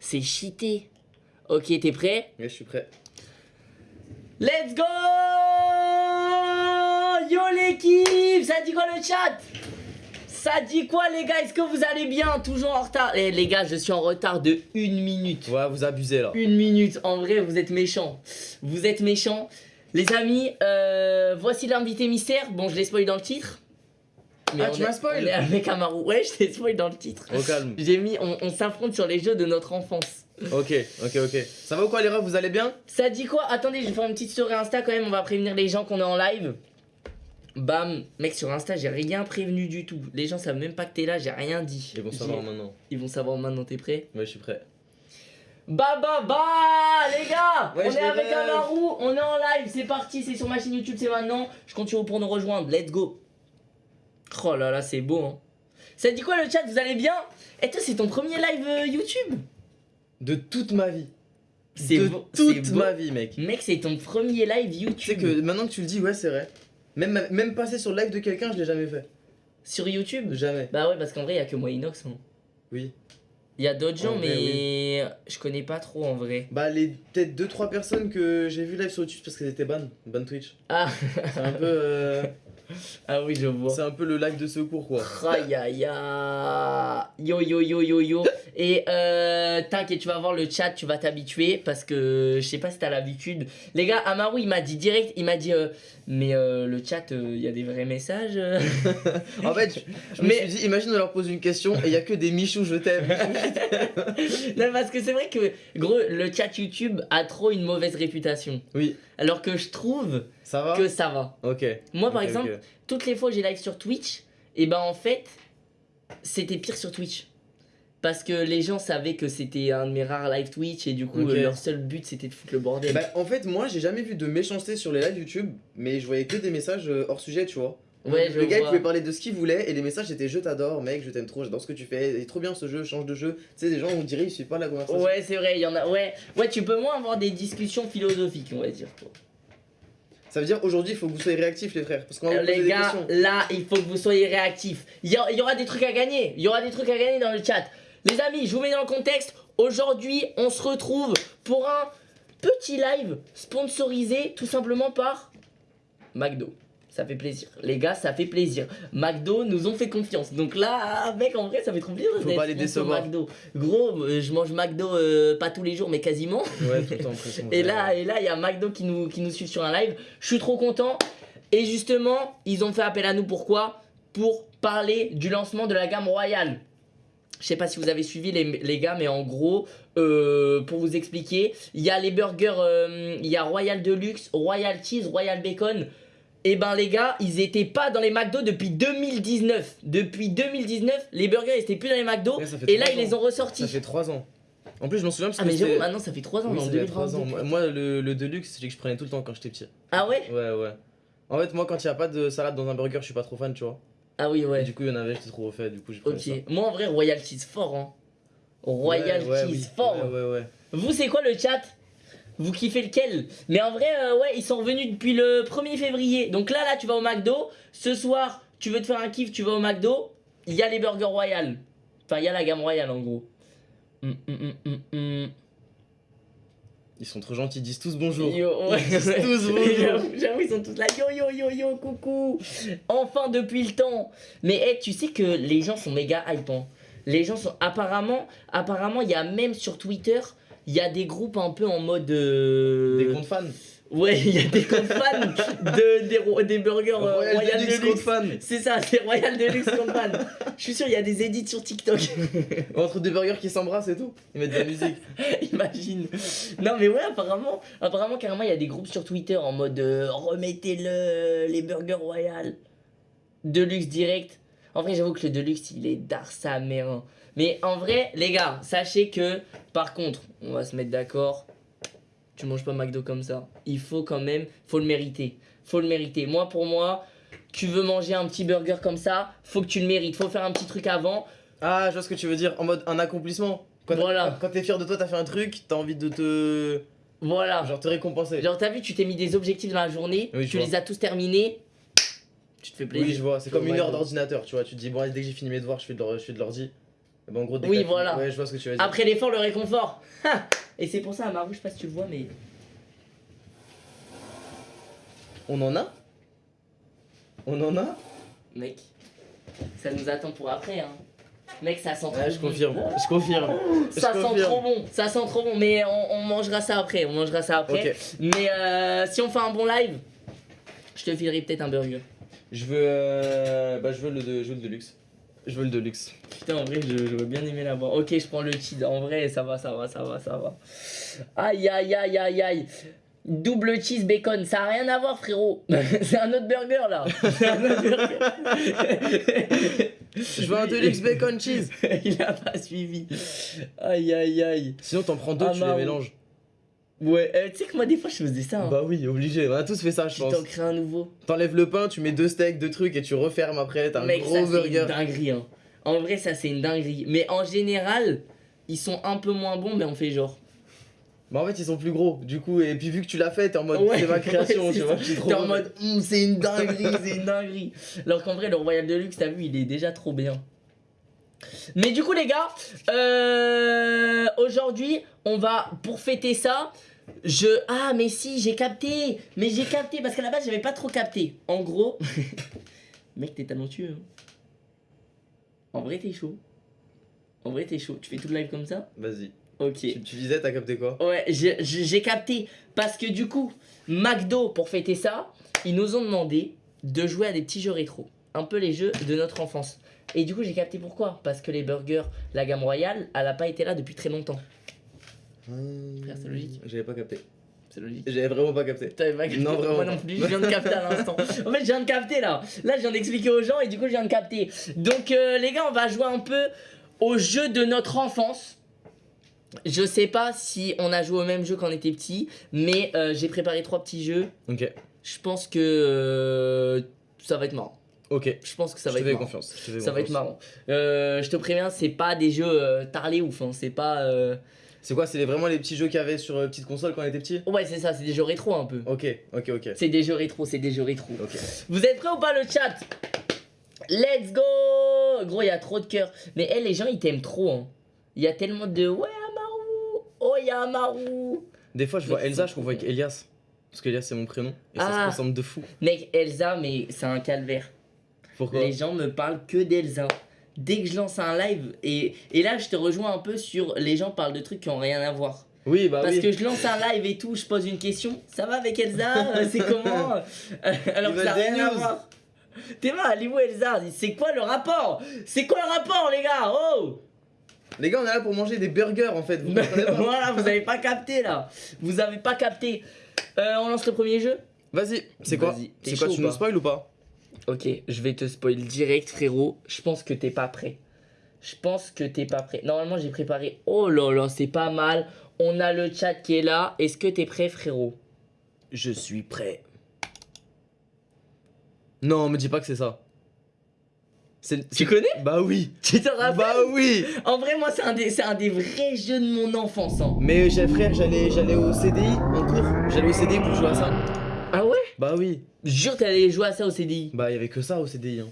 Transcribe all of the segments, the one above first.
C'est cheaté. Ok, t'es prêt? Ouais, je suis prêt. Let's go Yo l'équipe Ça dit quoi le chat? Ça dit quoi les gars? Est-ce que vous allez bien? Toujours en retard Eh les gars, je suis en retard de une minute. Ouais, vous abusez là. Une minute, en vrai, vous êtes méchants. Vous êtes méchants. Les amis, euh, voici l'invité mystère. Bon, je l'ai spoil dans le titre. Ah, on tu m'as spoil On est avec Amaru. Ouais, je t'ai spoil dans le titre. Au calme. J'ai mis, on, on s'affronte sur les jeux de notre enfance. Ok, ok, ok. Ça va ou quoi les refs Vous allez bien? Ça dit quoi? Attendez, je vais faire une petite story Insta quand même. On va prévenir les gens qu'on est en live. Bam, mec, sur Insta, j'ai rien prévenu du tout. Les gens savent même pas que t'es là, j'ai rien dit. Ils vont savoir maintenant. Ils vont savoir maintenant, t'es prêt? Ouais, je suis prêt. Bah bah bah les gars Ouais, On est avec. Amaru, on est en live, c'est parti, c'est sur ma chaîne YouTube, c'est maintenant. Je compte sur vous pour nous rejoindre, let's go Oh là là, c'est beau hein Ça dit quoi le chat, vous allez bien? Et toi, c'est ton premier live euh, YouTube? De toute ma vie. C'est De toute ma vie, mec. Mec, c'est ton premier live Tu sais YouTube que maintenant que tu le dis, ouais, c'est vrai. Même, même passer sur le live de quelqu'un, je l'ai jamais fait. Sur YouTube? Jamais. Bah ouais, parce qu'en vrai, il y a que moi Inox. hein. Oui. Il y a d'autres gens, vrai, mais je connais pas trop en vrai. Bah, les peut-être 2-3 personnes que j'ai vu live sur YouTube parce qu'elles étaient ban. Ban Twitch. Ah, C'est un peu. euh, ah oui, je vois. c'est un peu le live de secours, quoi. Aïe. Yo yo yo yo yo. Et euh, t'inquiète, tu vas voir le chat, tu vas t'habituer parce que je sais pas si t'as l'habitude. Les gars, Amaru il m'a dit direct, il m'a dit euh, mais euh, le chat, il y a des vrais messages. euh. En fait, je, je me Mais- suis dit, imagine on leur pose une question et il y a que des Michou, je t'aime. non parce que c'est vrai que gros le chat YouTube a trop une mauvaise réputation. oui, Alors que je trouve ça va? que ça va. Ok. Moi par exemple, toutes les fois que j'ai live sur Twitch, et ben en fait, c'était pire sur Twitch. Parce que les gens savaient que c'était un de mes rares live Twitch et du coup Ok. euh, leur seul but c'était de foutre le bordel. Bah, en fait, moi j'ai jamais vu de méchanceté sur les lives YouTube, mais je voyais que des messages euh, hors sujet, tu vois. ouais, je le gars vois. pouvait parler de ce qu'il voulait et les messages c'était je t'adore, mec, je t'aime trop, j'adore ce que tu fais, il est trop bien ce jeu, change de jeu. Tu sais, des gens on dirait ils suivent pas la conversation. Ouais, c'est vrai, il y en a. Ouais, ouais, tu peux moins avoir des discussions philosophiques, on va dire. quoi. Ça veut dire aujourd'hui il faut que vous soyez réactifs, les frères, parce qu'on va Euh, vous poser les des gars, questions. là, il faut que vous soyez réactifs. Il y, y aura des trucs à gagner. Il y aura des trucs à gagner dans le chat. Les amis, je vous mets dans le contexte. Aujourd'hui, on se retrouve pour un petit live sponsorisé tout simplement par McDo. Ça fait plaisir. Les gars, ça fait plaisir. McDo nous ont fait confiance. Donc là, mec, en vrai, ça fait trop plaisir. Faut pas les décevoir. McDo. Gros, euh, je mange McDo euh, pas tous les jours, mais quasiment. Ouais, tout le temps, Et là, et là, il y a McDo qui nous, qui nous suit sur un live. Je suis trop content. Et justement, ils ont fait appel à nous. Pourquoi? Pour parler du lancement de la gamme royale. Je sais pas si vous avez suivi les, les gars, mais en gros, euh, pour vous expliquer, il y a les burgers, euh, il y a Royal Deluxe, Royal Cheese, Royal Bacon. Et ben les gars, ils étaient pas dans les McDo depuis 2019. Depuis 2019, les burgers ils étaient plus dans les McDo. Ouais, Et là, ils les ont ressortis. Ça fait 3 ans. En plus, je m'en souviens parce Ah que mais c'était- j'avoue, maintenant ça fait 3 ans, Oui, en ça fait trois 2022. ans. Moi, moi, le, le Deluxe, c'est que je prenais tout le temps quand j'étais petit. Ah ouais? Ouais, ouais. En fait, moi, quand il y a pas de salade dans un burger, je suis pas trop fan, tu vois. Ah oui, Et ouais. du coup, il y en avait, j'étais trop refait, du coup, j'ai pris Ok, ça. moi en vrai Royal Cheese fort hein. Royal Ouais, ouais, oui. fort. Ouais, ouais, ouais. Vous c'est quoi le chat? Vous kiffez lequel? Mais en vrai euh, ouais ils sont revenus depuis le 1er février. Donc là là tu vas au McDo. Ce soir tu veux te faire un kiff tu vas au McDo. Il y a les burgers royal. Enfin il y a la gamme royale en gros. Hum, hum, hum. Ils sont trop gentils, ils disent tous bonjour. Yo, ouais. Ils disent tous bonjour. J'avoue, j'avoue, ils sont tous là. Yo, yo, yo, yo, coucou. Enfin, depuis le temps. Mais hey, tu sais que les gens sont méga hype. hein. Les gens sont. Apparemment, apparemment, il y a même sur Twitter, il y a des groupes un peu en mode. euh, Des comptes fans. Ouais, il y a des comptes fans de, des, des burgers euh, Royal, Royal Deluxe, Deluxe. C'est ça, c'est Royal Deluxe compte fan. Je suis sûr, il y a des edits sur TikTok. Entre deux burgers qui s'embrassent et tout. Ils mettent de la musique. Imagine. Non mais ouais, apparemment, apparemment carrément il y a des groupes sur Twitter en mode euh, remettez-le les burgers royal. Deluxe direct. En vrai, j'avoue que le Deluxe, il est d'art sa mère. hein. Mais en vrai, les gars, sachez que par contre, on va se mettre d'accord. Tu manges pas McDo comme ça. Il faut quand même, faut le mériter. Faut le mériter. Moi pour moi, tu veux manger un petit burger comme ça, faut que tu le mérites. Faut faire un petit truc avant. Ah, je vois ce que tu veux dire. En mode un accomplissement. Quand, Voilà. Quand t'es fier de toi, t'as fait un truc, t'as envie de te. Voilà. Genre te récompenser. Genre, t'as vu, tu t'es mis des objectifs dans la journée, Oui, tu vois. les as tous terminés, tu te fais plaisir. Oui, je vois. C'est comme une heure d'ordinateur, tu vois. Tu te dis, bon, dès que j'ai fini mes devoirs, je fais de l'ordi. Bah, en gros, Oui, voilà. Ouais, je vois ce que tu veux dire. Après l'effort, le réconfort. Et c'est pour ça, Marou, je sais pas si tu le vois, mais. On en a On en a Mec, ça nous attend pour après, hein. Mec, ça sent trop Ouais, je bon. confirme. Je confirme. Ça sent trop bon, ça sent trop bon, mais on, on mangera ça après, on mangera ça après. Mais euh, si on fait un bon live, je te filerai peut-être un burger. Je veux. euh, Bah, je veux le, de... je veux le Deluxe. Je veux le Deluxe. Putain, en vrai, je- j'aurais bien aimé l'avoir. Ok, je prends le cheese. En vrai, ça va, ça va, ça va, ça va. Aïe, aïe, aïe, aïe, aïe. Double cheese bacon, ça a rien à voir, frérot. C'est un autre burger là. C'est un autre burger. Je veux un Deluxe Bacon Cheese. Il a pas suivi. Aïe, aïe, aïe. Sinon, t'en prends deux, Ah, tu les mélanges. Ouais, euh, tu sais que moi, des fois, je faisais ça. Hein. Bah oui, obligé. On a tous fait ça, je tu pense. t'en crées un nouveau. T'enlèves le pain, tu mets deux steaks, deux trucs et tu refermes après. T'as un Mec, gros ça, burger. une dinguerie. Hein. En vrai, ça, c'est une dinguerie. Mais en général, ils sont un peu moins bons, mais on fait genre. Bah en fait, ils sont plus gros. Du coup, et puis vu que tu l'as fait, t'es en mode. Ouais, c'est ma création, ouais, tu vois. T'es en mode, Hum, c'est une dinguerie, c'est une dinguerie. Alors qu'en vrai, le Royal Deluxe, t'as vu, il est déjà trop bien. Mais du coup, les gars, euh, aujourd'hui, on va, pour fêter ça, je. Ah, mais si, j'ai capté. Mais j'ai capté, parce qu'à la base, j'avais pas trop capté. En gros, mec, t'es talentueux. hein. En vrai, t'es chaud. En vrai, t'es chaud. Tu fais tout le live comme ça? Vas-y. Ok. Tu, tu disais, t'as capté quoi? Ouais, j'ai- capté. Parce que du coup, McDo, pour fêter ça, ils nous ont demandé de jouer à des petits jeux rétro. Un peu les jeux de notre enfance. Et du coup, j'ai capté pourquoi. Parce que les burgers, la gamme royale, elle a pas été là depuis très longtemps. Frère, c'est logique. J'avais pas capté. C'est logique. J'avais vraiment pas capté. T'avais pas capté Non, vraiment Moi non plus, je viens de capter à l'instant. En fait, je viens de capter là. Là, je viens d'expliquer aux gens et du coup, je viens de capter. Donc, euh, les gars, on va jouer un peu aux jeux de notre enfance. Je sais pas si on a joué au même jeu quand on était petit, mais euh, j'ai préparé trois petits jeux. Ok. Je pense que euh, ça va être marrant. Ok. Je pense que ça je va te être fais marrant. confiance. je te fais Ça va être marrant. Je te préviens, c'est pas des jeux tarlés ouf. hein. C'est pas. C'est quoi C'est vraiment les petits jeux qu'il y avait sur euh, petite console quand on était petit? Ouais, c'est ça, c'est des jeux rétro un peu. Ok, ok, ok. C'est des jeux rétro, c'est des jeux rétro. Ok. Vous êtes prêts ou pas le chat? Let's go Gros, il y a trop de cœur. Mais eh, les gens, ils t'aiment trop. hein. Il y a tellement de ouais, Amaru Oh, il y a Amaru Des fois, je vois Mais Elsa, je convois avec Elias. Parce qu'Elias, c'est mon prénom. Et ça Ah. se ressemble de fou. Mec, Elsa, mais c'est un calvaire. Pourquoi? Les gens me parlent que d'Elsa. Dès que je lance un live, et, et là, je te rejoins un peu sur les gens parlent de trucs qui ont rien à voir. Oui, bah Parce oui. que je lance un live et tout, je pose une question. Ça va avec Elsa Euh, C'est comment Euh, Alors que ça n'a rien à voir. T'es mal, où Elsa C'est quoi le rapport? C'est quoi le rapport, les gars? Oh Les gars, on est là pour manger des burgers en fait. Vous comprenez pas Voilà, vous avez pas capté là. Vous avez pas capté. Euh, on lance le premier jeu? Vas-y, c'est quoi? C'est quoi Tu ou nous spoil ou pas? Ok, je vais te spoil direct, frérot. Je pense que t'es pas prêt. Je pense que t'es pas prêt. Normalement, j'ai préparé. Oh là là, c'est pas mal. On a le chat qui est là. Est-ce que t'es prêt, frérot? Je suis prêt. Non, me dis pas que c'est ça. Tu connais? Bah oui. Tu te rappelles? Bah oui. En vrai, moi, c'est un, des, un des vrais jeux de mon enfance. hein. Mais frère, j'allais j'allais au CDI en cours. J'allais au CDI pour jouer à ça. Ah ouais? Bah oui. Jure, t'allais jouer à ça au CDI. Bah il y avait que ça au CDI. Hein.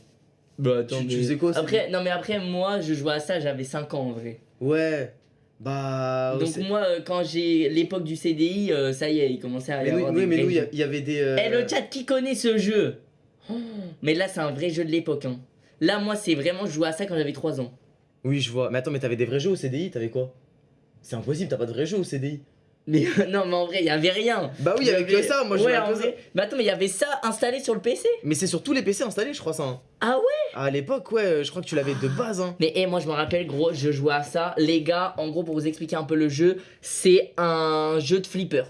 Bah Tu- tu faisais quoi au Après, non, mais après, moi, je jouais à ça, j'avais 5 ans en vrai. Ouais. Bah. Donc, moi, euh, quand j'ai l'époque du CDI, euh, ça y est, il commençait à y Mais nous, avoir oui, des mais nous, il y avait des. euh, Eh, le chat, qui connaît ce jeu? Oh, Mais là, c'est un vrai jeu de l'époque. Hein. Là, moi, c'est vraiment, je jouais à ça quand j'avais 3 ans. Oui, je vois. Mais attends, mais t'avais des vrais jeux au CDI T'avais quoi? C'est impossible, t'as pas de vrais jeux au CDI. Mais non, mais en vrai, il y avait rien. Bah oui, il y avait que ça. Moi, je ouais, en que ça. vrai. Mais attends, mais il y avait ça installé sur le PC Mais c'est sur tous les PC installés, je crois ça. hein. Ah ouais? À l'époque, ouais, je crois que tu l'avais de base. Hein. Mais eh, moi je me rappelle gros, je jouais à ça. Les gars, en gros pour vous expliquer un peu le jeu, c'est un jeu de flipper.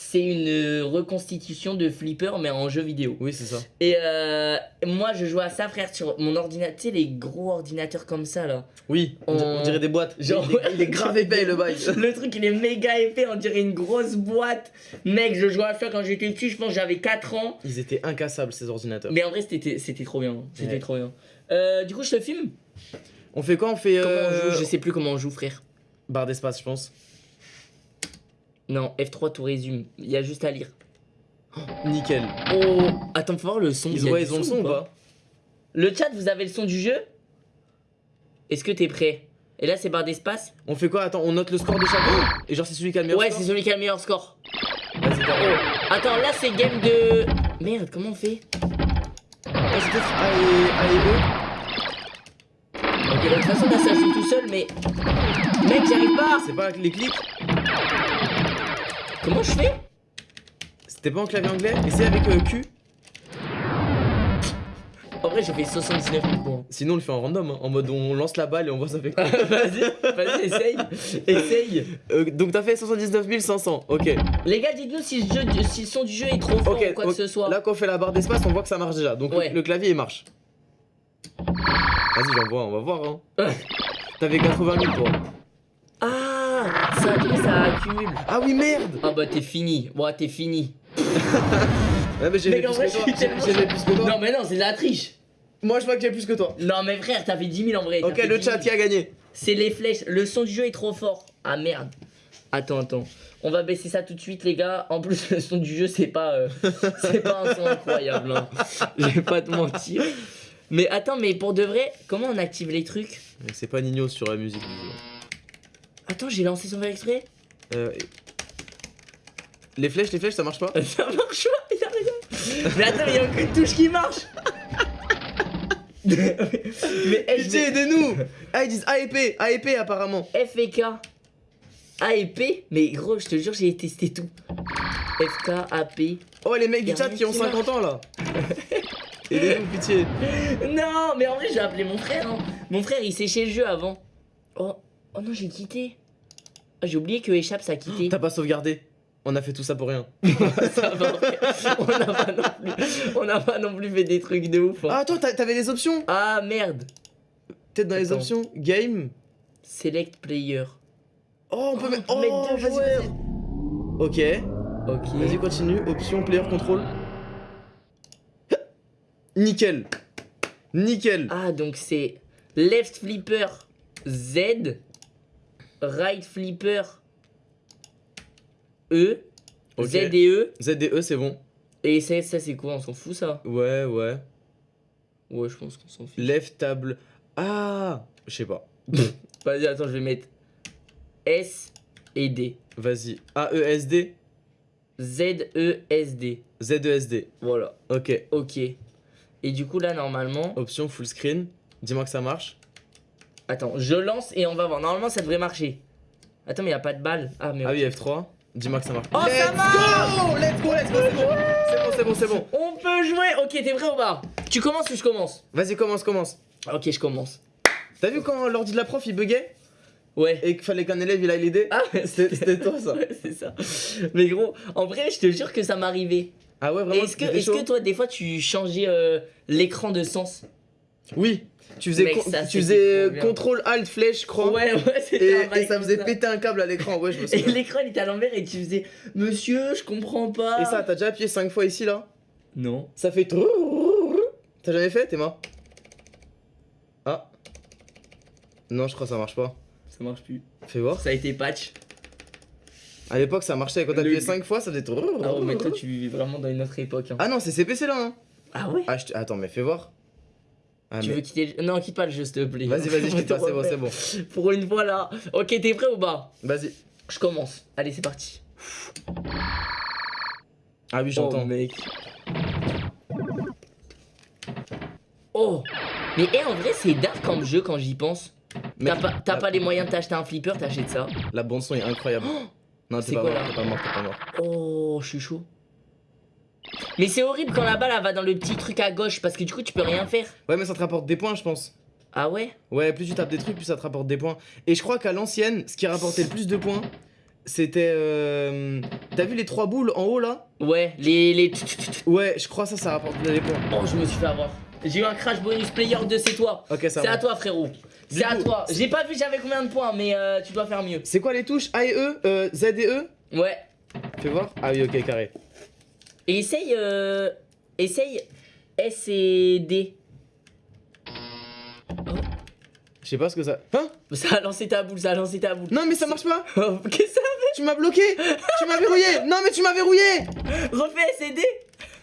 C'est une euh, reconstitution de flipper mais en jeu vidéo. Oui, c'est ça. Et euh, moi je jouais à ça frère sur mon ordinateur, tu sais les gros ordinateurs comme ça là. Oui, on, dirait des boîtes. Genre- il, est, il est grave épais le bail. Le truc il est méga épais, on dirait une grosse boîte. Mec, je jouais à ça quand j'étais petit, je pense j'avais 4 ans. Ils étaient incassables ces ordinateurs. Mais en vrai c'était trop bien, c'était Ouais. trop bien. Euh, du coup je te filme On fait quoi? On fait. Euh, on joue? Je sais plus comment on joue frère. Barre d'espace, je pense. Non, F3 tout résume, il y a juste à lire. Nickel. Oh, attends, faut voir le son. Il Ils, ouais, ils ont le son ou pas? Le chat, vous avez le son du jeu? Est-ce que t'es prêt? Et là, c'est barre d'espace. On fait quoi? Attends, on note le score de chacun Et genre, c'est celui qui a le meilleur Ouais, score? c'est celui qui a le meilleur score. Vas-y, t'as- Oh, attends, là, c'est game de. Merde, comment on fait? Ah, peut-être A et, A et E Ok, de toute façon, là, ça joue tout seul, mais. Mec, j'arrive pas C'est pas les clics? Comment je fais C'était pas en clavier anglais Essaye avec euh, Q En vrai, j'ai fait 79 000 points. Sinon, on le fait en random, hein, en mode on lance la balle et on voit ça fait quoi. vas-y, vas-y, essaye. Essaye. Euh, donc, t'as fait 79 500, ok. Les gars, dites-nous si, le jeu- si le son du jeu est trop fort ou quoi que ce soit. Là, quand on fait la barre d'espace, on voit que ça marche déjà. Donc, le- Ouais. le, clavier il marche. Vas-y, j'envoie, on va voir. Hein. T'avais 80 000 toi. Ah, ça, ça accumule. Ah oui, merde Ah bah t'es fini. Bon, t'es fini. Ouais, mais j'ai plus plus que toi. Non mais non, c'est de la triche. Moi, je vois que j'ai plus que toi. Non mais frère, t'as fait 10 000 en vrai. Ok, le 10 chat 000. qui a gagné. C'est les flèches. Le son du jeu est trop fort. Ah merde. Attends, attends. On va baisser ça tout de suite, les gars. En plus, le son du jeu, c'est pas, euh, c'est pas un son incroyable. Hein. Je vais pas te mentir. Mais attends, mais pour de vrai, comment on active les trucs? C'est pas Nino sur la musique du jeu. Attends, j'ai lancé sans faire exprès. Euh, Les flèches, les flèches, ça marche pas Ça marche pas, y'a rien. Mais attends, il y a aucune touche qui marche. mais Pitié, vais- aidez-nous Ah, ils disent A et P, A et P apparemment. F et K. A et P Mais gros, je te jure, j'ai testé tout. F, K, A, P. Oh, les mecs du chat qui ont qui 50 ans là Aidez-nous, pitié. Non, mais en vrai, j'ai appelé mon frère. hein. Mon frère, il séchait le jeu avant. Oh, oh non, j'ai quitté. Ah, j'ai oublié que Échappe, ça a quitté. T'as pas sauvegardé On a fait tout ça pour rien. Ça va, on n'a pas, non plus- on n'a pas non plus fait des trucs de ouf. hein. Ah, attends, t'as- t'avais des options? Ah merde. Peut-être dans les Attends. options Game Select player. Oh, on peut Oh, mettre. on peut mettre Oh, deux vas-y, joueurs. vas-y. Ok, Ok. vas-y, continue. Option player control. Nickel. Nickel. Ah, donc c'est left flipper Z, right flipper E, Ok. Z et E. ZDE, c'est bon. Et ça, ça c'est quoi? On s'en fout ça? Ouais, ouais. Ouais, je pense qu'on s'en fout. Left table. Ah Je sais pas. Vas-y, attends, je vais mettre S et D. Vas-y. AESD Z, E, S, D. ZESD. Voilà, Ok. ok. Et du coup, là, normalement. Option full screen. Dis-moi que ça marche. Attends, je lance et on va voir. Normalement, ça devrait marcher. Attends, mais y a pas de balle. Ah, mais. Ah oui, F3. Dis-moi que ça marche. Oh, ça let's go Let's go, let's go, c'est bon. C'est bon, c'est bon, c'est bon. On peut jouer Ok, t'es prêt ou pas? Tu commences ou je commence? Vas-y, commence, commence. Ok, je commence. T'as vu quand l'ordi de la prof il buguait? Ouais. et qu'il fallait qu'un élève il aille l'aider? Ah, C'était toi ça. Ouais, c'est ça. Mais gros, en vrai, je te jure que ça m'arrivait. Ah ouais, vraiment? Est-ce que, est-ce que toi, des fois, tu changeais euh, l'écran de sens? Oui. Tu faisais, Mec, ça, tu faisais contrôle alt flèche croix. Ouais, ouais, Et, c'était et ça faisait péter un câble à l'écran, ouais, je me Et souviens. l'écran, il était à l'envers et tu faisais Monsieur, je comprends pas. Et ça, t'as déjà appuyé 5 fois ici là Non. Ça fait. T'as jamais fait T'es mort Ah. Non, je crois que ça marche pas. Ça marche plus. Fais voir. Ça a été patch. À l'époque, ça marchait. Quand t'appuyais 5 fois, ça faisait. Ah ouais, mais toi, tu vis vraiment dans une autre époque. hein. Ah non, c'est CPC là. Hein. Ah ouais Ah, je te- Attends, mais fais voir. Ah, Tu mais- veux quitter le... Non, quitte pas le jeu, s'il te plaît. Vas-y, vas-y, je quitte te pas, c'est bon, c'est bon. Pour une fois là. Ok, t'es prêt ou pas? Vas-y. Je commence. Allez, c'est parti. Ah oui, j'entends. Oh, mec. Oh Mais eh, en vrai, c'est dark comme jeu quand j'y pense. T'as pas, t'as la- pas les moyens de t'acheter un flipper, t'achètes ça. La bande son est incroyable. non, c'est t'es pas, pas mort, t'es pas mort. Oh, je suis chaud. Mais c'est horrible quand la balle elle va dans le petit truc à gauche parce que du coup tu peux rien faire. Ouais, mais ça te rapporte des points, je pense. Ah ouais? Ouais, plus tu tapes des trucs, plus ça te rapporte des points. Et je crois qu'à l'ancienne, ce qui rapportait le plus de points, c'était. euh, T'as vu les trois boules en haut là? Ouais, les. les... Ouais, je crois ça, ça rapporte des points. Oh, je me suis fait avoir. J'ai eu un crash bonus player 2, c'est toi. Ok, ça C'est à toi, frérot. C'est à toi. J'ai pas vu j'avais combien de points, mais euh, tu dois faire mieux. C'est quoi les touches A et E euh, Z et E? Ouais. Fais voir. Ah oui, ok, carré. Et essaye. Euh... Essaye S et D. Je sais pas ce que ça. Hein Ça a lancé ta boule, ça a lancé ta boule. Non, mais ça marche pas Oh, Qu'est-ce que ça Tu m'as bloqué Tu m'as verrouillé Non, mais tu m'as verrouillé fait Refais S et D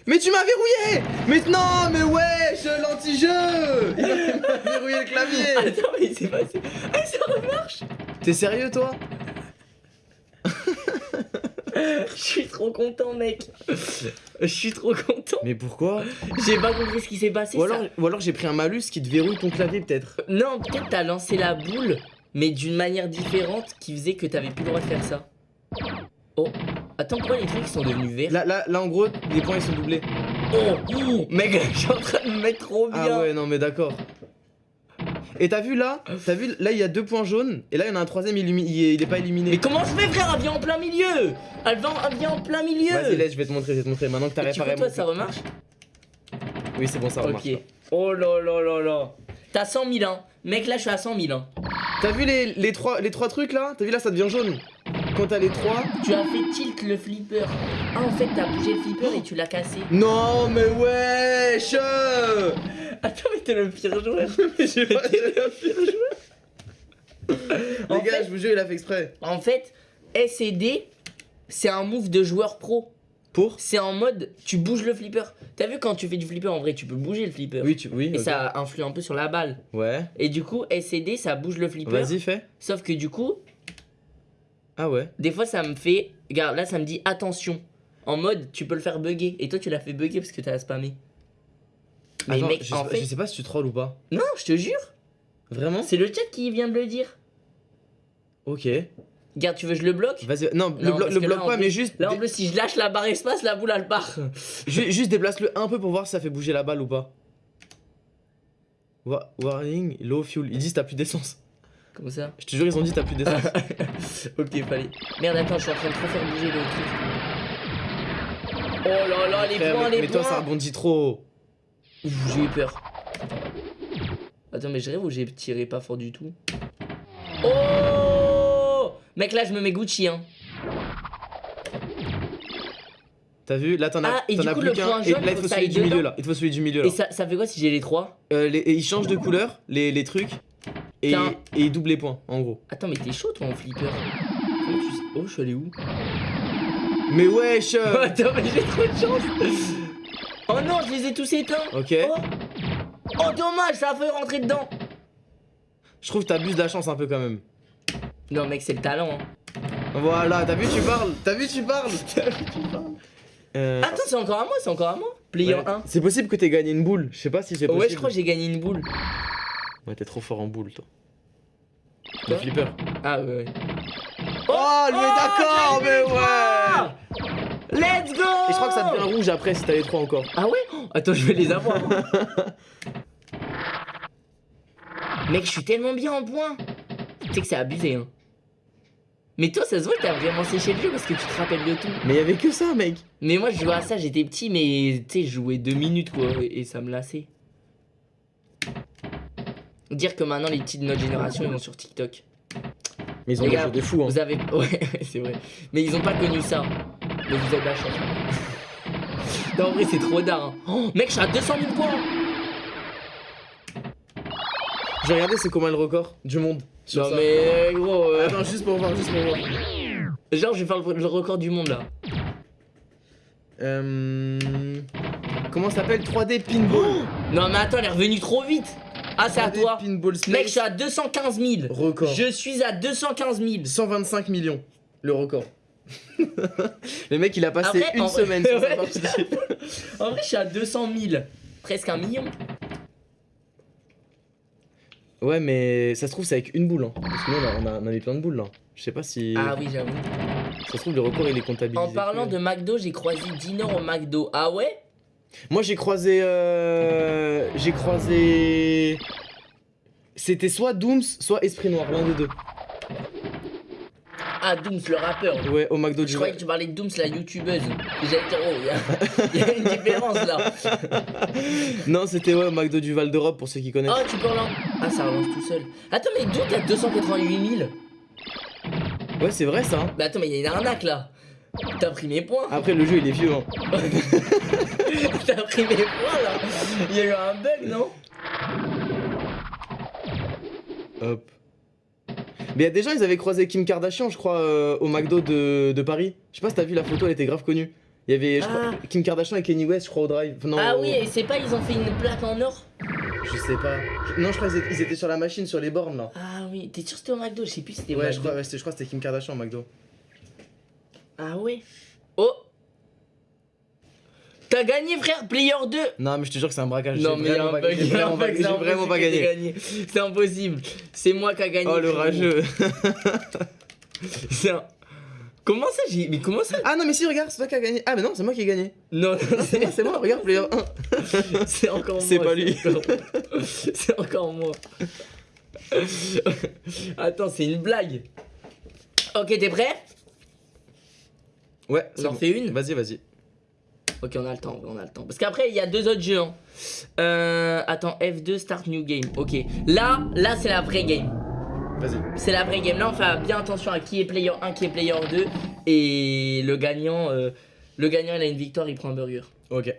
Mais tu m'as verrouillé Mais non, mais wesh, l'anti-jeu Il m'a verrouillé le clavier Attends, mais c'est passé. Ah, ça remarche T'es sérieux, toi? Je suis trop content, mec. Je suis trop content. Mais pourquoi J'ai pas compris ce qui s'est passé. Ou ça. alors, ou alors j'ai pris un malus qui te verrouille ton clavier, peut-être. Non, peut-être t'as lancé la boule, mais d'une manière différente qui faisait que t'avais plus le droit de faire ça. Oh, attends, pourquoi les trucs sont devenus verts Là, là, là, en gros, les points ils sont doublés. Oh, oh, mec, je suis en train de me mettre trop bien. Ah ouais, non, mais d'accord. Et t'as vu là T'as vu là, il y a deux points jaunes, et là, il y en a un troisième, il, il, est, il est pas illuminé. Mais comment je fais, frère? Elle vient en plein milieu Elle vient, elle vient en plein milieu Vas-y, laisse, je vais te montrer, je vais te montrer. Maintenant que t'as réparé toi, mon- ça remarche? Oui, c'est bon, ça remarche. Ok. Oh là là là là. T'as 100 000, hein. Mec, là, je suis à 100 000, hein. T'as vu les, les, trois, les trois trucs là? T'as vu là, ça devient jaune Quand t'as les trois. Tu as fait tilt le flipper. Ah, en fait, t'as bougé le flipper et tu l'as cassé. Non, mais wesh Attends, mais t'es le pire joueur. J'ai pas- T'es le pire joueur. Les En gars, fait- je vous jure, il a fait exprès. En fait, S et D, c'est un move de joueur pro. Pour C'est en mode, tu bouges le flipper. T'as vu quand tu fais du flipper, en vrai, tu peux bouger le flipper. Oui, tu. Oui, Et ça influe un peu sur la balle. Ouais. Et du coup, S et D, ça bouge le flipper. Vas-y, fais. Sauf que du coup, Ah ouais. des fois, ça me fait. Regarde, là, ça me dit attention. En mode, tu peux le faire bugger. Et toi, tu l'as fait bugger parce que t'as spammé. Mais Attends, mec, je, sais en pas, fait. je sais pas si tu trolls ou pas. Non, je te jure. Vraiment C'est le chat qui vient de le dire. Ok. Regarde, tu veux que je le bloque? Vas-y. Non, le, Non, blo- le que bloque là, pas, mais juste. Là, en plus, si je lâche la barre espace, la boule, elle part. ju- juste déplace-le un peu pour voir si ça fait bouger la balle ou pas. Wa- Warning, low fuel. Ils disent t'as plus d'essence. Comme ça? Je te jure, ils ont dit t'as plus d'essence. ok, fallait. Merde, attends, je suis en train de trop faire bouger le truc. Oh là là, les Frère, points, mais, les mais toi, ça points. rebondit trop. J'ai eu peur. Attends, mais je rêve ou j'ai tiré pas fort du tout Oh Mec, là, je me mets Gucci, hein. T'as vu Là, t'en as, Ah, et t'en du as coup, plus le qu'un. Et là, il faut celui du milieu là. Il faut celui du milieu là. Et ça, ça fait quoi si j'ai les trois Euh, les- et ils changent de couleur, les, les trucs, et, et ils doublent les points, en gros. Attends, mais t'es chaud, toi, en flipper. Oh, je suis allé où Mais wesh euh, Attends, mais j'ai trop de chance Oh non, je les ai tous éteints Ok. Oh, oh dommage, ça a fait rentrer dedans Je trouve que t'abuses de la chance un peu quand même. Non, mec, c'est le talent, hein. Voilà, t'as vu, tu parles T'as vu, tu parles Euh, Attends, c'est encore à moi, c'est encore à moi Player ouais. 1. C'est possible que t'aies gagné une boule. Je sais pas si c'est possible. Ouais, je crois que j'ai gagné une boule. Ouais, t'es trop fort en boule, toi. Le flipper. Ah ouais, ouais. Oh, mais Oh, d'accord, mais ouais Let's go Et je crois que ça devient rouge après si t'as les trois encore. Ah ouais? Oh, Attends, je vais les avoir. Mec, je suis tellement bien en point. Tu sais que c'est abusé, hein. Mais toi, ça se voit que t'as vraiment séché le jeu parce que tu te rappelles de tout. Mais y avait que ça, mec. Mais moi, je jouais à ça, j'étais petit, mais tu sais, je jouais deux minutes, quoi, et ça me lassait. Dire que maintenant, les petits de notre génération, ils vont sur TikTok. Mais ils ont des jeux de fou, hein. Vous avez. Ouais, c'est vrai. Mais ils ont pas connu ça. Mais vous avez de la chance. non, en vrai, c'est trop d'art. hein. Oh, mec, je suis à 200 000 points. J'ai regardé c'est comment le record du monde. sur Non, ça. mais gros. euh, Attends, juste pour voir, juste pour voir. Genre, je vais faire le, record du monde là. Euh... Comment ça s'appelle? 3D Pinball. Non, mais attends, elle est revenue trop vite. Ah, c'est à 3D toi. Pinball. Mec, je suis à 215 000. Record. Je suis à 215 000. 125 millions, le record. le mec, il a passé Après, une en vrai- semaine sur sa Ouais. En vrai, je suis à 200 000. Presque un million. Ouais, mais ça se trouve, c'est avec une boule. Hein. Parce que nous, on a, on mis plein de boules là. Je sais pas si. Ah oui, j'avoue. Ça se trouve, le record, il est comptabilisé. En parlant de McDo, j'ai croisé Dinor au McDo. Ah ouais? Moi, j'ai croisé. Euh... J'ai croisé. C'était soit Dooms, soit Esprit Noir, l'un des deux. Ah, Dooms, le rappeur. Ouais, au McDo Je croyais que tu parlais de Dooms, la youtubeuse. Et J'allais dire, oh, il y a- il y, a une différence là. Non, c'était ouais, au McDo du Val d'Europe pour ceux qui connaissent. Oh, tu peux relancer. Ah, ça relance tout seul. Attends, mais d'où t'as 288 000 Ouais, c'est vrai ça. hein. Bah attends, mais il y a une arnaque là. T'as pris mes points. Après, le jeu, il est vieux. Hein. T'as pris mes points là. Il y a eu un bug, non? Hop. Mais il y a des gens, ils avaient croisé Kim Kardashian, je crois, euh, au McDo de, de Paris. Je sais pas si t'as vu la photo, elle était grave connue. Il y avait je crois, Ah. Kim Kardashian et Kenny West, je crois, au drive. Non, Ah au- oui, et c'est pas, ils ont fait une plaque en or Je sais pas. Je- Non, je crois qu'ils étaient, ils étaient sur la machine, sur les bornes là. Ah oui, t'es sûr que c'était au McDo? Je sais plus si c'était au Ouais, je McDo. crois, ouais, c'était- je crois que c'était Kim Kardashian au McDo. Ah ouais Oh T'as gagné frère, player 2 Non, mais je te jure que c'est un braquage. Non mais a vraiment un pas- bug, j'ai a vraiment pas- vraiment gagné. C'est impossible. C'est moi qui a gagné. Oh le rageux. C'est un- Comment ça j'ai Mais comment ça ah non, mais si, regarde, c'est toi qui as gagné. Ah, mais non, c'est moi qui ai gagné. Non, C'est moi, c'est moi, regarde, player 1. c'est encore moi. C'est pas lui. C'est encore moi. Attends, c'est une blague. Ok, t'es prêt? Ouais, On c'est en bon. fait une Vas-y, vas-y. Ok, on a le temps, on a le temps. Parce qu'après, il y a deux autres jeux. hein. Euh, attends, F2, Start New Game. Ok, là, là, c'est la vraie game. Vas-y. C'est la vraie game. Là, on fait bien attention à qui est player 1, qui est player 2. Et le gagnant, euh, le gagnant, il a une victoire, il prend un burger. Ok.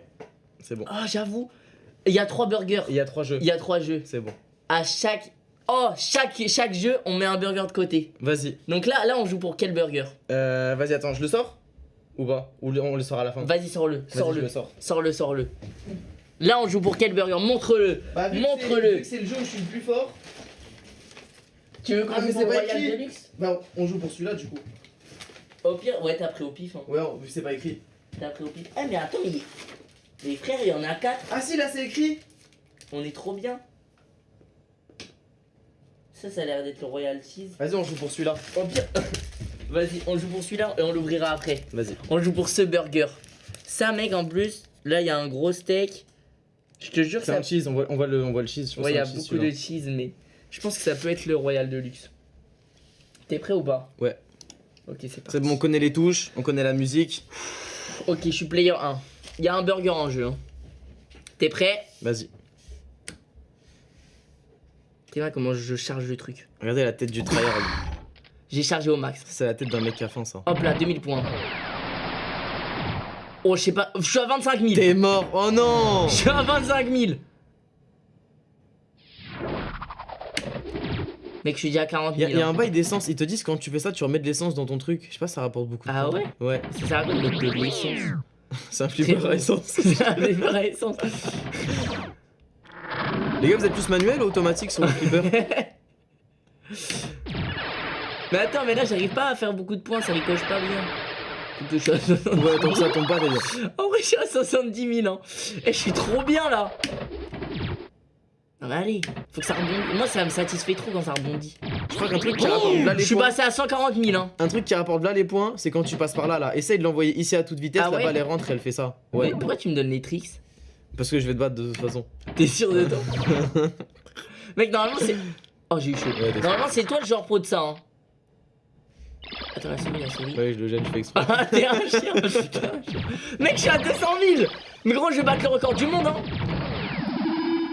C'est bon. Ah, j'avoue. Il y a trois burgers. Il y a trois jeux. Il y a trois jeux. C'est bon. À chaque. Oh, chaque, chaque jeu, on met un burger de côté. Vas-y. Donc là, là, on joue pour quel burger? Euh, vas-y, attends, je le sors? Ou pas Ou on le sort à la fin Vas-y, sors-le. Sors-le. le sors. Sors-le, sors-le. Là, on joue pour quel burger? Montre-le. Bah, Montre-le. c'est- le jeu où je suis le plus fort, Tu veux qu'on Ah, mais joue c'est pour pas Royal écrit. Deluxe? Bah on joue pour celui-là du coup. Au pire, ouais, t'as pris au pif. Hein. Ouais, on- vu que c'est pas écrit. T'as pris au pif. Ah, mais attends, il... les frères, il y en a quatre. Ah si, là c'est écrit On est trop bien. Ça, ça a l'air d'être le Royal Cheese. Vas-y, on joue pour celui-là. Au pire, vas-y, on joue pour celui-là et on l'ouvrira après. Vas-y. On joue pour ce burger. Ça, mec, en plus, là, il y a un gros steak. Je te jure que C'est ça. un cheese, on voit, on voit le, on voit le cheese. Je Ouais, il y a cheese, beaucoup de cheese, mais je pense que ça peut être le Royal Deluxe. T'es prêt ou pas? Ouais. Ok, c'est parti. C'est bon, on connaît les touches, on connaît la musique. Ok, je suis player 1. Il y a un burger en jeu. hein. T'es prêt? Vas-y. T'es là comment je charge le truc. Regardez la tête du tryhard. J'ai chargé au max. C'est la tête d'un mec qui a faim, ça. Hop là, 2000 points. Oh, je sais pas. Je suis à 25 000. T'es mort Oh non Je suis à 25 000. Mec, je suis déjà à 40 Il y, 000. a- y a hein. un bail d'essence, ils te disent quand tu fais ça, tu remets de l'essence dans ton truc. Je sais pas, ça rapporte beaucoup de Ah ouais? Ouais, Ça mettre de l'essence c'est un flipper à essence. C'est un flipper à essence. Les gars, vous êtes plus manuel ou automatique sur le flipper? Mais attends, mais là, j'arrive pas à faire beaucoup de points, ça ricoche pas bien. Je à 70 Ouais, tant que ça tombe pas, bien. En vrai, je suis à 70 000 hein. Et je suis trop bien là. Non mais allez, faut que ça rebondisse. Moi, ça me satisfait trop quand ça rebondit. Je crois qu'un truc qui rapporte là je les suis points. passé à 140 000 hein. Un truc qui rapporte là les points, c'est quand tu passes par là là. Essaye de l'envoyer ici à toute vitesse, Ah la ouais balle elle rentre et elle fait ça. Ouais. Mais pourquoi tu me donnes les tricks Parce que je vais te battre de toute façon. T'es sûr de toi Mec, normalement c'est. Oh, j'ai eu chaud. Ouais, normalement, c'est toi le genre pro de ça. Hein. Attends, la souris, la souris. Ouais, je le gêne, je fais exprès. Ah, t'es un chien, un chien. Mec, je suis à 200 000 Mais gros, je vais battre le record du monde, hein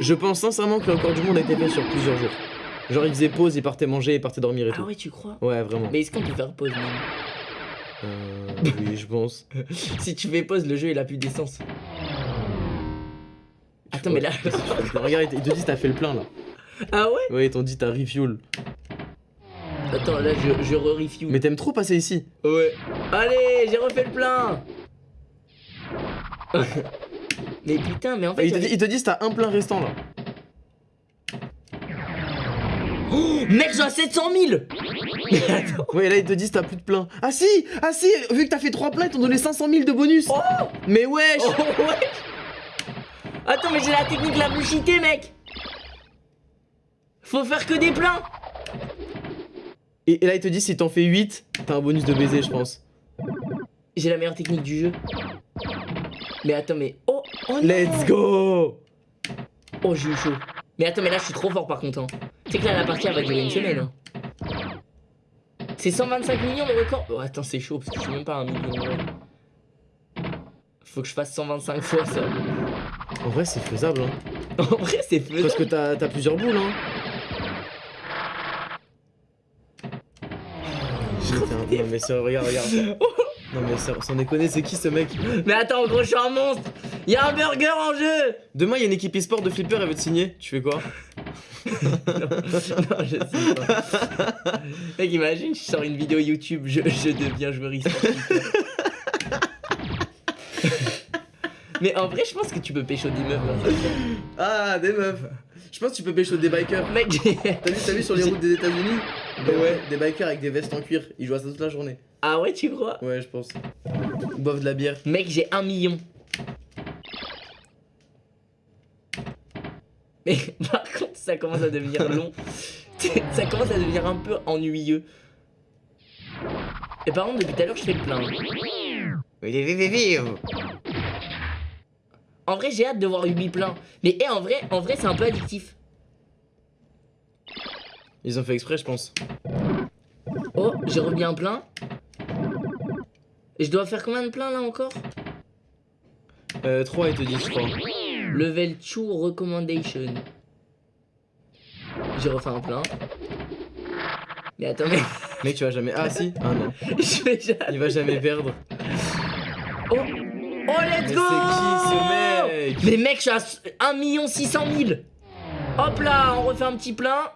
Je pense sincèrement que le record du monde a été fait sur plusieurs jours. Genre, il faisait pause, il partait manger, il partait dormir et Ah tout. ouais, tu crois? Ouais, vraiment. Mais est-ce qu'on peut faire pause, même? Euh, oui, je pense. Si tu fais pause, le jeu il a plus d'essence. Attends, mais là. Regarde, ils te disent t'as fait le plein là. Ah ouais? Ouais, ils t'ont dit t'as refuel. Attends, là je, je re-refuel. Mais t'aimes trop passer ici. Ouais. Allez, j'ai refait le plein Mais putain, mais en fait. Ils te, j'avais- ils te disent t'as un plein restant là. Oh, mec, j'ai 700 000 Mais attends. Ouais, là ils te disent t'as plus de plein. Ah si Ah si Vu que t'as fait 3 pleins, ils t'ont donné 500 000 de bonus. Oh Mais wesh Oh ouais Attends, mais j'ai la technique la plus cheatée, mec Faut faire que des pleins et, et là ils te disent si t'en fais 8, t'as un bonus de baiser, je pense. J'ai la meilleure technique du jeu. Mais attends, mais. Oh, oh Let's go Oh, j'ai eu chaud. Mais attends, mais là, je suis trop fort par contre. hein. Tu sais que là, la partie, elle va durer une semaine. hein. C'est 125 millions le record. Oh, attends, c'est chaud parce que je suis même pas un million. ouais. Faut que je fasse 125 fois ça. En vrai, c'est faisable, hein. En vrai, c'est faisable. Parce que t'as t'as plusieurs boules, hein. Non mais ça, regarde, regarde. Non mais ça, sans déconner, c'est qui ce mec? Mais attends, gros, je suis un monstre. Il y a un burger en jeu. Demain, il y a une équipe e-sport de flipper, elle veut te signer. Tu fais quoi? Non, je sais pas. Mec, imagine, je sors une vidéo YouTube, je, je deviens joueur e-sport. Mais en vrai, je pense que tu peux pécho des meufs. hein. Ah, des meufs. Je pense que tu peux pécho des bikers. Mec, T'as vu, t'as vu sur les routes des États-Unis? Ouais. Ouais, des bikers avec des vestes en cuir. Ils jouent à ça toute la journée. ah ouais, tu crois? Ouais, je pense. Ils boivent de la bière. Mec, j'ai un million. Mais par contre, ça commence à devenir long. ça commence à devenir un peu ennuyeux. Et par contre, depuis tout à l'heure, je fais le plein. En vrai, j'ai hâte de voir Ubi plein. Mais eh, en vrai, en vrai, c'est un peu addictif. Ils ont fait exprès, je pense. Oh, j'ai remis un plein. Et je dois faire combien de plein là encore? Euh, 3 ils te disent, je crois. Level 2 recommendation. J'ai refait un plein. Mais attends, mais Mec, tu vas jamais. Ah, si Ah non. je vais jamais. Il va jamais perdre. Oh, oh let's Mais go c'est qui ce mec Mais mec, je suis à 1 600 000 Hop là, on refait un petit plein.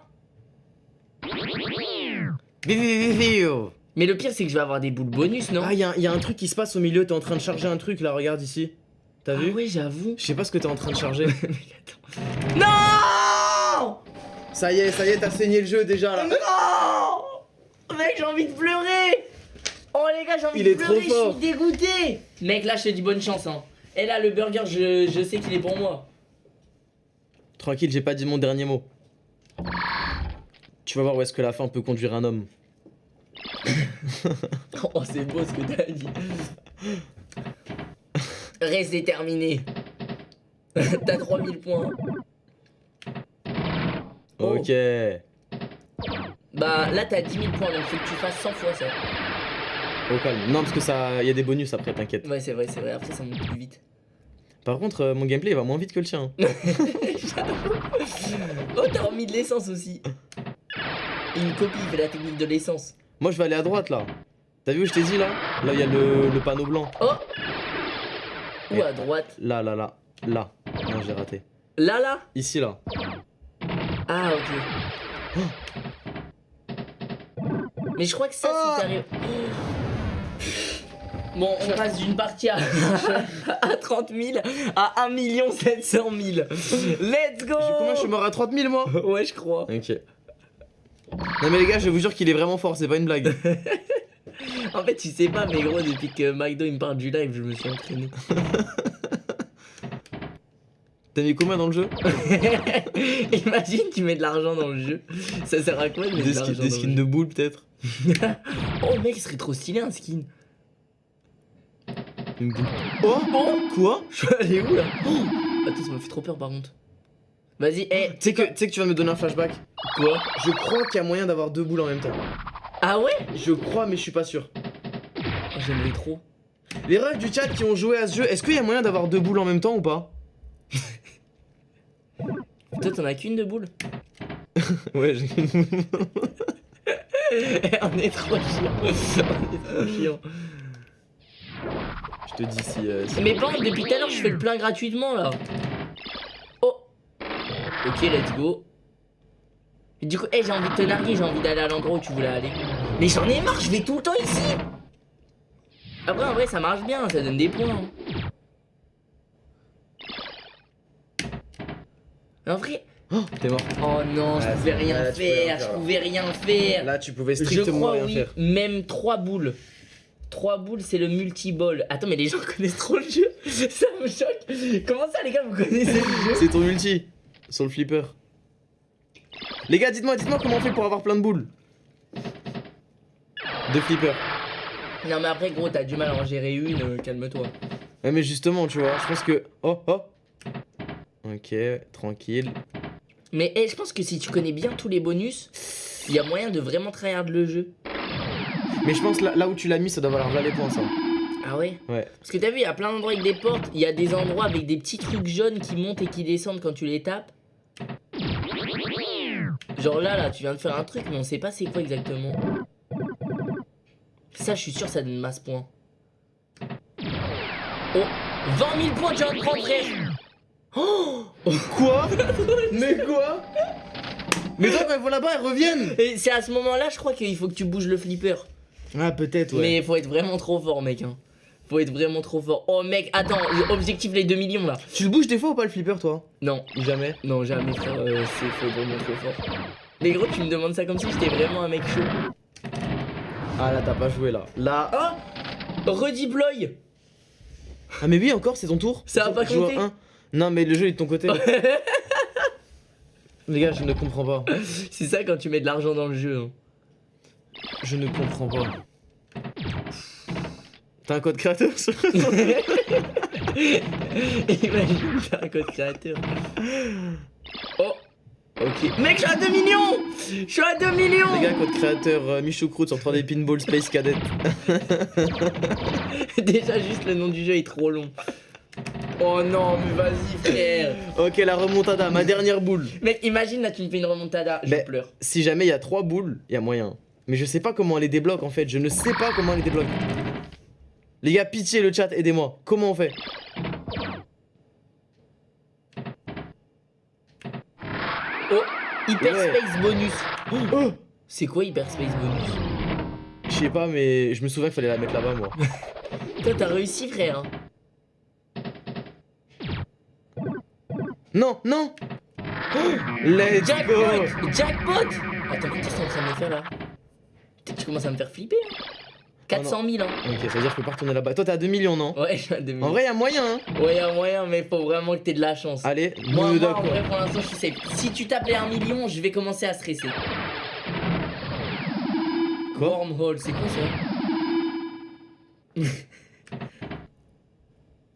Mais le pire, c'est que je vais avoir des boules bonus, non Ah, y'a y a un truc qui se passe au milieu. T'es en train de charger un truc là, regarde ici. T'as Ah vu ouais, j'avoue. Je sais pas ce que t'es en train de charger. Non ça y est, ça y est, t'as saigné le jeu déjà là. Non Mec, j'ai envie de pleurer Oh les gars, j'ai envie Il de est trop pleurer, je fort. suis dégoûté Mec, là, je te dis bonne chance, hein. Et là, le burger, je, je sais qu'il est pour moi. Tranquille, j'ai pas dit mon dernier mot. Tu vas voir où est-ce que la fin peut conduire un homme. Oh, c'est beau ce que t'as dit. Reste déterminé. T'as 3000 points. Oh. Ok. Bah là t'as 10 000 points donc faut que tu fasses 100 fois ça. Au calme. Non, parce que ça, y a des bonus après, t'inquiète. Ouais c'est vrai, c'est vrai, après ça monte plus vite. Par contre, euh, mon gameplay il va moins vite que le tien. Oh t'as remis de l'essence aussi. Il me copie, il fait la technique de l'essence. Moi, je vais aller à droite là. T'as vu où je t'ai dit là? Là, il y a le, le panneau blanc. Oh Ou Et- à droite. Là, là, là. Là. Non, j'ai raté. Là là Ici là. Ah ok. Mais je crois que ça Ah. si t'arrives. Bon, on passe d'une partie à, à 30 000 à 1 700 000. Let's go Comment je suis mort à 30 000 moi Ouais, je crois. Ok. Non, mais les gars, je vous jure qu'il est vraiment fort, c'est pas une blague. En fait, tu sais pas, mais gros, depuis que McDo il me parle du live, je me suis entraîné. T'as mis combien dans le jeu Imagine, tu mets de l'argent dans le jeu. Ça sert à quoi de mettre Des, de l'argent skins, des skins de boules peut-être Oh mec, ce serait trop stylé un skin. Une boule. Oh Quoi Je suis allé où là Oh Attends, ça m'a fait trop peur par contre. Vas-y, eh, Tu sais que, que tu viens de me donner un flashback quoi Je crois qu'il y a moyen d'avoir deux boules en même temps. Ah ouais Je crois, mais je suis pas sûr. oh, J'aimerais trop. Les refs du chat qui ont joué à ce jeu, est-ce qu'il y a moyen d'avoir deux boules en même temps ou pas? Toi, t'en as qu'une de boule Ouais, j'ai On est trop chiant. On est trop chiant. Je te dis si. euh, si- Mais bon, depuis tout à l'heure, je fais le plein gratuitement là. Oh Ok, let's go. Et du coup, eh, j'ai envie de te narguer, j'ai envie d'aller à l'endroit où tu voulais aller. Mais j'en ai marre, je vais tout le temps ici. Après, en vrai, ça marche bien, ça donne des points. hein. En vrai, Oh, t'es mort. oh non, je Ouais, pouvais rien là, faire, je pouvais rien faire. Là, tu pouvais Je strictement crois rien oui, faire. même 3 boules. 3 boules, c'est le multi-ball. Attends, mais les gens connaissent trop le jeu. Ça me choque. Comment ça, les gars, vous connaissez le jeu? C'est ton multi sur le flipper. Les gars, dites-moi, dites-moi comment on fait pour avoir plein de boules. De flipper. Non, mais après, gros, t'as du mal à en gérer une, euh, calme-toi. Ouais, mais justement, tu vois, je pense que. Oh, oh. Ok, tranquille. Mais eh, je pense que si tu connais bien tous les bonus, il y a moyen de vraiment tryhard le jeu. Mais je pense là, là où tu l'as mis, ça doit valoir là les points, ça. Ah ouais? Ouais. Parce que t'as vu, il y a plein d'endroits avec des portes, il y a des endroits avec des petits trucs jaunes qui montent et qui descendent quand tu les tapes. Genre là, là, tu viens de faire un truc, mais on sait pas c'est quoi exactement. Ça, je suis sûr, ça donne masse points. Oh 20 000 points, tu viens de prendre, frère Oh Quoi Mais quoi Mais toi, quand elles vont là-bas, elles reviennent Et c'est à ce moment-là, je crois qu'il faut que tu bouges le flipper. Ah, peut-être, ouais. Mais faut être vraiment trop fort, mec. Hein. Faut être vraiment trop fort. Oh mec, attends, objectif les 2 millions là. Tu le bouges des fois ou pas le flipper, toi? Non, jamais non, jamais frère, euh, c'est faut vraiment trop fort. Mais gros, tu me demandes ça comme si j'étais vraiment un mec chaud. Ah là, t'as pas joué là. Là. Oh Redeploy Ah, mais oui, encore, c'est ton tour Ça a pas un. Non, mais le jeu est de ton côté. Les gars, je ne comprends pas. C'est ça quand tu mets de l'argent dans le jeu. hein. Je ne comprends pas. T'as un code créateur sur- Imagine, t'as un code créateur. Oh Ok. Mec, je suis à 2 millions Je suis à 2 millions Les gars, code créateur euh, Michou Croûte sur 3D Pinball Space Cadet. Déjà, juste le nom du jeu est trop long. Oh non, mais vas-y, frère Ok, la remontada, ma dernière boule. Mec, imagine là, tu me fais une remontada, je Mais- pleure. Si jamais il y a trois boules, il y a moyen. Mais je sais pas comment on les débloque en fait. Je ne sais pas comment on les débloque. Les gars, pitié le chat, aidez-moi. Comment on fait? Oh Hyperspace Ouais. bonus Oh C'est quoi Hyperspace bonus? Je sais pas, mais je me souviens qu'il fallait la mettre là-bas moi. Toi, t'as réussi, frère. Non, non Let's go Jackpot Jackpot Attends, qu'est-ce que en de me faire là tu commences à me faire flipper. hein. 400 000, hein. Ok, ça veut dire que je peux pas retourner là-bas. Toi, t'es à 2 millions, non Ouais, à 2 En vrai, y a moyen, hein Ouais, y'a moyen, mais faut vraiment que t'aies de la chance. Allez, Moi, moi, en vrai, pour l'instant, je suis safe. Si tu tapes les 1 million, je vais commencer à stresser. Quoi Wormhole, c'est quoi ça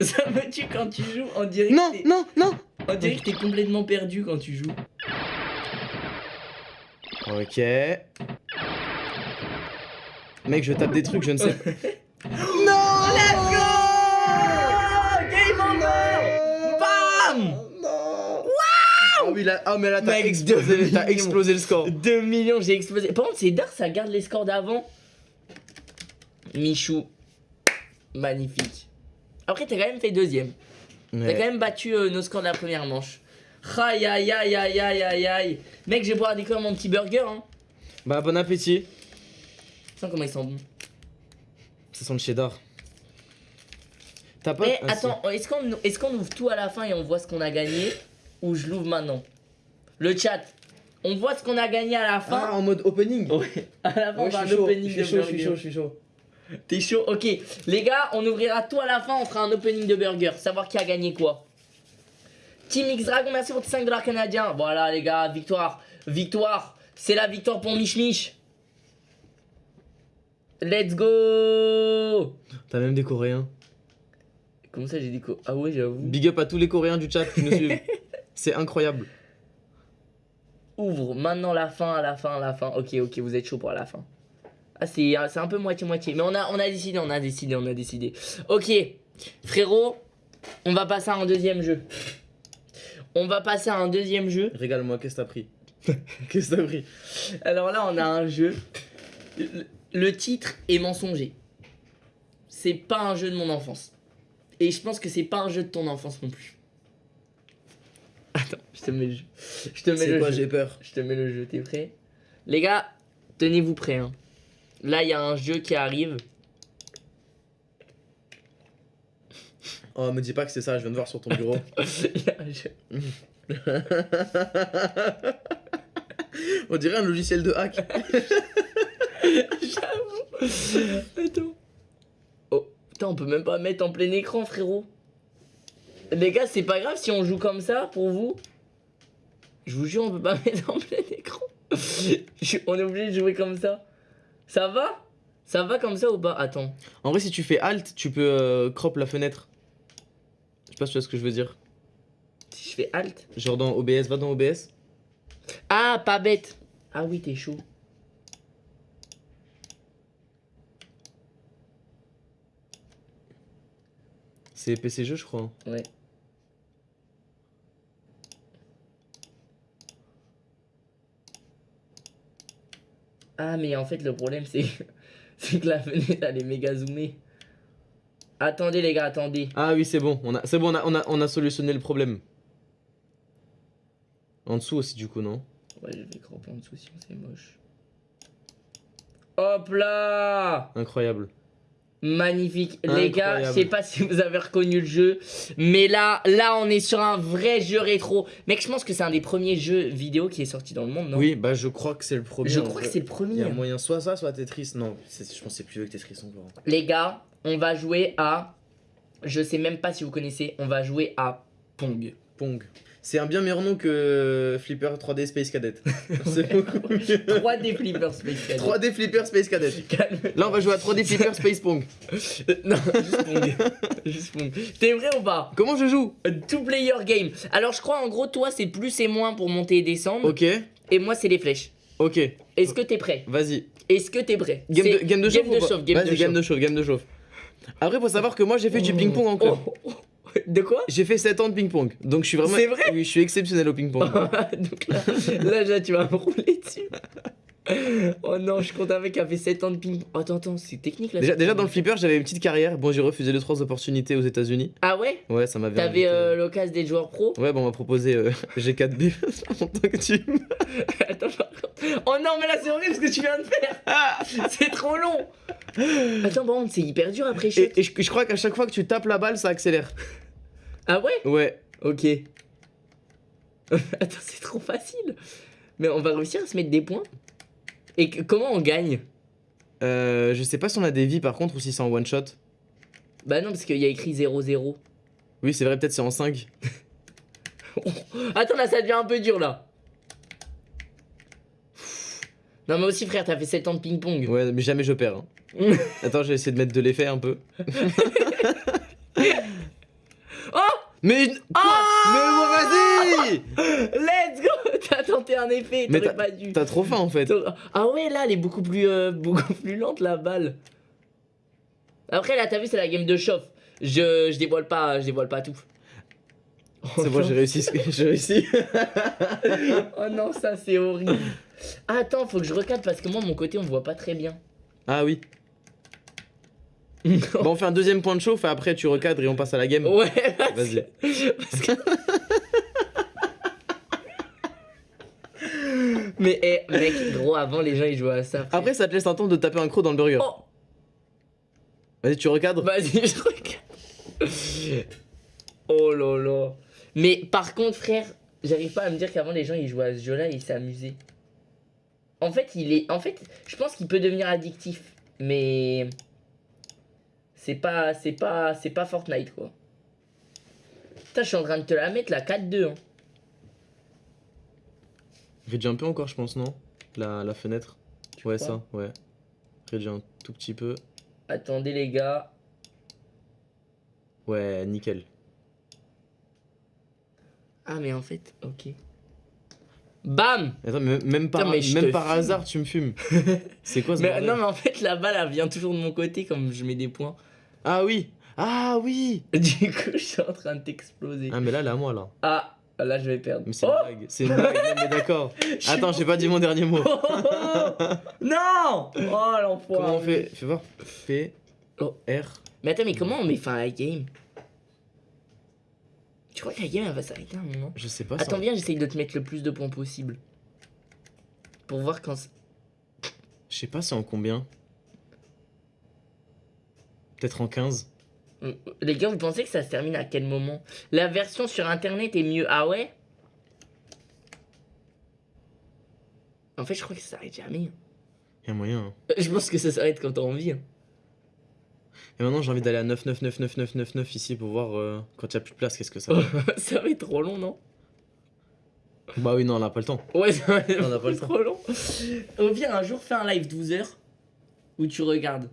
Ça me tue quand tu joues, on dirait Non, non, non on dirait que t'es complètement perdu quand tu joues. Ok. Mec, je tape des trucs, je ne sais. non Let's go Game over Bam Non oui, là, ah mais là, t'as explosé, t'as explosé le score. 2 millions, j'ai explosé. Par contre, c'est d'art, ça garde les scores d'avant. Michou, magnifique. Après, t'as quand même fait deuxième. T'as Ouais. quand même battu euh, nos scores de la première manche. Aïe aïe aïe aïe aïe aïe aïe. Mec, je vais boire découvrir mon petit burger. Hein. Bah, bon appétit. Sens comment ils sont bons. Ça sent le cheddar. T'as pas. Mais Ah, attends, est-ce qu'on est qu'on ouvre tout à la fin et on voit ce qu'on a gagné Ou je l'ouvre maintenant? Le chat, on voit ce qu'on a gagné à la Ah, fin. en mode opening Ouais, à la fin, on Ouais, va un suis chaud, opening je de suis burger. chaud, je suis chaud. T'es chaud Ok, les gars, on ouvrira tout à la fin, on fera un opening de burger, savoir qui a gagné quoi. Team X Dragon, merci pour tes 5 dollars canadiens. Voilà les gars, victoire, victoire, c'est la victoire pour Mich Mich. Let's go T'as même des Coréens. Comment ça j'ai dit quoi Ah ouais j'avoue. Big up à tous les Coréens du chat qui nous suivent. C'est incroyable. Ouvre maintenant la fin, la fin, la fin. Ok, ok, vous êtes chaud pour la fin. Ah c'est c'est un peu moitié-moitié, mais on a, on a décidé, on a décidé, on a décidé. Ok, frérot, on va passer à un deuxième jeu. On va passer à un deuxième jeu. Régale-moi, qu'est-ce que t'as pris? Qu'est-ce que t'as pris? Alors là, on a un jeu. Le, titre est mensonger. C'est pas un jeu de mon enfance. Et je pense que c'est pas un jeu de ton enfance non plus. Attends, je te mets le jeu. Je te mets le quoi, jeu. j'ai peur? Je te mets le jeu, t'es prêt? Les gars, tenez-vous prêts. hein. Là, il y a un jeu qui arrive. Oh, me dis pas que c'est ça, je viens de voir sur ton bureau. On dirait un logiciel de hack. J'avoue. Attends. Oh, putain, on peut même pas mettre en plein écran, frérot. Les gars, c'est pas grave si on joue comme ça pour vous. Je vous jure, on peut pas mettre en plein écran. On est obligé de jouer comme ça. Ça va? Ça va comme ça ou pas? Attends. En vrai, si tu fais Alt, tu peux euh, crop la fenêtre. Je sais pas si tu vois ce que je veux dire. Si je fais Alt? Genre dans OBS, va dans OBS. Ah, pas bête. Ah oui, t'es chaud. C'est PC jeu, je crois. Ouais. Ah, mais en fait, le problème, c'est que la fenêtre, elle est méga zoomée. Attendez, les gars, attendez. Ah oui, c'est bon. On a, c'est bon, on a, on a, on a solutionné le problème. En dessous aussi, du coup, non? Ouais, je vais cramper en dessous, sinon c'est moche. Hop là Incroyable. Magnifique. Les gars, je sais pas si vous avez reconnu le jeu, mais là, là, on est sur un vrai jeu rétro. Mec, je pense que c'est un des premiers jeux vidéo qui est sorti dans le monde, non? Oui, bah je crois que c'est le premier. Je crois que c'est le Il y premier. a moyen soit ça, soit Tetris. Non, je pense que c'est plus vieux que Tetris encore. Les gars, on va jouer à. Je sais même pas si vous connaissez, on va jouer à Pong. Pong. C'est un bien meilleur nom que Flipper 3D Space Cadet. c'est beaucoup mieux. 3D Flipper Space Cadet. 3D Flipper Space Cadet. Calme. Là, on va jouer à 3D Flipper Space Pong. Euh, non, juste Pong. juste Pong. T'es vrai ou pas? Comment je joue? A Two player game. Alors je crois en gros toi c'est plus et moins pour monter et descendre Ok, et moi c'est les flèches. ok, Est-ce que t'es prêt? Vas-y. Est-ce que t'es prêt? Game de, game de chauffe Game ou de chauffe, game de Vas-y, game chauffe. de chauffe, game de chauffe. Après, faut savoir que moi, j'ai fait du ping-pong en club. Oh, oh, oh. De quoi? J'ai fait 7 ans de ping-pong. Donc, je suis vraiment. C'est vrai? Oui, je suis exceptionnel au ping-pong. Donc là, là, là, tu vas me rouler dessus. Oh non, je compte un mec qui a fait 7 ans de ping. Oh, attends, attends, c'est technique là. Déjà, déjà, dans le flipper, j'avais une petite carrière. Bon, j'ai refusé 2-3 opportunités aux États-Unis. Ah ouais? Ouais, ça m'avait. T'avais euh, l'occasion des joueurs pro? Ouais, bon, on m'a proposé euh, G4B en tant que team. Attends, par contre. Oh non, mais là c'est horrible ce que tu viens de faire. Ah C'est trop long. Attends, contre, c'est hyper dur après. Et, et je, je crois qu'à chaque fois que tu tapes la balle, ça accélère. Ah ouais? Ouais. Ok. Attends, c'est trop facile. Mais on va réussir à se mettre des points? Et que- comment on gagne? Euh, je sais pas si on a des vies par contre ou si c'est en one shot. Bah non, parce qu'il y a écrit 0-0. Oui, c'est vrai, peut-être c'est en 5. Attends, là, ça devient un peu dur, là. Non, mais aussi, frère, t'as fait 7 ans de ping-pong. Ouais, mais jamais je perds. hein. Attends, je vais essayer de mettre de l'effet un peu. Mais. Quoi Mais vas-y Let's go T'as tenté un effet, t'aurais pas dû. T'as trop faim en fait. Ah ouais, là, elle est beaucoup plus, euh, beaucoup plus lente, la balle. Après, là, t'as vu, c'est la game de chauffe. Je, je dévoile pas, je dévoile pas tout. C'est bon, j'ai réussi. ce que- J'ai réussi. Oh non, ça, c'est horrible. Ah, attends, faut que je recadre parce que moi, mon côté, on voit pas très bien. Ah oui. Bon, on fait un deuxième point de chauffe et après tu recadres et on passe à la game. Ouais, Vas-y. Que- Mais eh, mec, gros, avant les gens ils jouaient à ça. Après, ça te laisse un temps de taper un croc dans le burger. Oh, Vas-y, tu recadres. vas-y, je regarde. Oh là là. Mais par contre, frère, j'arrive pas à me dire qu'avant les gens ils jouaient à ce jeu-là et ils s'amusaient. En fait, il est. En fait, je pense qu'il peut devenir addictif, mais c'est pas, c'est pas, c'est pas Fortnite quoi. Putain, je suis en train de te la mettre la 4-2. Hein. Redjumper encore, je pense, non? La, la fenêtre. ouais, ça, ouais. Redjump un tout petit peu. Attendez les gars. Ouais, nickel. Ah mais en fait, ok. Bam Attends, mais même par, mais même par fume. hasard, tu me fumes. C'est quoi ce mais, bordel? Non mais en fait la balle elle vient toujours de mon côté comme je mets des points. Ah oui Ah oui Du coup je suis en train de t'exploser. Ah, mais là, là, moi, là. Ah là je vais perdre. Mais c'est oh une blague. C'est une blague, non, mais d'accord. Attends, j'ai pas dit mon dernier mot. Oh, oh, oh. Non Oh l'enfoiré. Comment on fait Fais voir. P. Oh. R. Mais attends mais comment on met fin à la game? Tu crois que la game elle va s'arrêter à un moment? Je sais pas. Attends viens j'essaye de te mettre le plus de points possible. Pour voir quand... Je sais pas, c'est en combien Peut-être en 15 Euh, Les gars vous pensez que ça se termine à quel moment? La version sur internet est mieux Ah ouais? En fait je crois que ça s'arrête jamais. Il y a moyen. hein. Je pense que ça s'arrête quand t'as envie. hein. Et maintenant, j'ai envie d'aller à 9, 9, 9, 9, 9, 9, 9 ici pour voir euh, quand il y a plus de place, qu'est-ce que ça va. ça va être trop long non? Bah oui, non, on n'a pas le temps. Ouais, ça va être On a pas le temps. trop long. Au pire, un jour, fais un live 12 heures où tu regardes.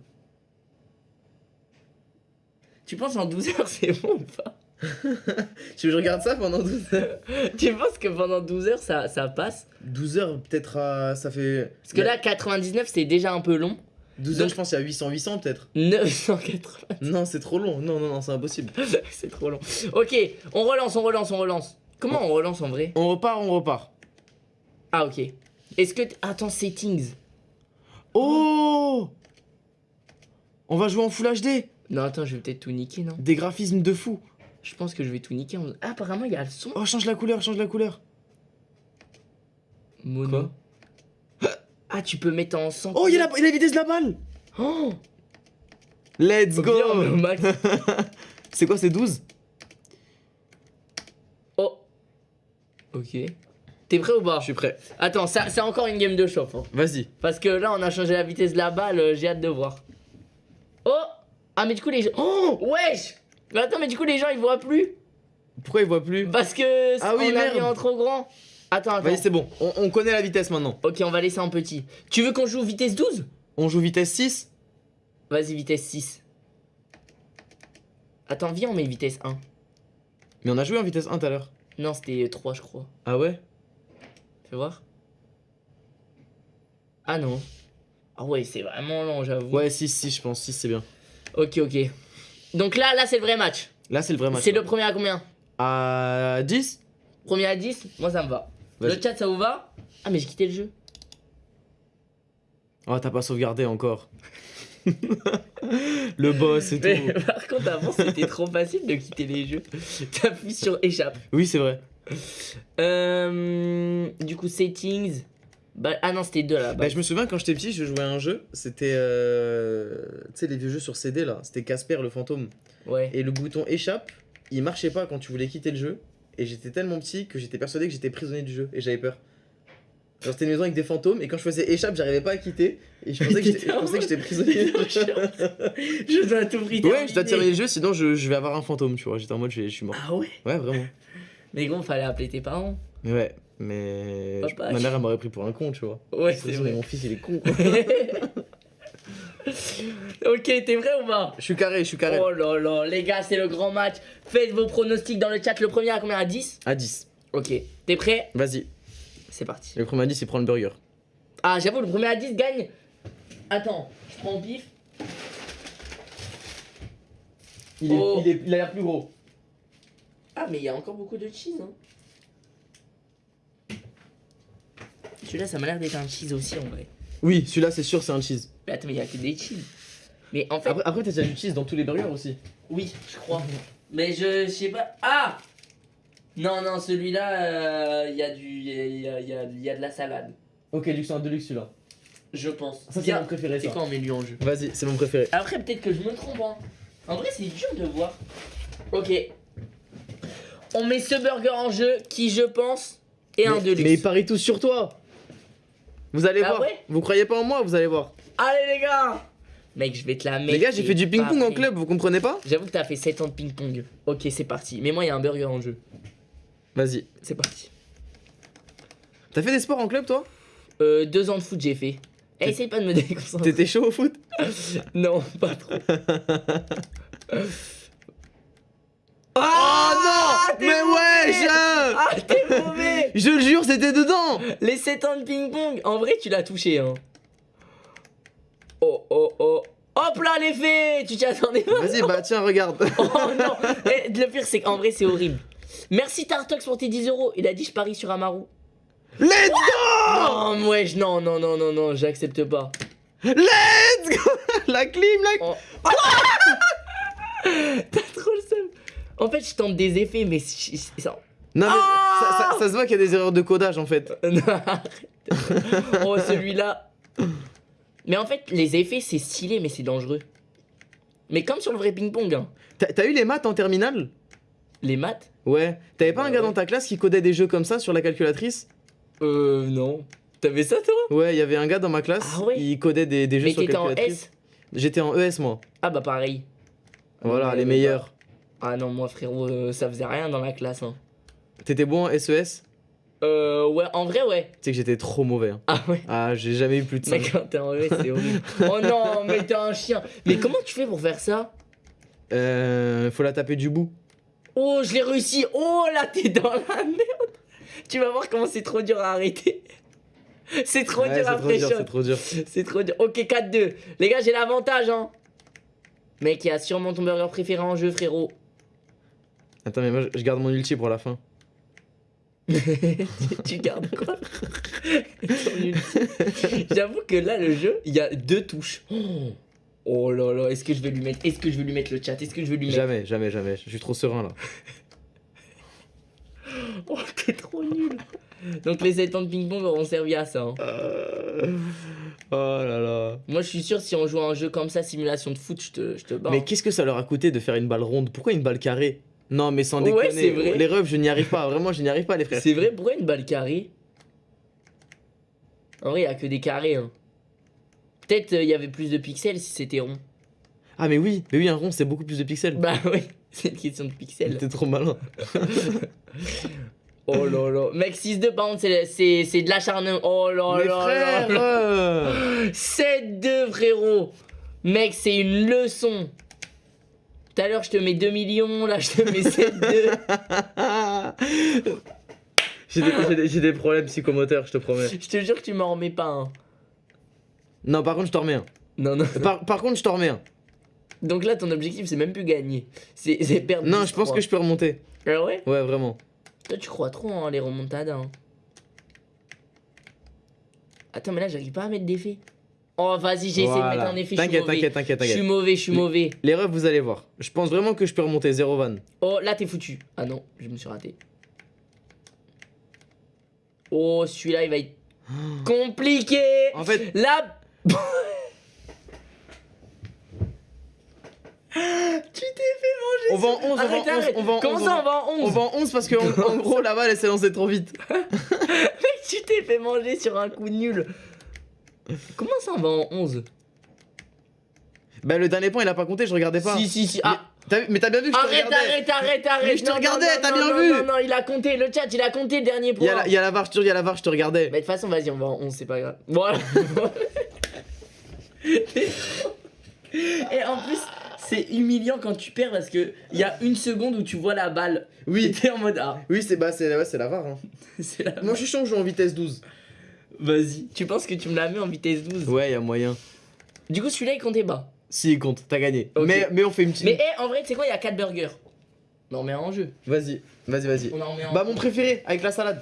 Tu penses en 12 heures, c'est bon ou pas? Tu veux que je regarde ça pendant 12 heures? Tu penses que pendant 12 heures, ça, ça passe? 12 heures, peut-être à. Ça fait. Parce que là, 99, c'est déjà un peu long. 12 donc- heures, je pense qu'il y a 800, 800 peut-être. 980, Non, c'est trop long. Non, non, non, c'est impossible. c'est trop long. Ok, on relance, on relance, on relance. Comment on relance en vrai? On repart, on repart. Ah, ok. Est-ce que... t- Attends, settings. Oh On va jouer en Full HD Non, attends, je vais peut-être tout niquer, non Des graphismes de fou Je pense que je vais tout niquer. en- Ah, apparemment, il y a le son. Oh, change la couleur, change la couleur Mono. Ah, tu peux mettre en 100. Oh, il y a la, il y a la vitesse de la balle Oh Let's go. C'est quoi, c'est 12 Oh. Ok. T'es prêt ou pas? Je suis prêt. Attends, c'est encore une game de chauffe. hein. Vas-y. Parce que là, on a changé la vitesse de la balle, euh, j'ai hâte de voir. Oh Ah, mais du coup, les gens. Oh Wesh Mais attends, mais du coup, les gens ils voient plus Pourquoi il voit plus Parce que Ah oui, on a merde. mis en trop grand. Attends, attends. Vas-y, c'est bon. On, on connaît la vitesse maintenant. Ok, on va laisser en petit. Tu veux qu'on joue vitesse 12 On joue vitesse 6 Vas-y, vitesse 6. Attends, viens, on met vitesse 1. Mais on a joué en vitesse 1 tout à l'heure. Non, c'était 3, je crois. Ah ouais? Fais voir. Ah non. Ah ouais, c'est vraiment long, j'avoue. Ouais, 6, 6, je pense. 6, c'est bien. Ok, ok. Donc là, là, c'est le vrai match. Là, c'est le vrai match. C'est le premier à combien À 10 Premier à 10 Moi, ça me va. Le chat, ça vous va Ah, mais j'ai quitté le jeu. Oh, t'as pas sauvegardé encore. le boss et Mais tout. par contre, avant, c'était trop facile de quitter les jeux. T'appuies sur échappe. Oui, c'est vrai. Euh, du coup, settings. Bah, ah non, c'était deux là. Bah, je me souviens quand j'étais petit, je jouais à un jeu. C'était. Euh... Tu sais, les vieux jeux sur CD là. C'était Casper le fantôme. Ouais. Et le bouton échappe, il marchait pas quand tu voulais quitter le jeu. Et j'étais tellement petit que j'étais persuadé que j'étais prisonnier du jeu. Et j'avais peur. Genre, c'était une maison avec des fantômes. Et quand je faisais échappe, j'arrivais pas à quitter. Et je pensais que j'étais prisonnier du jeu. Je dois tout prix Ouais, je dois terminer le jeu, sinon je, je vais avoir un fantôme, tu vois. J'étais en mode, je, je suis mort. Ah ouais? Ouais, vraiment. Mais gros, fallait appeler tes parents. Ouais, mais. je- ma mère, elle m'aurait pris pour un con, tu vois. Ouais, c'est vrai. Mon fils, il est con. quoi. ok, t'es vrai ou pas? Je suis carré, je suis carré. Oh là là, les gars, c'est le grand match. Faites vos pronostics dans le chat. Le premier à combien? À 10 À 10. Ok. T'es prêt? Vas-y. C'est parti. Le premier à 10, il prend le burger. Ah, j'avoue, le premier à 10 gagne. Attends, je prends au pif. Il, est- Oh. il il a l'air plus gros. Ah, mais il y a encore beaucoup de cheese. Hein. Celui-là, ça m'a l'air d'être un cheese aussi en vrai. Oui, celui-là, c'est sûr, c'est un cheese. Mais attends, mais il y a que des cheese. Mais en fait, Après, après t'as déjà du cheese dans tous les burgers aussi. oui, je crois. Mais je, je sais pas. Ah Non, non, celui-là, euh, il y a du. Il y a, y a- il y a- il y a de la salade. Ok, c'est un deluxe celui-là. Je pense. Ça, c'est mon préféré, C'est quoi on met lui en jeu Vas-y, c'est mon préféré. Après, peut-être que je me trompe. Hein. En vrai, c'est dur de voir. Ok. On met ce burger en jeu qui, je pense, est un deluxe. mais ils parient tous sur toi. Vous allez Ah voir. ouais Vous croyez pas en moi, vous allez voir. Allez, les gars Mec, je vais te la mettre. Les gars, j'ai fait du ping-pong en club, vous comprenez pas? J'avoue que t'as fait 7 ans de ping-pong. Ok, c'est parti. Mais moi, il y a un burger en jeu. Vas-y. C'est parti. T'as fait des sports en club, toi? Euh, deux ans de foot, j'ai fait. Eh, essaye pas de me déconcentrer. T'étais chaud au foot? Non, pas trop. Oh non t'es Mais ouais, je... Ah, t'es mauvais je le jure, c'était dedans Les 7 ans de ping-pong, en vrai, tu l'as touché, hein. Oh, oh, oh. Hop là, l'effet Tu t'y attendais pas Vas-y, bah tiens, regarde. Oh non Eh, Le pire, c'est qu'en vrai, c'est horrible. Merci Tartox pour tes 10 euros. Il a dit je parie sur Amaru. Let's go Non, wesh, non, non, non, non, non, j'accepte pas. Let's go La clim, la... Oh. T'as trop le seum. En fait, je tente des effets, mais ça. Non mais Ah ça, ça- ça se voit qu'il y a des erreurs de codage en fait. Non, arrête. Oh, celui-là. Mais en fait, les effets, c'est stylé, mais c'est dangereux. Mais comme sur le vrai ping-pong, hein. T'as eu les maths en terminale? Les maths? Ouais. T'avais pas Bah un gars ouais. dans ta classe qui codait des jeux comme ça sur la calculatrice? Euh, non. T'avais ça, toi? Ouais, il y avait un gars dans ma classe, Ah ouais il codait des, des jeux Mais sur t'étais en calculatrice. J'étais en ES moi. Ah, bah pareil. Voilà, Ouais, les meilleurs. Ah non, moi, frérot, euh, ça faisait rien dans la classe, hein. T'étais bon en SES Euh, ouais, en vrai, ouais. Tu sais que j'étais trop mauvais. hein. Ah ouais. Ah, j'ai jamais eu plus de 5. Mec, quand t'es en ES, c'est horrible. oh non, mais t'es un chien. Mais comment tu fais pour faire ça? Euh, faut la taper du bout. Oh, je l'ai réussi. Oh, là, t'es dans la merde. Tu vas voir comment c'est trop dur à arrêter. C'est trop Ouais, dur à c'est trop dur, pré-shot. c'est trop dur. C'est trop dur. Ok, 4-2. Les gars, j'ai l'avantage, hein. Mec, il y a sûrement ton burger préféré en jeu, frérot. Attends, mais moi je- garde mon ulti pour la fin. tu gardes quoi? J'avoue que là, le jeu, il y a deux touches. Oh. Là là, est-ce que je vais lui mettre Est-ce que je vais lui mettre le chat? Est-ce que je vais lui mettre Jamais, jamais, jamais. Je suis trop serein là. Oh, t'es trop nul. Donc les 7 ans de ping-pong auront servi à ça. hein. Oh là là. Moi, je suis sûr, si on joue à un jeu comme ça, simulation de foot, je te, je te bats. Mais qu'est-ce que ça leur a coûté de faire une balle ronde? Pourquoi une balle carrée? Non, mais sans Ouais, déconner. c'est vrai. Les refs, je n'y arrive pas. Vraiment, je n'y arrive pas, les frères. C'est vrai, pourquoi une balle carrée En vrai, il a que des carrés. Hein. Peut-être euh, il y avait plus de pixels si c'était rond. Ah, mais oui, mais oui, un rond, c'est beaucoup plus de pixels. Bah oui, c'est une question de pixels. T'es trop malin. Oh là là. Mec, 6-2, par contre, c'est- c'est c'est de l'acharnement. Oh là mais là frère là. euh, 7-2, frérot. Mec, c'est une leçon. Tout à l'heure, je te mets 2 millions, là, je te mets 7-2. J'ai des, problèmes psychomoteurs, je te promets. je te jure que tu m'en remets pas un. Non, par contre, je t'en remets un. Non, non. Par, par contre, je t'en remets un. Donc là, ton objectif, c'est même plus gagner. C'est perdre. Non, je pense que je peux remonter. Ah ouais? Ouais, vraiment. Toi, tu crois trop en les remontadas. Hein. Attends, mais là, j'arrive pas à mettre d'effet. Oh, vas-y, j'ai essayé de Voilà. mettre un effet. je suis T'inquiète, mauvais. t'inquiète, t'inquiète, Je suis t'inquiète. mauvais, je suis mauvais. Les refs, vous allez voir. Je pense vraiment que je peux remonter zéro van. Oh, là, t'es foutu. Ah non, je me suis raté. Oh, celui-là, il va être compliqué. En fait, Là. tu t'es fait manger. on va en 11, on va en Arrête, 11, arrête. on va en Comment 11, ça, on va en 11 On va en 11 parce que en, en gros la balle elle s'est lancée trop vite. Tu t'es fait manger sur un coup nul. Comment ça, on va en 11 Bah le dernier point il a pas compté, je regardais pas. Si, si, si. Ah. Mais t'as bien vu que je te Arrête, regardais. arrête, arrête, arrête. Mais je te regardais, t'as bien non, vu. Non, non, il a compté. Le chat, il a compté le dernier Il y, point. a la, il y a la VAR, je te jure, il y a la VAR, je te regardais. Mais de toute façon, vas-y, on va en 11, c'est pas grave. Voilà. Et en plus, c'est humiliant quand tu perds parce que il y a une seconde où tu vois la balle. Oui. T'es en mode ah, Oui, c'est bah, c'est ouais, c'est la VAR. hein. la. Moi je suis chaud, je joue en vitesse 12. Vas-y. Tu penses que tu me la mets en vitesse 12 Ouais, y a moyen. Du coup, celui-là, il comptait bas. Si, il compte, t'as gagné. Mais, mais on fait une petite. Mais eh, en vrai, tu sais quoi, il y a 4 burgers. On en met un en jeu. Vas-y, vas-y, vas-y. On en met un. Bah, mon préféré, avec la salade.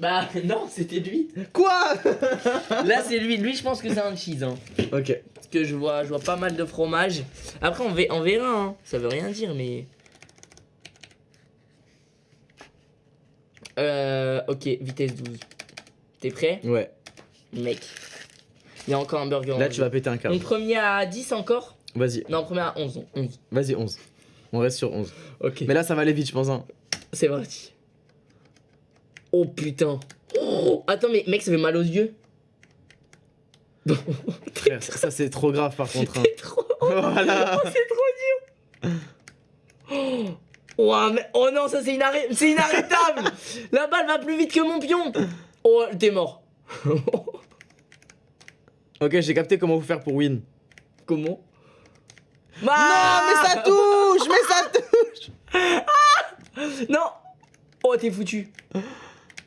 Bah, non, c'était lui. Quoi Là, c'est lui. Lui, je pense que c'est un cheese. Hein. Ok. Parce que je vois, je vois pas mal de fromage. Après, on, ve- on verra. Hein. Ça veut rien dire, mais. Euh. Ok, vitesse 12. T'es prêt Ouais. Mec. Il y a encore un burger. en Là, tu vas péter un câble. On premier à 10 encore Vas-y, Non, premier à 11. 11. vas-y, 11. On reste sur 11. Ok. Mais là, ça va aller vite, je pense. Hein. C'est parti. Oh putain. Oh, attends, mais mec, ça fait mal aux yeux. Frère, ça, c'est trop grave par contre. hein. C'est trop. voilà. Oh, c'est trop dur. Oh. Mais- oh non, ça. C'est inarrêtable. La balle va plus vite que mon pion. Oh, t'es mort. Ok, j'ai capté comment vous faire pour win. Comment? Non, mais ça touche Mais ça touche Non Oh, t'es foutu.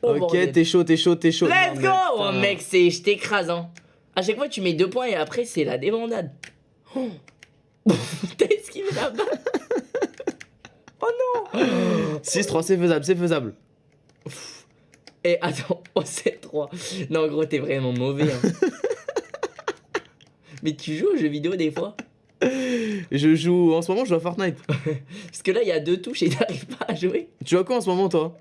Oh, Ok, t'es chaud, t'es chaud, t'es chaud. Let's Non, go Oh mec, c'est je t'écrase hein. À chaque fois tu mets deux points et après c'est la débandade. Oh. T'as esquivé la balle. oh non 6-3, c'est faisable, c'est faisable. Et attends, oh 7-3. Non gros t'es vraiment mauvais hein. Mais tu joues aux jeux vidéo des fois? Je joue, en ce moment, je joue à Fortnite. Parce que là il y a deux touches et t'arrives pas à jouer. Tu à quoi en ce moment, toi?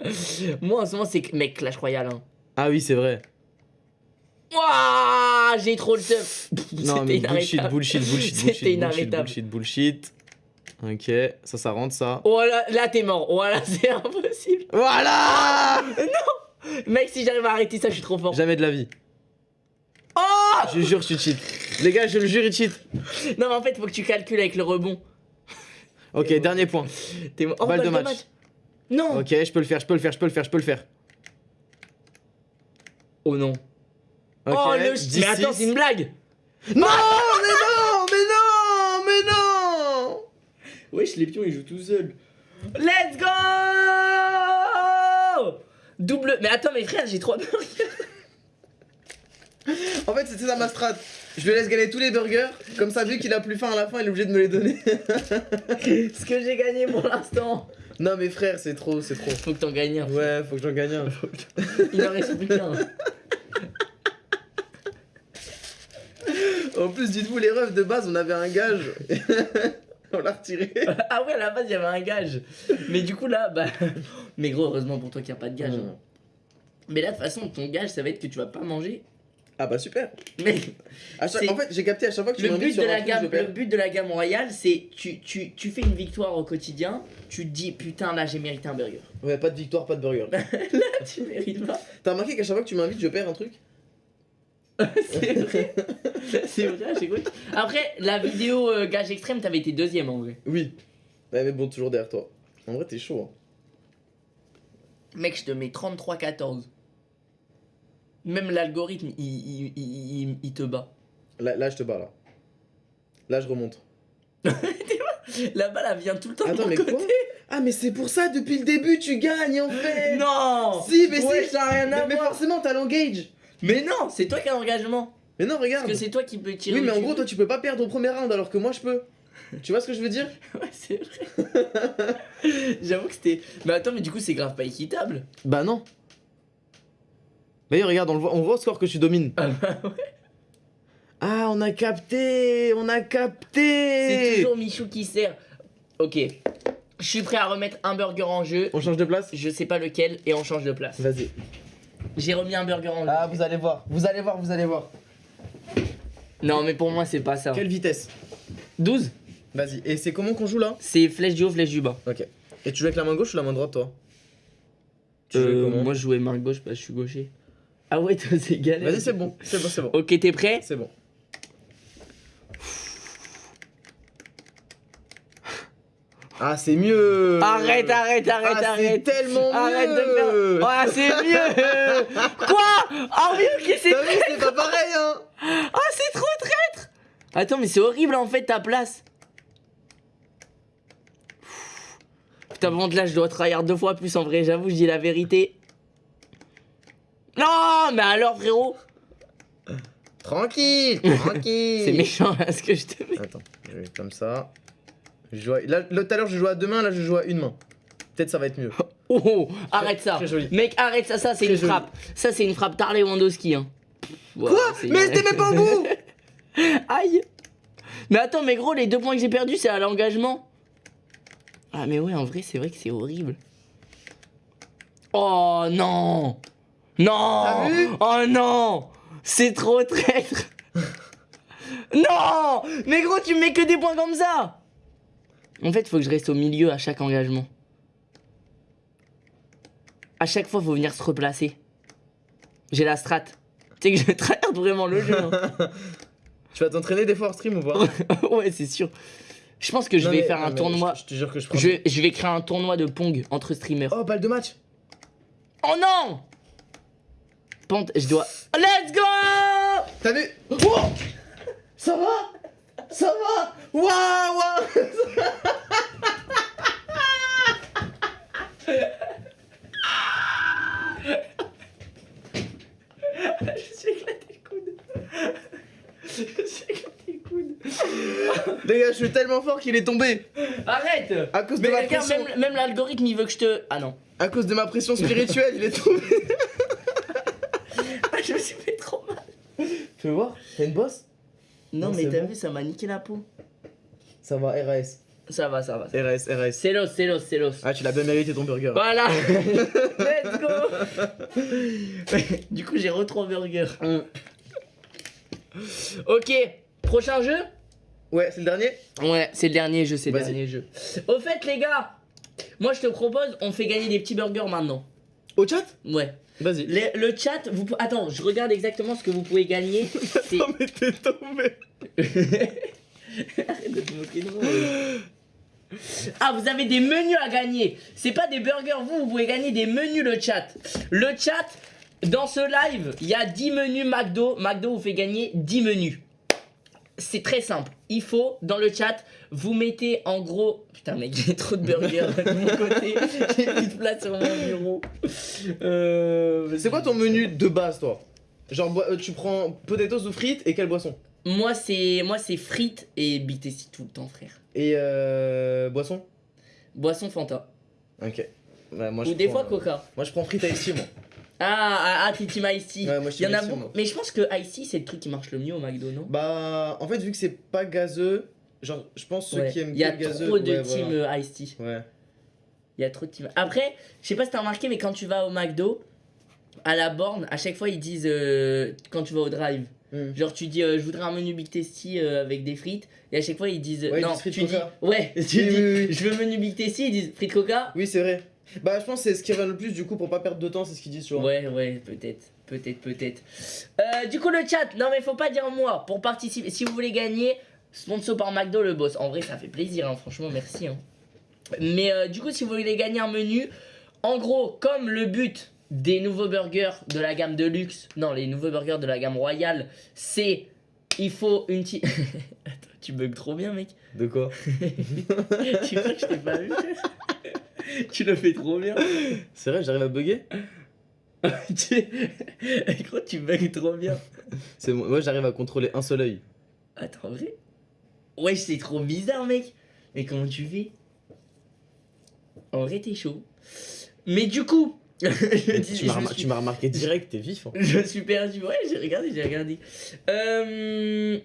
Moi en ce moment c'est que- mec Clash Royale hein. Ah oui, c'est vrai. Ouah J'ai trop le seum. Non, mais bullshit, bullshit, bullshit, C'était inarrêtable. bullshit, bullshit. Ok, ça, ça rentre, ça. Oh là, là t'es mort. Oh là c'est impossible. Voilà Mec si j'arrive à arrêter ça je suis trop fort. Jamais de la vie. Oh Je jure, tu cheat. Les gars, je le jure, il cheat. Non mais en fait faut que tu calcules avec le rebond. Ok, dernier point. T'es oh, Balle de match. Non. Ok, je peux le faire, je peux le faire, je peux le faire, je peux le faire. Oh non. Oh le 10, mais attends 6. c'est une blague. Non, mais non, mais non, mais non Wesh les pions ils jouent tout seuls. Let's go Double. Mais attends mes frères j'ai trois burgers. En fait, c'était ça ma strat. Je le laisse gagner tous les burgers, comme ça, vu qu'il a plus faim à la fin, il est obligé de me les donner. Ce que j'ai gagné pour l'instant. non, mais frère, c'est trop, c'est trop. Faut que t'en gagnes un. Ouais, faut que j'en gagne un. Il en reste plus qu'un. En plus, dites-vous, les refs de base, on avait un gage. on l'a retiré. ah ouais à la base il y avait un gage. Mais du coup là bah. Mais gros heureusement pour toi qu'il n'y a pas de gage. hein. Mais là de toute façon ton gage ça va être que tu vas pas manger Ah bah super. Mais À chaque- En fait, j'ai capté à chaque fois que tu le but, sur de la truc, gamme, le but de la gamme royale, c'est tu, tu, tu fais une victoire au quotidien, tu te dis putain là j'ai mérité un burger. Ouais, pas de victoire, pas de burger. tu mérites pas. T'as remarqué qu'à chaque fois que tu m'invites, je perds un truc? C'est vrai. C'est vrai, j'écoute. Après, la vidéo euh, gage extrême, t'avais été deuxième en vrai. Oui. Ouais, mais bon, toujours derrière toi. En vrai, t'es chaud. Hein. Mec, je te mets 33-14. Même l'algorithme, il, il, il, il- te bat. Là, là, je te bats là. Là, je remonte. La balle, elle vient tout le temps de Attends, mon mais côté. quoi Ah, mais c'est pour ça, depuis le début, tu gagnes en fait Non Si, mais Ouais, si ça a rien à Mais, mais forcément, t'as l'engage Mais non, c'est toi qui as l'engagement. Mais non, Parce regarde que c'est toi qui peux tirer. Oui, mais en gros, veux. toi, tu peux pas perdre au premier round alors que moi, je peux. Tu vois ce que je veux dire? Ouais, c'est vrai. J'avoue que c'était. Mais attends, mais du coup, c'est grave pas équitable. Bah non. D'ailleurs, regarde, on, le voit, on voit au score que tu domines. Ah bah ouais. Ah, on a capté On a C'est capté toujours Michou qui sert. Ok. Je suis prêt à remettre un burger en jeu. On change de place? Je sais pas lequel et on change de place. Vas-y. J'ai remis un burger en jeu. Ah, vous allez voir, vous allez voir, vous allez voir. Non, mais pour moi, c'est pas ça. Quelle vitesse 12 Vas-y. Et c'est comment qu'on joue là C'est flèche du haut, flèche du bas. Ok. Et tu joues avec la main gauche ou la main droite, toi Tu Euh, moi, je jouais main gauche parce que je suis gaucher. Ah ouais, toi, c'est galère. Vas-y, c'est bon, c'est bon, c'est bon. Ok, t'es prêt C'est bon. Ah, c'est mieux Arrête, arrête, arrête, Ah, c'est arrête. tellement Arrête mieux de faire. Ah, c'est mieux Quoi Ah oui, ok, c'est. Vu, c'est pas pareil, hein Ah, c'est trop traître Attends, mais c'est horrible en fait ta place. Putain, bon, là, je dois tryhard deux fois plus en vrai, j'avoue, je dis la vérité. Non, mais alors, frérot Tranquille, tranquille C'est méchant là ce que je te mets. Attends, je vais comme ça. Je joue à- Là, tout à l'heure, je jouais à deux mains, là, je joue à une main. Peut-être ça va être mieux. Oh, oh, arrête ça. Mec, arrête ça, ça c'est une joli. frappe. Ça c'est une frappe Tarley Wandowski. Hein. Quoi Mais c'était même pas au bout Aïe Mais attends, mais gros, les deux points que j'ai perdus, c'est à l'engagement. Ah, mais ouais, en vrai, c'est vrai que c'est horrible. Oh non Non vu Oh non C'est trop traître Non Mais gros, tu mets que des points comme ça En fait, faut que je reste au milieu à chaque engagement. À chaque fois, faut venir se replacer. J'ai la strat. Tu sais que je tryhard vraiment le jeu. hein. Tu vas t'entraîner des fois hors stream ou pas? Ouais, c'est sûr. Je pense que je vais mais- faire un tournoi. Je, je te jure que je prends. Je, je vais créer un tournoi de Pong entre streamers. Oh, balle de match Oh non Pente, je dois. Let's go T'as vu? Oh Ça va? Ça va? Waouh waouh Je me suis éclaté le coude. Je me suis éclaté le coude. Les gars, je suis tellement fort qu'il est tombé Arrête À cause de ma regarde, pression même, même l'algorithme il veut que je te. Ah non. À cause de ma pression spirituelle, il est tombé Ah, je me suis fait trop mal. Tu veux voir? T'as une bosse? Non, Non, mais t'as bon. vu, ça m'a niqué la peau. Ça va, RAS. Ça va, ça va. RAS, RAS. C'est l'os, c'est l'os, c'est l'os. Ah, tu l'as bien mérité ton burger. Voilà Let's go Du coup, j'ai re 3 burgers. Mm. Ok, prochain jeu Ouais, c'est le dernier? Ouais, c'est le dernier jeu, c'est le dernier jeu. Au fait, les gars, moi je te propose, on fait gagner des petits burgers maintenant. Au chat? Ouais. Vas-y. Le chat, vous attends, je regarde exactement ce que vous pouvez gagner. Oh, mais t'es tombé Arrête de te moquer de moi. Ah, vous avez des menus à gagner. C'est pas des burgers, vous, vous pouvez gagner des menus, le chat. Le chat, dans ce live, il y a 10 menus McDo. McDo vous fait gagner 10 menus. C'est très simple. Il faut, dans le chat, vous mettez en gros. Putain, mec, j'ai trop de burgers de mon côté. J'ai plus de place sur mon bureau. Euh, C'est quoi ton menu de base, toi? Genre, euh, tu prends potatoes ou frites et quelle boisson? Moi, c'est moi c'est frites et BTC tout le temps, frère. Et euh, boisson? Boisson Fanta. Ok. Moi, Ou je des prends, fois euh, Coca. Moi, je prends frites tea, moi. Ah, ah, ah t'es Team Ice Ouais, moi, je suis Il y en a beaucoup. moi. Mais je pense que Ice c'est le truc qui marche le mieux au McDo, non? Bah, en fait, vu que c'est pas gazeux, genre, je pense ceux Ouais. qui aiment Il y a gazeux. trop de team voilà. euh, Tea. Ouais. Il y a trop de team. Après, je sais pas si t'as remarqué, mais quand tu vas au McDo, à la borne, à chaque fois ils disent euh, quand tu vas au drive. Hmm. Genre tu dis euh, je voudrais un menu Big Tasty euh, avec des frites et à chaque fois ils disent Ouais, ils non disent tu dis ouais tu Oui, dis oui, oui. je veux menu Big Tasty ils disent frites Coca Oui, c'est vrai. Bah, je pense que c'est ce qui revient le plus du coup pour pas perdre de temps, c'est ce qu'ils disent, tu vois. ouais ouais peut-être peut-être peut-être Euh, du coup le chat non mais faut pas dire moi pour participer si vous voulez gagner sponsor par McDo le boss en vrai ça fait plaisir hein, franchement merci hein. mais euh, du coup si vous voulez gagner un menu en gros comme le but des nouveaux burgers de la gamme de luxe non les nouveaux burgers de la gamme royale c'est il faut une petite Attends, tu bugs trop bien mec De quoi tu crois que je t'ai pas vu tu le fais trop bien C'est vrai, j'arrive à bugger tu... Gros, tu bugs trop bien. C'est moi, moi, j'arrive à contrôler un seul œil. Attends, vrai? Ouais, c'est trop bizarre, mec. Mais comment tu fais? En vrai, t'es chaud. Mais du coup, je, dis- Tu m'as remar- suis- remarqué direct, t'es vif. hein. je suis perdu. Ouais, j'ai regardé, j'ai regardé. Euh,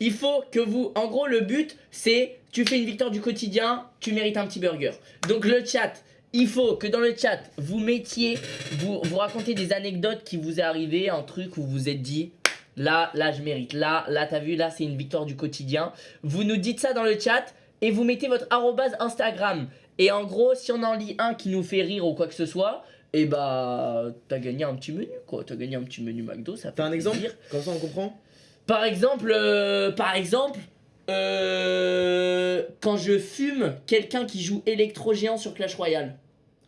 Il faut que vous. En gros, le but, c'est tu fais une victoire du quotidien, tu mérites un petit burger. Donc, le chat. Il faut que dans le chat, vous mettiez, vous, vous racontez des anecdotes qui vous est arrivé, un truc où vous vous êtes dit, là, là, je mérite, là, là, t'as vu, là, c'est une victoire du quotidien. Vous nous dites ça dans le chat et vous mettez votre arrobase Instagram. Et en gros, si on en lit un qui nous fait rire ou quoi que ce soit, et bah, t'as gagné un petit menu, quoi. T'as gagné un petit menu McDo, ça fait T'as un exemple. Comme ça, on comprend Par exemple, euh, par exemple, euh, quand je fume quelqu'un qui joue électro-géant sur Clash Royale.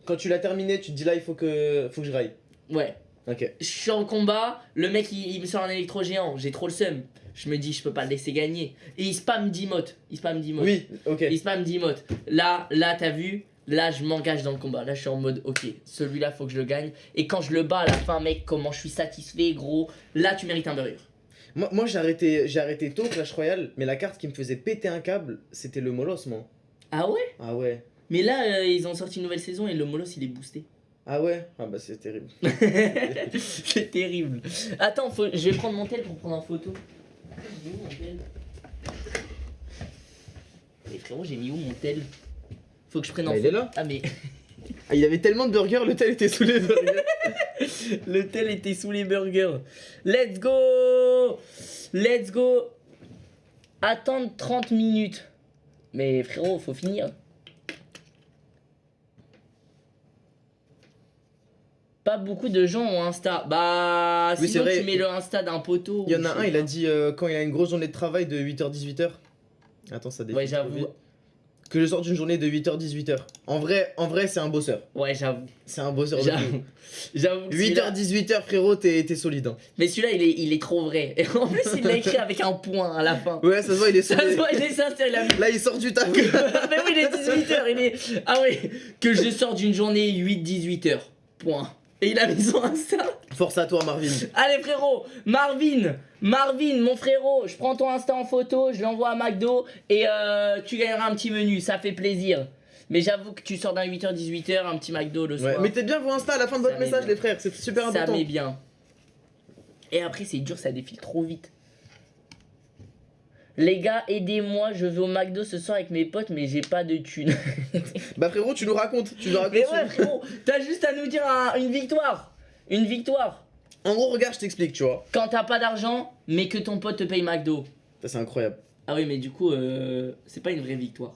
Quand tu l'as terminé, tu te dis là, il faut que, faut que je raille. Ouais. Ok. Je suis en combat, le mec il, il me sort un électro-géant, j'ai trop le seum. Je me dis, je peux pas le laisser gagner. Et il spam 10 motes. Il spam 10 motes. Oui, ok. Il spam 10 motes. Là, là, t'as vu? Là, je m'engage dans le combat. Là, je suis en mode, ok, celui-là, faut que je le gagne. Et quand je le bats à la fin, mec, comment je suis satisfait, gros. Là, tu mérites un burger. Moi, moi j'ai arrêté, j'ai arrêté tôt Clash Royale, mais la carte qui me faisait péter un câble, c'était le Molos, moi. Ah ouais? Ah ouais. Mais là, euh, ils ont sorti une nouvelle saison et le Molos, il est boosté. Ah ouais? Ah bah c'est terrible. c'est terrible. Attends, faut- je vais prendre mon tel pour prendre en photo. Mais frérot, j'ai mis où mon tel Faut que je prenne en Bah, il est là. Ah mais Ah, il y avait tellement de burgers, le tel était sous les burgers. le tel était sous les burgers. Let's go Let's go Attendre 30 minutes. Mais frérot, faut finir. Pas beaucoup de gens ont Insta. Bah, Oui, sinon vrai. tu mets le Insta d'un poteau. Il y en a un, il a dit euh, quand il a une grosse journée de travail de 8h-18h. Attends, ça défile Ouais, j'avoue. Que je sorte d'une journée de 8h-18h. En vrai, en vrai c'est un bosseur. Ouais, j'avoue. C'est un bosseur de J'avoue. fou. J'avoue. que celui-là- 8h-18h, frérot, t'es solide. hein. Mais celui-là, il est, il est trop vrai. Et en plus, il l'a écrit avec un point à la fin. Ouais, ça se voit, il est Ça se voit, il est sincère, il a mis Là, il sort du taf. mais oui, il est 18h, il est... Ah oui, que je sors d'une journée 8-18h, point. Et il a mis son Insta. Force à toi, Marvin. Allez frérot, Marvin, Marvin, mon frérot, je prends ton Insta en photo, je l'envoie à McDo et euh, tu gagneras un petit menu, ça fait plaisir. Mais j'avoue que tu sors d'un 8h-18h, un petit McDo le Ouais. soir, Mettez bien vos Insta à la fin de Ça votre message, les frères. C'est super ça important. met bien. Et après c'est dur, ça défile trop vite. Les gars, aidez-moi, je vais au McDo ce soir avec mes potes, mais j'ai pas de thunes. Bah, frérot, tu nous racontes. Tu nous racontes. Mais ouais, frérot, t'as juste à nous dire un- une victoire. Une victoire. En gros, regarde, je t'explique, tu vois. Quand t'as pas d'argent, mais que ton pote te paye McDo. Ça, c'est incroyable. Ah oui, mais du coup, euh, c'est pas une vraie victoire.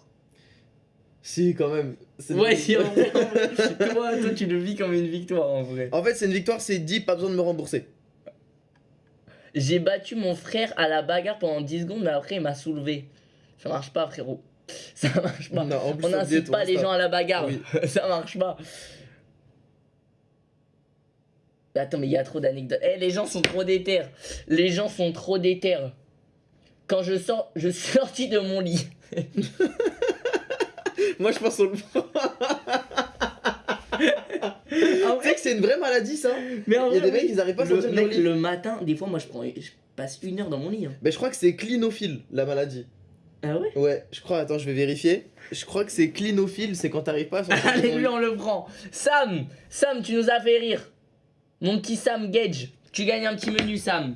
Si, quand même. Ouais, si, en vrai, en vrai. toi, toi, tu le vis comme une victoire, en vrai. En fait, c'est une victoire, c'est dit, pas besoin de me rembourser. J'ai battu mon frère à la bagarre pendant 10 secondes, mais après, il m'a soulevé. Ça marche pas, frérot. Ça marche pas. Non, On n'incite pas les gens à la bagarre. Oui. Ça marche pas. Mais attends, mais il y a trop d'anecdotes. Eh, les gens sont trop déter. Les gens sont trop déter. Quand je sors, je suis sorti de mon lit. Moi, je pense au. tu sais que c'est une vraie maladie, ça. mais en Il y a vrai, des mecs, ils arrivent pas à le, sortir de leur mec, lit. le matin, des fois, moi, je, prends, je passe une heure dans mon lit. hein. Mais je crois que c'est clinophile, la maladie. Ah ouais? Ouais, je crois, attends, je vais vérifier. Je crois que c'est clinophile, c'est quand t'arrives pas à Allez, lui, on le prend. Sam, Sam, tu nous as fait rire. Mon petit Sam Gage, tu gagnes un petit menu, Sam.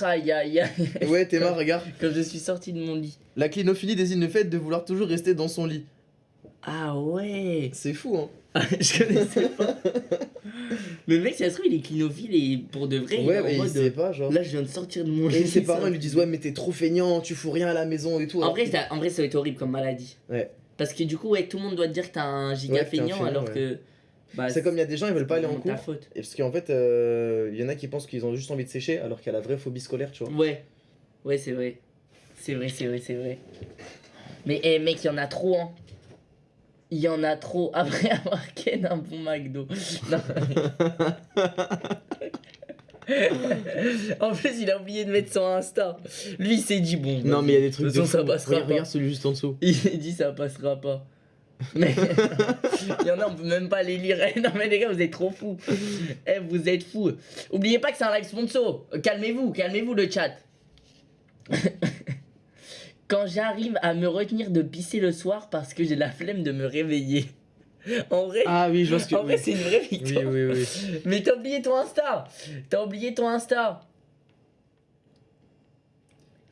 Aïe, aïe, aïe. Ouais, Théma, regarde. Quand je suis sorti de mon lit. La clinophilie désigne le fait de vouloir toujours rester dans son lit. Ah ouais C'est fou, hein. Je connaissais pas. Mais le mec, ça se trouve, il est clinophile et pour de vrai, il est Ouais, en mais il mode, sait pas, genre. Là, je viens de sortir de mon Et ses parents ils lui disent ouais mais t'es trop feignant, tu fous rien à la maison et tout. En vrai, ça, en vrai, ça va être horrible comme maladie. Ouais. Parce que du coup, ouais, tout le monde doit te dire que t'as un giga Ouais, feignant feignant, alors ouais. que. Bah, c'est comme il y a des gens ils veulent pas aller en ta cours. faute. Et parce qu'en fait, euh, il y en a qui pensent qu'ils ont juste envie de sécher alors qu'il y a la vraie phobie scolaire, tu vois. Ouais, ouais, c'est vrai. C'est vrai, c'est vrai, c'est vrai. Mais eh, mec, il y en a trop, hein. Il y en a trop. Après avoir ken un bon McDo. Non. en plus, il a oublié de mettre son Insta. Lui, il s'est dit bon. Non mais il y a des de trucs de façon, ça passera Regarde, pas. regarde celui juste en dessous. Il s'est dit ça passera pas. Mais il y en a, on peut même pas les lire. Non mais les gars, vous êtes trop fous. Eh, vous êtes fous. Oubliez pas que c'est un live sponsor. Calmez-vous, calmez-vous le chat. Quand j'arrive à me retenir de pisser le soir parce que j'ai la flemme de me réveiller. En vrai, Ah oui, je que. en vrai c'est une vraie Oui, victoire. oui, oui. Mais t'as oublié ton Insta. T'as oublié ton Insta.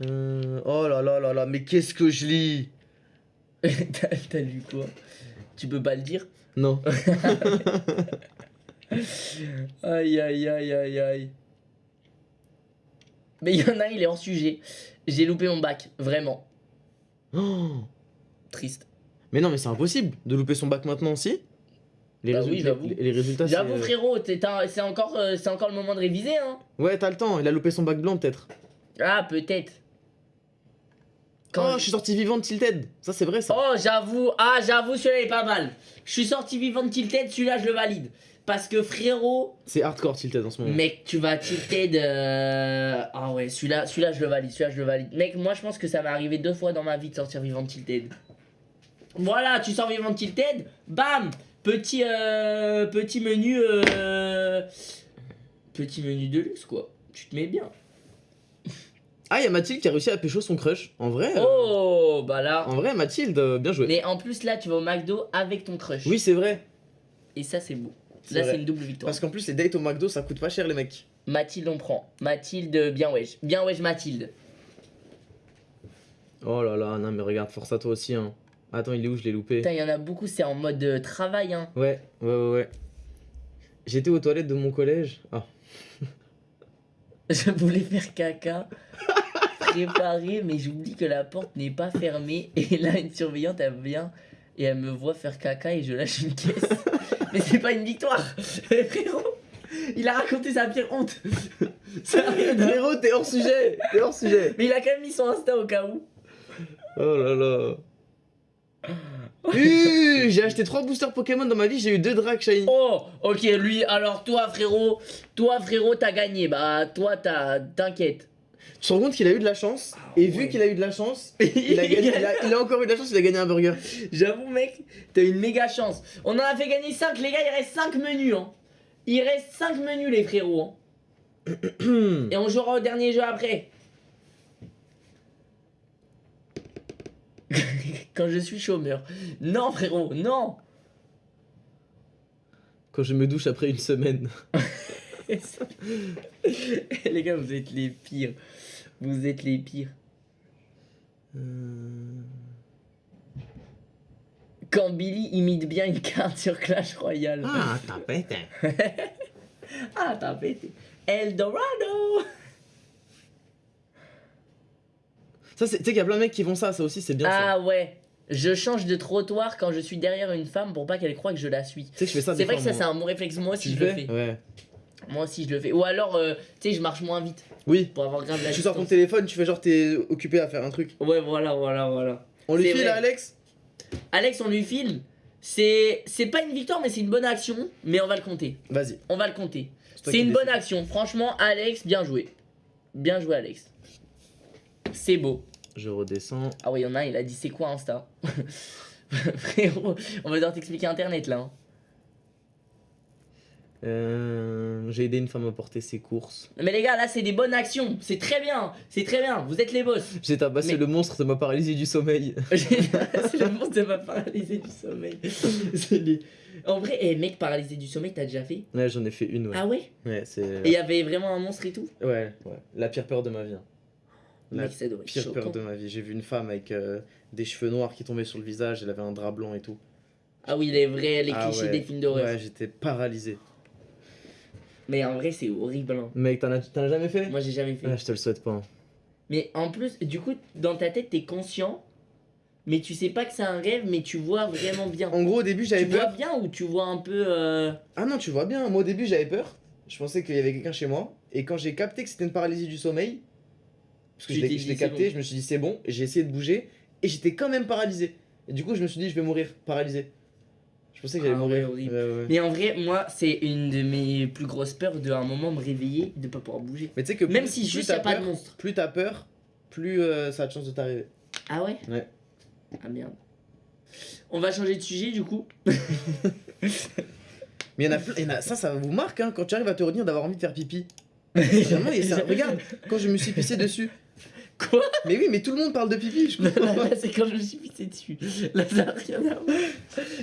Euh, oh là là là là, mais qu'est-ce que je lis? T'as lu quoi? Tu peux pas le dire? Non. Aïe aïe aïe aïe aïe. Mais il y en a, il est hors sujet. J'ai loupé mon bac, vraiment. Oh. Triste. Mais non, mais c'est impossible de louper son bac maintenant aussi. Les, Bah résu- oui, j'avoue. les, les résultats, c'est. J'avoue frérot, t'es un- c'est encore, euh, c'est encore le moment de réviser hein. Ouais, t'as le temps, il a loupé son bac blanc peut-être. Ah peut-être. Oh, Quand- je suis sorti vivant de Tilted. Ça, c'est vrai ça. Oh j'avoue, ah j'avoue celui-là est pas mal. Je suis sorti vivant de Tilted, celui-là je le valide. Parce que frérot, C'est hardcore Tilted en ce moment. Mec, tu vas tilter de. Ah ouais, celui-là, celui-là, je le valide, celui-là, je le valide. Mec, moi, je pense que ça m'est arrivé deux fois dans ma vie de sortir vivant de tilted. Voilà, tu sors vivant de tilted, bam Petit, euh, petit menu. Euh, petit menu de luxe, quoi. Tu te mets bien. Ah, il y a Mathilde qui a réussi à pécho son crush. En vrai. euh, Oh, bah là. En vrai, Mathilde, euh, bien joué. Mais en plus, là, tu vas au McDo avec ton crush. Oui, c'est vrai. Et ça, c'est beau. C'est Là, c'est une double victoire. Parce qu'en plus, les dates au McDo, ça coûte pas cher, les mecs. Mathilde, on prend. Mathilde, bien wesh. Bien wesh, Mathilde. Oh là là, non, mais regarde, force à toi aussi. Hein. Attends, il est où? Je l'ai loupé. Putain, il y en a beaucoup, c'est en mode euh, travail, hein. Ouais, ouais, ouais, ouais. J'étais aux toilettes de mon collège. Ah. Je voulais faire caca, préparer, mais j'oublie que la porte n'est pas fermée. Et là, une surveillante, elle vient et elle me voit faire caca et je lâche une caisse. mais c'est pas une victoire Frérot, il a raconté sa pire honte voir. Frérot, t'es hors sujet T'es hors sujet Mais il a quand même mis son Insta au cas où. Oh là là. Uh, j'ai acheté 3 boosters Pokémon dans ma vie, j'ai eu 2 Drac Shiny. Oh, ok, lui, alors toi, frérot, toi, frérot, t'as gagné. Bah, toi, t'as. T'inquiète. Tu te rends compte qu'il a eu de la chance Et ouais. vu qu'il a eu de la chance, il a, gagné, il, a, il a encore eu de la chance, il a gagné un burger. J'avoue, mec, t'as une méga chance. On en a fait gagner 5, les gars, il reste 5 menus. Hein. Il reste 5 menus, les frérots. hein. Et on jouera au dernier jeu après. Quand je suis chômeur. Non, frérot, non. Quand je me douche après une semaine. les gars, vous êtes les pires. Vous êtes les pires. Euh, Quand Billy imite bien une carte sur Clash Royale. Ah, t'as hein. Ah, t'as pété. Eldorado Ça, c'est- tu sais qu'il y a plein de mecs qui font ça, ça aussi, c'est bien ça. Ah ouais. Je change de trottoir quand je suis derrière une femme pour pas qu'elle croie que je la suis. Tu sais que je fais ça C'est vrai fois, que ça c'est un bon réflexe. Moi Tu aussi je le fais. Ouais. Moi aussi je le fais. Ou alors, euh, tu sais, je marche moins vite Oui. pour avoir grave la Tu sors ton téléphone, tu fais genre t'es occupé à faire un truc. Ouais, voilà, voilà, voilà. On lui file vrai. à Alex Alex, on lui file. C'est c'est pas une victoire, mais c'est une bonne action. Mais on va le compter. Vas-y. On va le compter. C'est une bonne action. Franchement, Alex, bien joué. Bien joué, Alex. C'est beau. Je redescends. Ah ouais, y en a un, il a dit c'est quoi Insta? Frérot, on va devoir t'expliquer Internet là. hein. Euh, J'ai aidé une femme à porter ses courses. Mais les gars, là c'est des bonnes actions. C'est très bien. C'est très bien. Vous êtes les boss. J'ai tabassé Mais- le monstre de ma paralysie du sommeil. c'est le monstre de ma paralysée du sommeil. Les- En vrai, eh, mec paralysé du sommeil, t'as déjà fait? Ouais, j'en ai fait une, ouais. Ah ouais? Ouais, c'est. Et il y avait vraiment un monstre et tout? Ouais, ouais. La pire peur de ma vie. hein. La Mec, ça doit être pire choquant. peur de ma vie. J'ai vu une femme avec euh, des cheveux noirs qui tombaient sur le visage, elle avait un drap blanc et tout. Ah oui, les vrais, les Ah clichés ouais. des films d'horreur. Ouais, j'étais paralysé. Mais en vrai, c'est horrible. hein. Mec, t'en as, t'en as jamais fait? Moi, j'ai jamais fait. Ah, je te le souhaite pas. Mais en plus, du coup, dans ta tête, t'es conscient, mais tu sais pas que c'est un rêve, mais tu vois vraiment bien. En gros, au début, Tu j'avais vois peur. bien ou tu vois un peu. euh, Ah non, tu vois bien. Moi, au début, j'avais peur. Je pensais qu'il y avait quelqu'un chez moi. Et quand j'ai capté que c'était une paralysie du sommeil, parce que Tu je l'ai t'es je dit, l'ai c'est capté, bon. je me suis dit c'est bon. J'ai essayé de bouger. Et j'étais quand même paralysé. Et du coup, je me suis dit, je vais mourir paralysé. Je pensais que j'allais Ah mourir. ouais, horrible. Ouais, ouais. Mais en vrai, moi, c'est une de mes plus grosses peurs de à un moment me réveiller, de pas pouvoir bouger. Mais tu sais que Même plus- si plus juste y a t'as pas de peur, monstre. Plus t'as peur, plus euh, ça a de chance de t'arriver. Ah ouais? Ouais. Ah merde. On va changer de sujet du coup. Mais il y en a plein. y en a- ça, ça vous marque hein, quand tu arrives à te retenir d'avoir envie de faire pipi. Vraiment, ça. Regarde, quand je me suis pissé dessus. Quoi Mais oui, mais tout le monde parle de pipi, je comprends pas. c'est quand je me suis pissé dessus. Là, ça n'a rien à voir.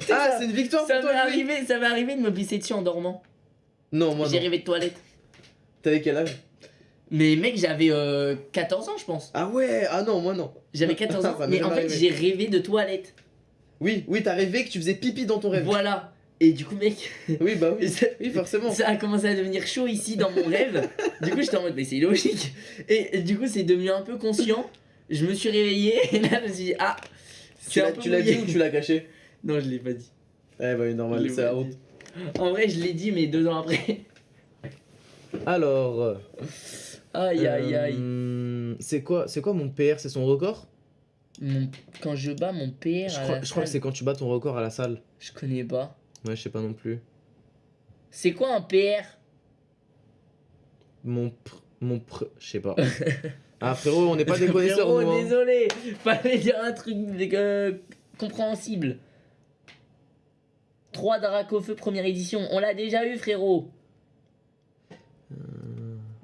Ah, c'est une victoire Ça pour m'est toi, Louis arrivé, ça m'est arrivé de me pisser dessus en dormant. Non, moi J'ai non. rêvé de toilette. T'avais quel âge? Mais mec, j'avais euh, 14 ans, je pense. Ah ouais, ah non, moi non. J'avais 14 ans, Ça m'est mais en jamais fait, arrivé. j'ai rêvé de toilette. Oui, oui, t'as rêvé que tu faisais pipi dans ton rêve. Voilà. Et du coup, mec, Oui, bah oui. ça, Oui, forcément. ça a commencé à devenir chaud ici dans mon rêve. Du coup, j'étais en mode, mais c'est logique. Et, et du coup, c'est devenu un peu conscient. Je me suis réveillé et là, je me suis dit, ah, Tu l'as peu tu l'as dit ou tu l'as caché Non, je l'ai pas dit. Eh bah normal, c'est la honte. En vrai, je l'ai dit, mais deux ans après. Alors. Aïe, aïe, aïe. euh, C'est quoi, c'est quoi mon PR C'est son record? Mon- Quand je bats mon père, je à crois, la je crois que c'est quand tu bats ton record à la salle. je connais pas. Ouais, je sais pas non plus. C'est quoi un PR Mon pr... Mon pr... Je sais pas. ah frérot, on n'est pas des connaisseurs Frérot, nous. hein. désolé, fallait dire un truc euh, compréhensible. 3 Drac au feu première édition, on l'a déjà eu frérot.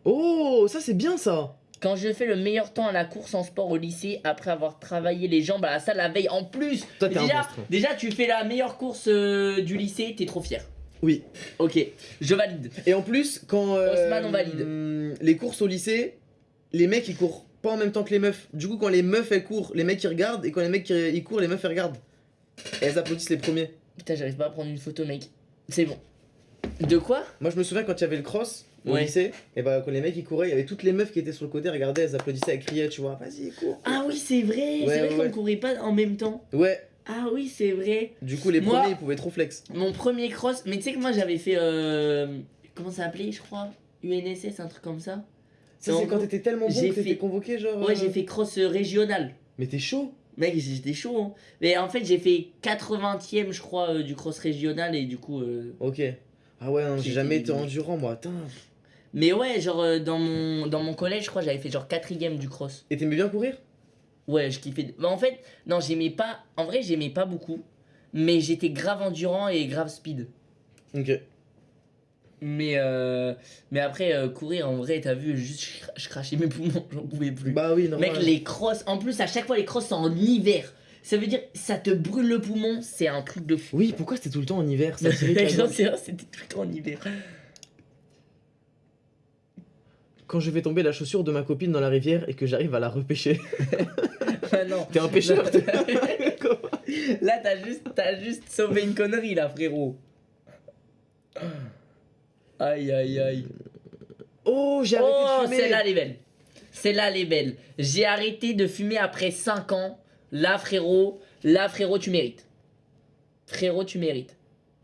Oh, ça c'est bien ça Quand je fais le meilleur temps à la course en sport au lycée après avoir travaillé les jambes à la salle la veille en plus. Toi, t'es un déjà, tu fais la meilleure course euh, du lycée, t'es trop fier. Oui. Ok, je valide. Et en plus, quand. euh, Osman, on valide. hum, Les courses au lycée, les mecs ils courent pas en même temps que les meufs. Du coup, quand les meufs elles courent, les mecs ils regardent. Et quand les mecs ils courent, les meufs elles regardent. Et elles applaudissent les premiers. Putain, j'arrive pas à prendre une photo mec. C'est bon. De quoi? Moi je me souviens quand il y avait le cross au Ouais. lycée, et bah quand les mecs ils couraient, il y avait toutes les meufs qui étaient sur le côté, regardaient, elles applaudissaient, elles criaient, tu vois, vas-y, cours. Ah oui, c'est vrai, Ouais, c'est vrai ouais, qu'on ouais. courait pas en même temps. Ouais, Ah oui, c'est vrai. du coup les Moi- premiers ils pouvaient trop flex. Mon premier cross, mais tu sais que moi j'avais fait. Euh, comment ça s'appelait, je crois? UNSS, un truc comme ça. Ça c'est quand t'étais tellement bon que t'étais fait- convoqué, genre. Ouais, euh, j'ai fait cross euh, régional. Mais t'es chaud Mec, j'étais chaud. Hein. Mais en fait, j'ai fait 80ème, je crois, euh, du cross régional et du coup. euh, Ok. Ah ouais, non, j'ai jamais été- été endurant moi, Tain. Mais ouais, genre euh, dans, mon, dans mon collège, je crois, j'avais fait genre 4ème du cross. Et t'aimais bien courir? Ouais, je kiffais. Bah, en fait, non, j'aimais pas. En vrai, j'aimais pas beaucoup. Mais j'étais grave endurant et grave speed. Ok. Mais, euh, mais après, euh, courir, en vrai, t'as vu, juste je, cra- je crachais mes poumons, j'en pouvais plus. Bah oui, normal. Mec, les crosses, en plus, à chaque fois, les crosses sont en hiver. Ça veut dire, ça te brûle le poumon, c'est un truc de fou. Oui, pourquoi c'était tout le temps en hiver ça j'en gorge. sais rien, c'était tout le temps en hiver. Quand je vais tomber la chaussure de ma copine dans la rivière et que j'arrive à la repêcher. Ah non. T'es un pêcheur Là. Là, t'as juste, juste sauvé une connerie, là, frérot. Aïe, aïe, aïe. Oh, j'ai arrêté Oh, de fumer. celle-là, elle est belle. Celle-là, elle est belle. J'ai arrêté de fumer après 5 ans. Là, frérot, là, frérot, tu mérites. Frérot, tu mérites.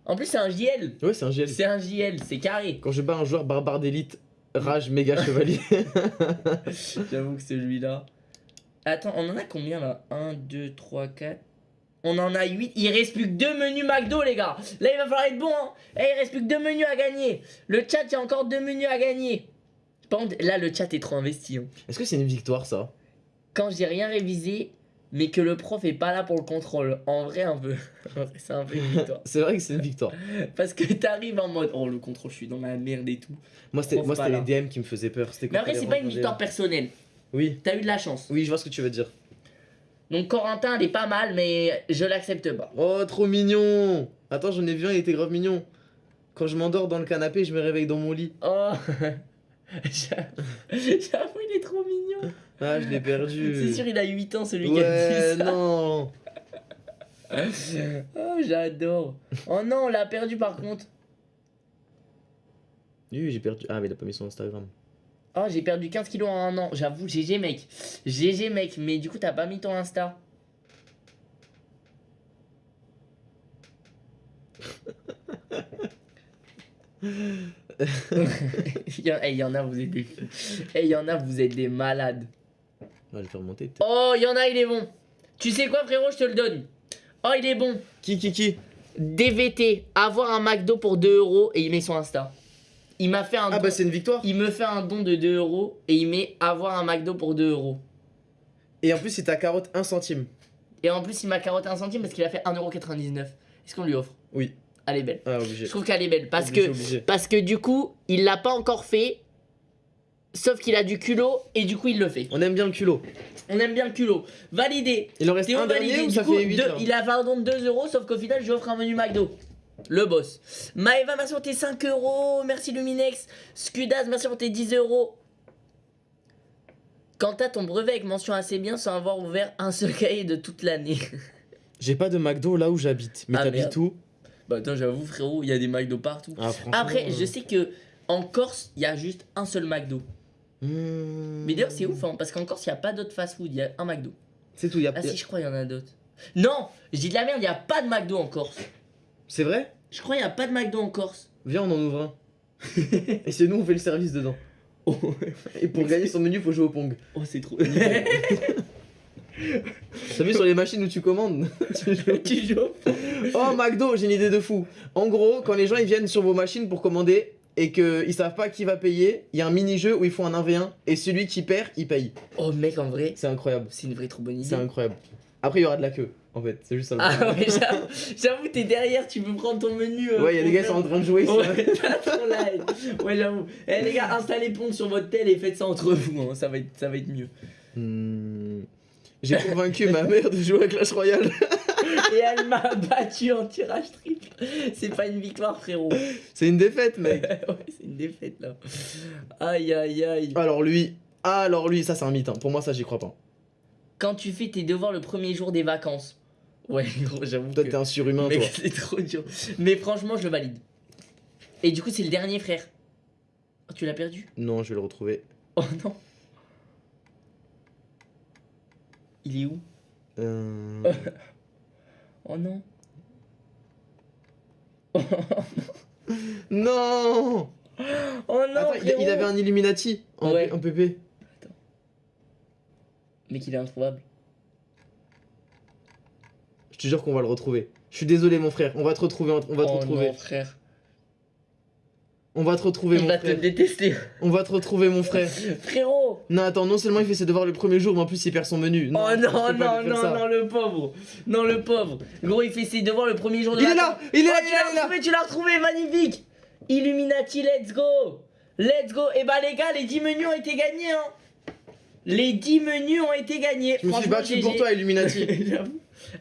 En plus, c'est un JL. Ouais, c'est un GL. C'est un JL, c'est carré. Quand je bats un joueur barbare d'élite, rage méga chevalier. J'avoue que celui-là. Attends, on en a combien là? 1, 2, 3, 4. On en a 8. Il reste plus que 2 menus McDo, les gars. Là, il va falloir être bon. Hein. Eh, il reste plus que 2 menus à gagner. Le chat, il y a encore 2 menus à gagner. Là, le chat est trop investi. hein. Est-ce que c'est une victoire ça? Quand j'ai rien révisé, mais que le prof est pas là pour le contrôle. En vrai, un peu. C'est un peu une victoire. C'est vrai que c'est une victoire. Parce que t'arrives en mode, oh, le contrôle, je suis dans la merde et tout. Moi, c'était les DM qui me faisaient peur. Mais après, c'est pas une victoire personnelle. Oui, T'as eu de la chance. oui, je vois ce que tu veux dire. Donc, Corentin, elle est pas mal, mais je l'accepte pas. Oh, trop mignon Attends, j'en ai vu un, il était grave mignon. Quand je m'endors dans le canapé, je me réveille dans mon lit. Oh j'avoue, il est trop mignon. Ah, je l'ai perdu. C'est sûr, il a 8 ans celui qui a dit ça. non oh, j'adore. Oh non, on l'a perdu par contre. Oui, j'ai perdu. Ah, mais il a pas mis son Instagram. Oh, j'ai perdu 15 kilos en un an. J'avoue, GG mec. GG mec, mais du coup, t'as pas mis ton Insta. il, y en, eh, il y en a, vous êtes des. Eh, il y en a, vous êtes des malades. On va le faire monter. peut-être. Oh, il y en a, il est bon. Tu sais quoi, frérot, je te le donne. Oh, il est bon. Qui, qui, qui? DVT, avoir un McDo pour 2 euros et il met son Insta. Il m'a fait un Ah, don- bah, c'est une victoire. Il me fait un don de 2 euros et il met avoir un McDo pour 2 euros. Et en plus, c'est ta carotte 1 centime. Et en plus, il m'a carotté un centime parce qu'il a fait 1,99€. Est-ce qu'on lui offre? Oui. Elle est belle. Ah, obligé. Je trouve qu'elle est belle parce Obligé, que, obligé. parce que du coup, il l'a pas encore fait. Sauf qu'il a du culot et du coup, il le fait. On aime bien le culot. On aime bien le culot. Validé. Il en reste Théo un dernier validé. ou Du ça coup, fait 8 deux- là il a fait un don de 2 euros, sauf qu'au final, je lui offre un menu McDo. Le boss. Maëva, merci pour tes 5 euros. Merci Luminex. Scudaz, merci pour tes 10 euros. Quant à ton brevet avec mention assez bien sans avoir ouvert un seul cahier de toute l'année. J'ai pas de McDo là où j'habite. Mais Ah, t'habites où? Bah attends, j'avoue frérot, il y a des McDo partout. Ah, franchement. Après, euh, je sais que en Corse, il y a juste un seul McDo. Hmm. Mais d'ailleurs, c'est ouf, hein, parce qu'en Corse, il n'y a pas d'autres fast-food, il y a un McDo. C'est tout. y a- Ah si, je crois qu'il y en a d'autres. Non, je dis de la merde, il n'y a pas de McDo en Corse. C'est vrai? Je crois qu'il n'y a pas de McDo en Corse. Viens, on en ouvre un. Et c'est nous, on fait le service dedans. Oh, Et pour gagner son menu, faut jouer au Pong. c'est trop. T'as vu sur les machines où tu commandes Tu joues. tu joues Oh, McDo, j'ai une idée de fou. En gros, quand les gens ils viennent sur vos machines pour commander et qu'ils savent pas qui va payer, il y a un mini-jeu où ils font un 1v1 et celui qui perd, il paye. Oh mec, en vrai, C'est incroyable. c'est une vraie trop bonne idée. C'est incroyable. Après, il y aura de la queue, en fait. C'est juste ça le Ah ouais, j'avoue, t'es derrière, tu peux prendre ton menu. euh, Ouais, il y a des gars qui sont en train de jouer. Ouais. Ouais, j'avoue. Eh les gars, installez Pong sur votre tel et faites ça entre vous, hein, ça, va être, ça va être mieux. Hmm. J'ai convaincu ma mère de jouer à Clash Royale. Et elle m'a battu en tirage triple. C'est pas une victoire, frérot. C'est une défaite, mec. ouais, c'est une défaite là. Aïe aïe aïe. Alors lui, alors lui, ça c'est un mythe. hein. Pour moi, ça j'y crois pas. Quand tu fais tes devoirs le premier jour des vacances. Ouais, gros, j'avoue. Toi, que- t'es un surhumain, Mec, toi. c'est trop dur. Mais franchement, je le valide. Et du coup, c'est le dernier frère. Oh, tu l'as perdu? Non, je vais le retrouver. Oh non. Il est où? Euh... Oh non. non Oh non, Attends, il, avait un Illuminati en, Ouais. en PP. Mec, il est introuvable. Je te jure qu'on va le retrouver. Je suis désolé, mon frère. On va te retrouver. On va te oh retrouver. non, frère. On va te retrouver, Il mon va te frère. détester. On va te retrouver, mon frère. Frérot Non, attends, non seulement il fait ses devoirs le premier jour, mais en plus il perd son menu. Oh non, pas non, non, ça. non, le pauvre. Non, le pauvre. Gros, il fait ses devoirs le premier jour de Il est vacances. là Il est là, Oh, est là, l'as il est là retrouvé, tu l'as retrouvé, magnifique Illuminati, let's go Let's go Et bah les gars, les 10 menus ont été gagnés, hein Les 10 menus ont été gagnés. Je me suis battu pour toi, Illuminati.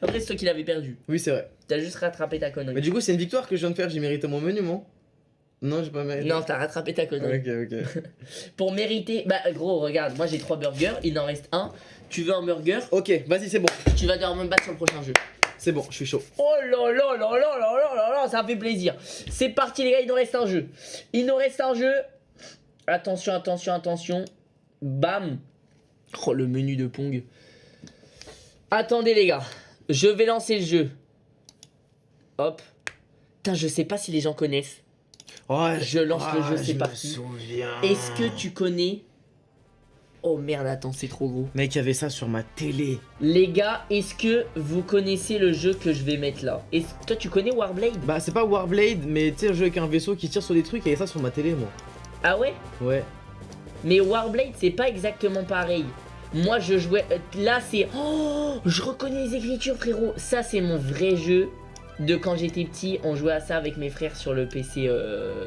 Après, c'est toi qui l'avais perdu. oui, c'est vrai. T'as juste rattrapé ta connerie. Mais du coup, c'est une victoire que je viens de faire. J'ai mérité mon menu, moi Non, j'ai pas mérité. Non, t'as rattrapé ta connerie. Ok, ok. Pour mériter... Bah gros, regarde, moi j'ai 3 burgers, il en reste un. Tu veux un burger? Ok, vas-y, c'est bon. Tu vas devoir me battre sur le prochain jeu. C'est bon, je suis chaud. Oh là là là là là là là là, ça fait plaisir. C'est parti les gars, il nous reste un jeu. Il nous reste un jeu. Attention, attention, attention. Bam. Oh le menu de Pong. Attendez les gars, je vais lancer le jeu. Hop. Putain, je sais pas si les gens connaissent. Ouais. Je lance le Ah, jeu, c'est je parti. Est-ce que tu connais Oh merde, attends, c'est trop gros. Mec, il y avait ça sur ma télé. Les gars, est-ce que vous connaissez le jeu que je vais mettre là Est-ce- Toi, tu connais Warblade Bah, c'est pas Warblade, mais tu sais, un jeu avec un vaisseau qui tire sur des trucs. Il y avait ça sur ma télé, moi. Ah ouais Ouais. Mais Warblade, c'est pas exactement pareil. Moi, je jouais. euh, Là, c'est. Oh Je reconnais les écritures, frérot. Ça, c'est mon vrai jeu de quand j'étais petit. On jouait à ça avec mes frères sur le PC. euh,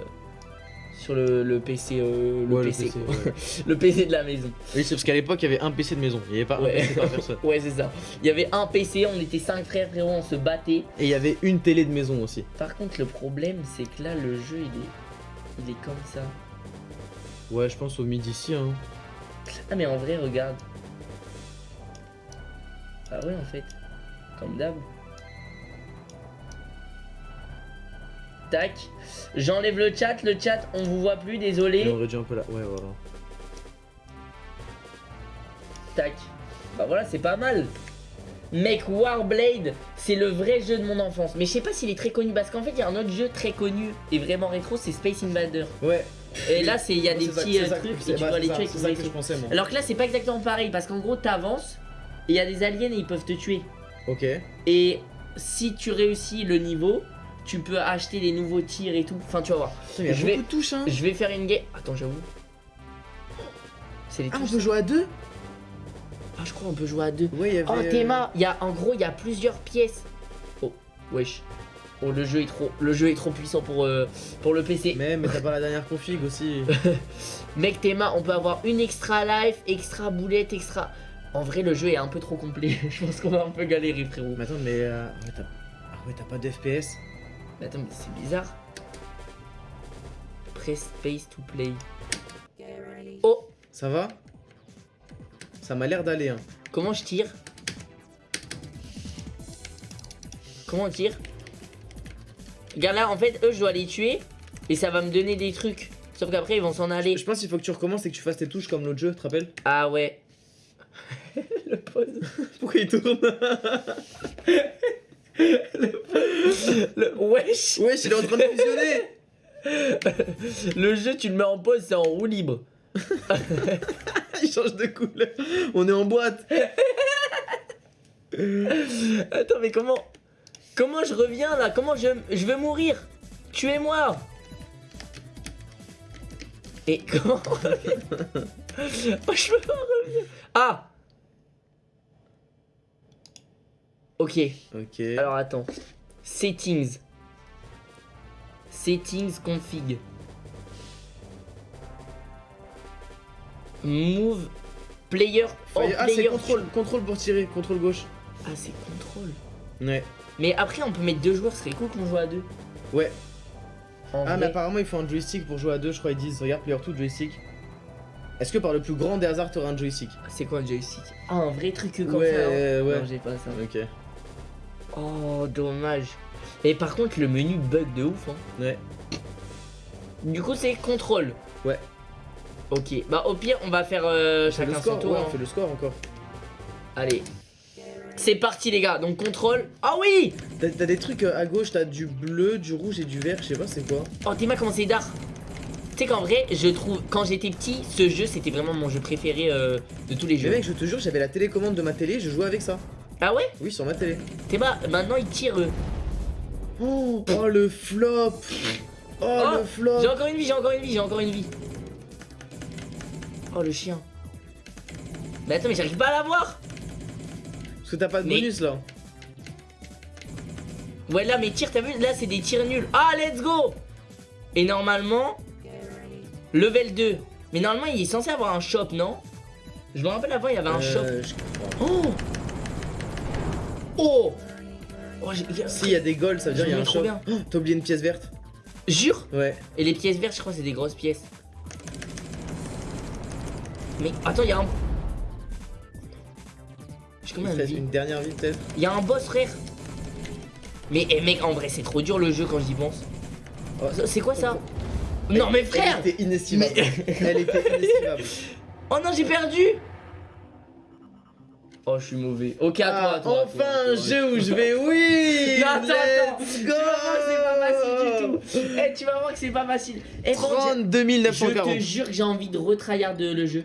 Sur le, le PC. euh, le, Ouais, le PC ouais. le PC de la maison. Oui, c'est parce qu'à l'époque, il y avait un PC de maison. Il y avait pas Ouais. un PC par personne. Ouais, c'est ça. Il y avait un PC, on était cinq frères, frérot, on se battait. Et il y avait une télé de maison aussi. Par contre, le problème, c'est que là, le jeu, il est. Il est comme ça. Ouais, je pense au midi ici, hein. Ah, mais en vrai, regarde. Ah ouais, en fait. Comme d'hab. Tac. J'enlève le chat, le chat, on vous voit plus, désolé. aurait dû un peu là. Ouais, voilà. Tac. Bah voilà, c'est pas mal. Mec, Warblade, c'est le vrai jeu de mon enfance. Mais je sais pas s'il est très connu parce qu'en fait, il y a un autre jeu très connu et vraiment rétro, c'est Space Invader. Ouais. Et là, c'est il y a des petits euh, trucs et tu bah, dois c'est les tuer avec C'est ton ça que vaisseau. je pensais, moi. Alors que là, c'est pas exactement pareil parce qu'en gros, t'avances et il y a des aliens et ils peuvent te tuer. Ok. Et si tu réussis le niveau, tu peux acheter des nouveaux tirs et tout. Enfin, tu vas voir. Putain, Il y a Je vais- de touches, hein. Je vais faire une game. Attends, j'avoue. C'est les Ah, on peut jouer à deux Ah, je crois on peut jouer à deux. Ouais, il y avait. Oh, euh, Théma, il y a en gros, il y a plusieurs pièces. Oh, wesh. Oh, le jeu est trop, le jeu est trop puissant pour, euh, pour le PC. Mais, mais t'as pas la dernière config aussi. Mec, Théma, on peut avoir une extra life, extra boulette, extra. En vrai, le jeu est un peu trop complet. je pense qu'on va un peu galérer, frérot. mais attends, mais. euh, Ah ouais, t'as pas de FPS Mais attends, mais c'est bizarre. Press space to play. Oh, Ça va? Ça m'a l'air d'aller, hein. comment je tire? Comment on tire? Regarde là, en fait, eux, je dois les tuer et ça va me donner des trucs. Sauf qu'après, ils vont s'en aller. Je pense qu'il faut que tu recommences et que tu fasses tes touches comme l'autre jeu, tu te rappelles? Ah ouais. le pause. Pourquoi il tourne? Le... Wesh. Wesh, il est en train de fusionner Le jeu, tu le mets en pause, c'est en roue libre. Il change de couleur. On est en boîte. Attends, mais comment Comment je reviens là? Comment je, je veux mourir? Tuez-moi Et comment on revient? Oh, je peux pas revenir Ah Ok, Ok. alors attends. Settings. Settings config. Move player. Oh, Ah, c'est contrôle, contrôle pour tirer, contrôle gauche. Ah, c'est contrôle. Ouais. Mais après, on peut mettre deux joueurs, ce serait cool qu'on joue à deux. Ouais. En Ah, mais apparemment, il faut un joystick pour jouer à deux, je crois. Ils disent, regarde, player 2 joystick. Est-ce que par le plus grand des hasards, t'auras un joystick? C'est quoi un joystick? Ah, un vrai truc comme Ouais, ça. ouais. Non, j'ai pas ça. Ok. Oh, dommage. Et par contre, le menu bug de ouf. Hein. Ouais. Du coup, c'est contrôle. Ouais. Ok. Bah, au pire, on va faire euh, le chacun son tour. ouais, hein. on fait le score encore. Allez. C'est parti, les gars. Donc, contrôle. Ah oui T'as des trucs euh, à gauche, t'as du bleu, du rouge et du vert, je sais pas c'est quoi. Oh, Théma, comment c'est d'art Tu sais qu'en vrai, je trouve, quand j'étais petit, ce jeu, c'était vraiment mon jeu préféré euh, de tous les Mais jeux. mec, je te jure, j'avais la télécommande de ma télé, je jouais avec ça. Ah ouais Oui, sur ma télé. Théma, maintenant, il tire. euh. Oh, oh, le flop Oh, Oh, le flop J'ai encore une vie, j'ai encore une vie, j'ai encore une vie. Oh le chien. Mais attends, mais j'arrive pas à l'avoir. Parce que t'as pas de Mais- bonus là. Ouais, là, mes tirs, t'as vu? Là, c'est des tirs nuls. Ah, let's go Et normalement, level 2. Mais normalement, il est censé avoir un shop, non? Je me rappelle avant, il y avait un shop. Euh, je crois. Oh Oh Oh, j'ai- j'ai- Si, il y a des golds, ça veut dire Je il y a un bien. Oh, T'as oublié une pièce verte Jure Ouais. Et les pièces vertes, je crois, c'est des grosses pièces. Mais attends, il y a un. J'ai combien de vie une dernière vie peut-être. Il y a un boss, frère. Mais eh, mec, en vrai, c'est trop dur le jeu quand j'y pense. Oh, C'est quoi ça Non, mais frère Elle était inestimable. Elle était inestimable. Oh non, j'ai perdu Oh, je suis mauvais. Ok, à toi, Ah, à toi, à toi, enfin un jeu où je vais? Oui Non, attends, attends. Let's Tu go vas voir que c'est pas facile du tout. Eh, tu vas voir que c'est pas facile. Contre, 32 je 940. te jure que j'ai envie de retryhard le jeu.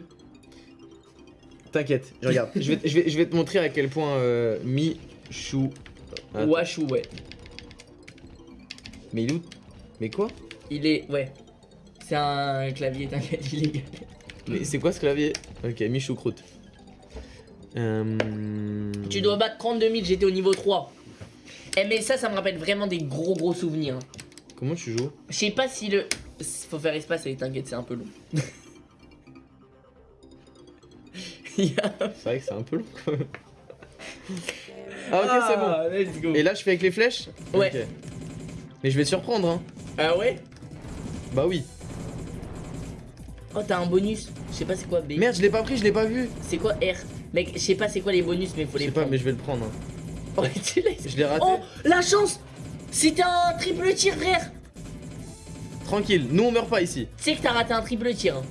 T'inquiète, je regarde. je, vais, je, vais, je vais te montrer à quel point euh, Michou. Washou, ouais. Mais il est où? Mais quoi? Il est. Ouais. C'est un clavier, t'inquiète, il est. Mais c'est quoi ce clavier? Ok, Michou Croûte. Euh... Tu dois battre 32 000, j'étais au niveau 3. Eh, mais ça, ça me rappelle vraiment des gros gros souvenirs. Comment tu joues? Je sais pas si le. Faut faire espace, et t'inquiète, c'est un peu long. C'est vrai que c'est un peu long quand même. Ah ok, c'est bon. Ah. Et là, je fais avec les flèches? Ouais. Mais je vais te surprendre, hein. Ah ouais? Bah oui. Oh, t'as un bonus. Je sais pas c'est quoi B. Merde, je l'ai pas pris, je l'ai pas vu. C'est quoi R? Mec, je sais pas c'est quoi les bonus, mais faut Je les sais pas, mais je vais le prendre. hein. Oh, tu Je l'ai raté. Oh, la chance C'était un triple tir, frère tranquille. Nous, on meurt pas ici. Tu sais que t'as raté un triple tir. hein.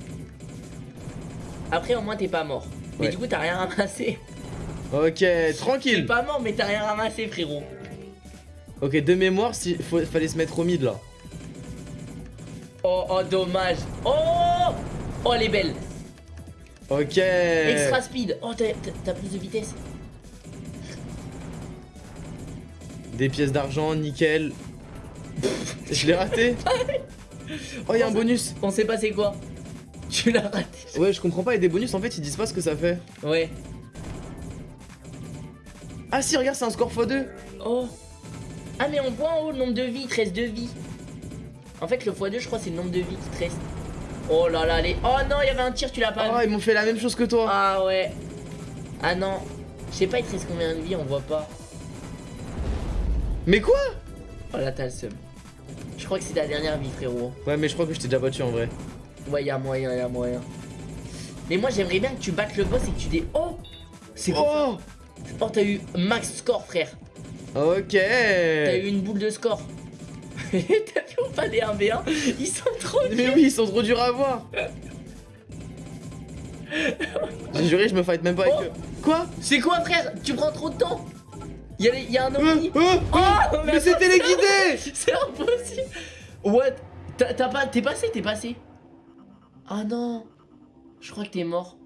Après, au moins, t'es pas mort. Mais Ouais. du coup, t'as rien ramassé. Ok, T'es tranquille. pas mort, mais t'as rien ramassé, frérot. Ok, de mémoire, si, faut- fallait se mettre au mid là. Oh, oh, dommage. Oh Oh, elle est belle. Ok. Extra speed. Oh, t'as- plus de vitesse. Des pièces d'argent, nickel. Je l'ai raté. Oh, y'a un bonus. On sait pas c'est quoi. Tu l'as raté. Ouais, je comprends pas. Et des bonus, en fait, ils disent pas ce que ça fait. Ouais. Ah, si, regarde, c'est un score x2. Oh. Ah, mais on voit en haut le nombre de vies. Il te reste 2 vies. En fait, le x2, je crois, c'est le nombre de vies qui te reste. Oh là là, les. Oh non, il y avait un tir, tu l'as pas Oh, vu. ils m'ont fait la même chose que toi. Ah ouais. Ah non. Je sais pas, il te reste combien de vies, on voit pas. Mais quoi Oh là, t'as le seum. Je crois que c'est ta dernière vie, frérot. Ouais, mais je crois que je t'ai déjà battu en vrai. Ouais, y'a moyen, y'a moyen. Mais moi, j'aimerais bien que tu battes le boss et que tu dé. Oh C'est quoi Oh Oh, t'as eu max score, frère. Ok. T'as eu une boule de score. T'as vu ou pas les 1v1 Ils sont trop Mais oui, ils sont trop durs à voir. J'ai juré, je me fight même pas avec Oh. eux. Quoi? C'est quoi, frère? Tu prends trop de temps? Y'a y a un Euh, ovni euh, Oh Mais c'est téléguidé C'est impossible What? T'as pas... T'es passé, t'es passé Ah non Je crois que t'es mort.